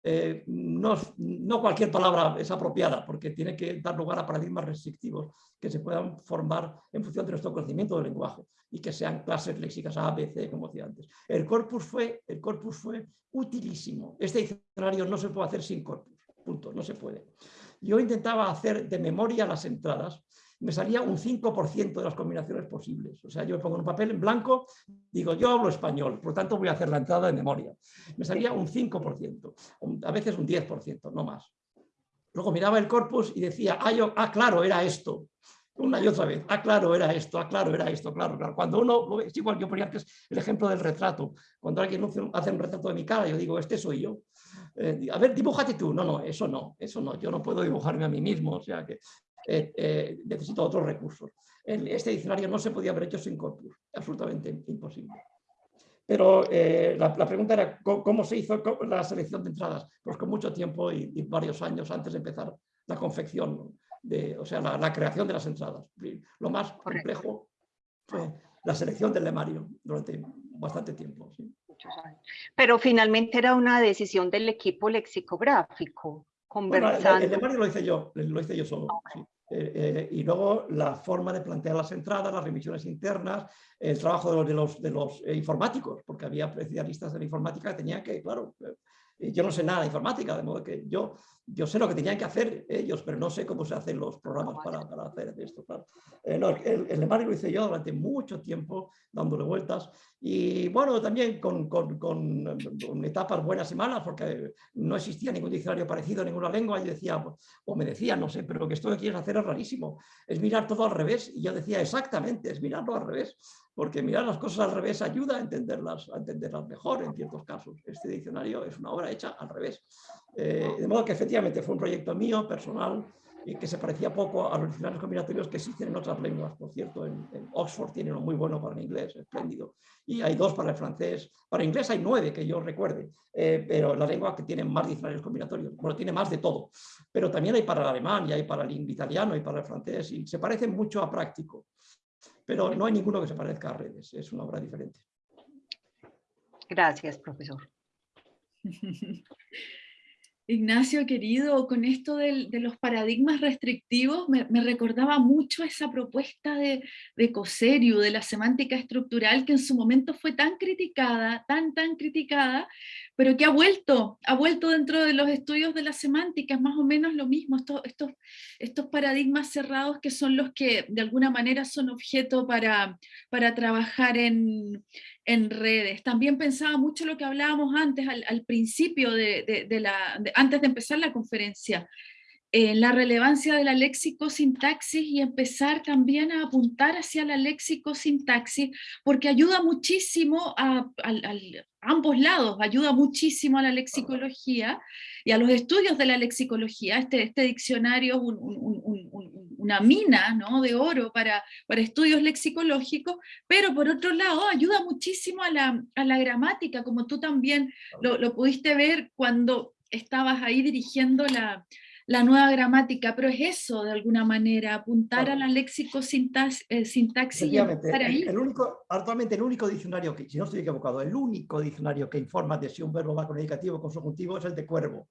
eh, no, no, cualquier palabra es apropiada, porque tiene que dar lugar a paradigmas restrictivos que se puedan formar en función de nuestro conocimiento del lenguaje y que sean clases léxicas A, B, C, como decía antes. El corpus fue, el corpus fue utilísimo. Este diccionario no se puede hacer sin corpus, punto, no se puede. Yo intentaba hacer de memoria las entradas me salía un 5% de las combinaciones posibles. O sea, yo me pongo un papel en blanco, digo, yo hablo español, por lo tanto voy a hacer la entrada de memoria. Me salía un 5%, a veces un 10%, no más. Luego miraba el corpus y decía, ah, yo, ah claro, era esto. una y otra vez. Ah, claro, era esto, ah, claro, era esto, claro, claro. Cuando uno, es igual, yo ponía antes el ejemplo del retrato. Cuando alguien hace un retrato de mi cara, yo digo, este soy yo. Eh, a ver, dibújate tú. No, no, eso no, eso no. Yo no puedo dibujarme a mí mismo, o sea que eh, eh, necesito otros recursos. este diccionario no se podía haber hecho sin corpus, absolutamente imposible. Pero la, pregunta era, ¿cómo, se hizo la selección de entradas? Pues con mucho tiempo y, y varios años antes de empezar la confección o sea, la, creación de las entradas. Lo más complejo fue la selección del lemario durante bastante tiempo. Pero finalmente era una decisión del equipo lexicográfico, conversando. el, lemario lo hice yo, lo hice yo solo. Eh, eh, y luego la forma de plantear las entradas, las remisiones internas, el trabajo de los, de los, eh, informáticos, porque había especialistas en informática que tenían que, claro, yo no sé nada de informática, de modo que yo, yo sé lo que tenían que hacer ellos, pero no sé cómo se hacen los programas para, para hacer esto. Eh, el, el lo hice yo durante mucho tiempo, dándole vueltas, y bueno, también con, con, con, etapas buenas y malas, porque no existía ningún diccionario parecido en ninguna lengua, y decía, o me decía, no sé, pero que esto que quieres hacer es rarísimo, es mirar todo al revés, y yo decía, exactamente, es mirarlo al revés porque mirar las cosas al revés ayuda a entenderlas, a entenderlas mejor en ciertos casos. Este diccionario es una obra hecha al revés. Eh, de modo que efectivamente fue un proyecto mío, personal, y que se parecía poco a los diccionarios combinatorios que existen en otras lenguas. Por cierto, en, Oxford tiene uno muy bueno para el inglés, espléndido. Y hay dos para el francés. Para el inglés hay nueve, que yo recuerde, eh, pero la lengua que tiene más diccionarios combinatorios. Bueno, tiene más de todo. Pero también hay para el alemán, y hay para el italiano, y para el francés, y se parece mucho a práctico pero no hay ninguno que se parezca a redes, es una obra diferente. Gracias, profesor. <laughs> Ignacio, querido, con esto de, los paradigmas restrictivos, me, recordaba mucho esa propuesta de, de Coserio, de la semántica estructural, que en su momento fue tan criticada, tan, tan criticada, pero que ha vuelto, ha vuelto dentro de los estudios de la semántica, es más o menos lo mismo, estos, estos, estos paradigmas cerrados que son los que de alguna manera son objeto para, para trabajar en, en redes. También pensaba mucho lo que hablábamos antes, al, principio de, de, la, antes de empezar la conferencia, en la relevancia de la léxico-sintaxis y empezar también a apuntar hacia la léxico-sintaxis, porque ayuda muchísimo a, ambos lados, ayuda muchísimo a la lexicología y a los estudios de la lexicología. Este, este diccionario es una mina ¿no? de oro para, para estudios lexicológicos, pero por otro lado ayuda muchísimo a la, a la gramática, como tú también lo, lo pudiste ver cuando estabas ahí dirigiendo la, la nueva gramática, pero es eso de alguna manera, apuntar a la léxico sintaxis, eh, ahí. El, único, actualmente el único diccionario, que, si no estoy equivocado, el único diccionario que informa de si un verbo va con indicativo o con subjuntivo es el de cuervo.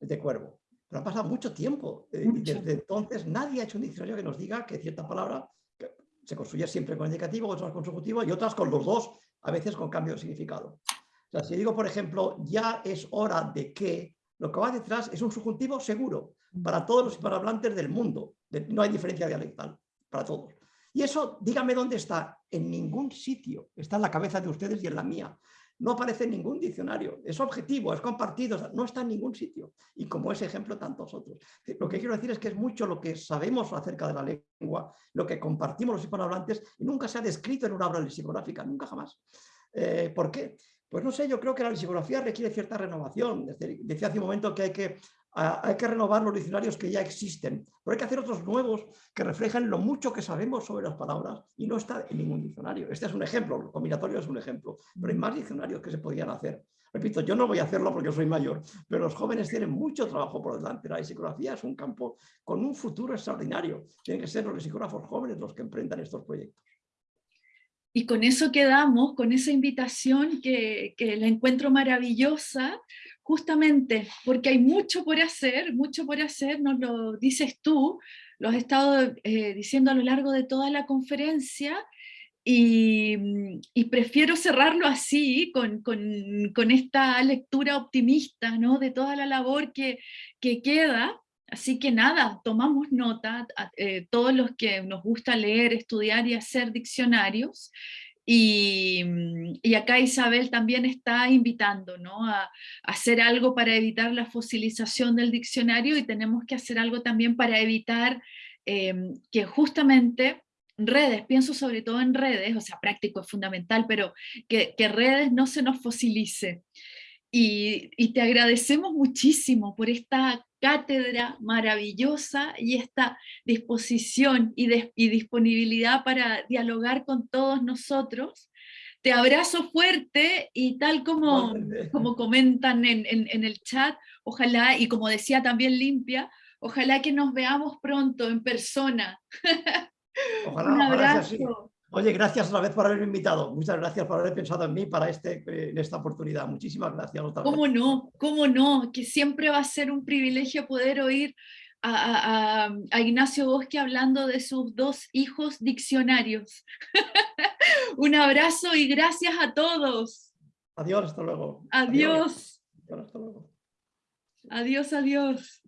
El de cuervo. Pero ha pasado mucho tiempo eh, y desde entonces nadie ha hecho un diccionario que nos diga que cierta palabra se construye siempre con indicativo, otras con subjuntivo y otras con los dos, a veces con cambio de significado. O sea, si digo, por ejemplo, ya es hora de que, lo que va detrás es un subjuntivo seguro para todos los hispanohablantes del mundo. No hay diferencia dialectal para todos. Y eso, dígame dónde está. En ningún sitio. Está en la cabeza de ustedes y en la mía. No aparece en ningún diccionario. Es objetivo, es compartido, no está en ningún sitio. Y como ese ejemplo, tantos otros. Lo que quiero decir es que es mucho lo que sabemos acerca de la lengua, lo que compartimos los hispanohablantes y nunca se ha descrito en una obra lexicográfica, nunca jamás. Eh, ¿Por qué? Pues no sé, yo creo que la lexicografía requiere cierta renovación. Decía hace un momento que hay que, hay que renovar los diccionarios que ya existen, pero hay que hacer otros nuevos que reflejen lo mucho que sabemos sobre las palabras y no está en ningún diccionario. Este es un ejemplo, el combinatorio es un ejemplo, pero hay más diccionarios que se podían hacer. Repito, yo no voy a hacerlo porque soy mayor, pero los jóvenes tienen mucho trabajo por delante. La lexicografía es un campo con un futuro extraordinario. Tienen que ser los lexicógrafos jóvenes los que emprendan estos proyectos. Y con eso quedamos, con esa invitación que, la encuentro maravillosa, justamente porque hay mucho por hacer, mucho por hacer, nos lo dices tú, lo has estado eh, diciendo a lo largo de toda la conferencia, y, prefiero cerrarlo así, con, esta lectura optimista ¿no? de toda la labor que queda, Así que nada, tomamos nota, eh, todos los que nos gusta leer, estudiar y hacer diccionarios, y, y, acá Isabel también está invitando ¿no? a, hacer algo para evitar la fosilización del diccionario y tenemos que hacer algo también para evitar em, que justamente redes, pienso sobre todo en redes, o sea, práctico es fundamental, pero que, que redes no se nos fosilice. Y, y, te agradecemos muchísimo por esta cátedra maravillosa y esta disposición y, de, y disponibilidad para dialogar con todos nosotros. Te abrazo fuerte y tal como, como comentan en, en, en el chat, ojalá, y como decía también Limpia, ojalá que nos veamos pronto en persona. <laughs> Ojalá, Un abrazo. Oye, gracias otra vez por haberme invitado. Muchas gracias por haber pensado en mí para este, en esta oportunidad. Muchísimas gracias. Otra ¿Cómo no? ¿Cómo no? Que siempre va a ser un privilegio poder oír a, a, a Ignacio Bosque hablando de sus dos hijos diccionarios. <laughs> Un abrazo y gracias a todos. Adiós, hasta luego. Adiós. Adiós, hasta luego. Adiós, adiós.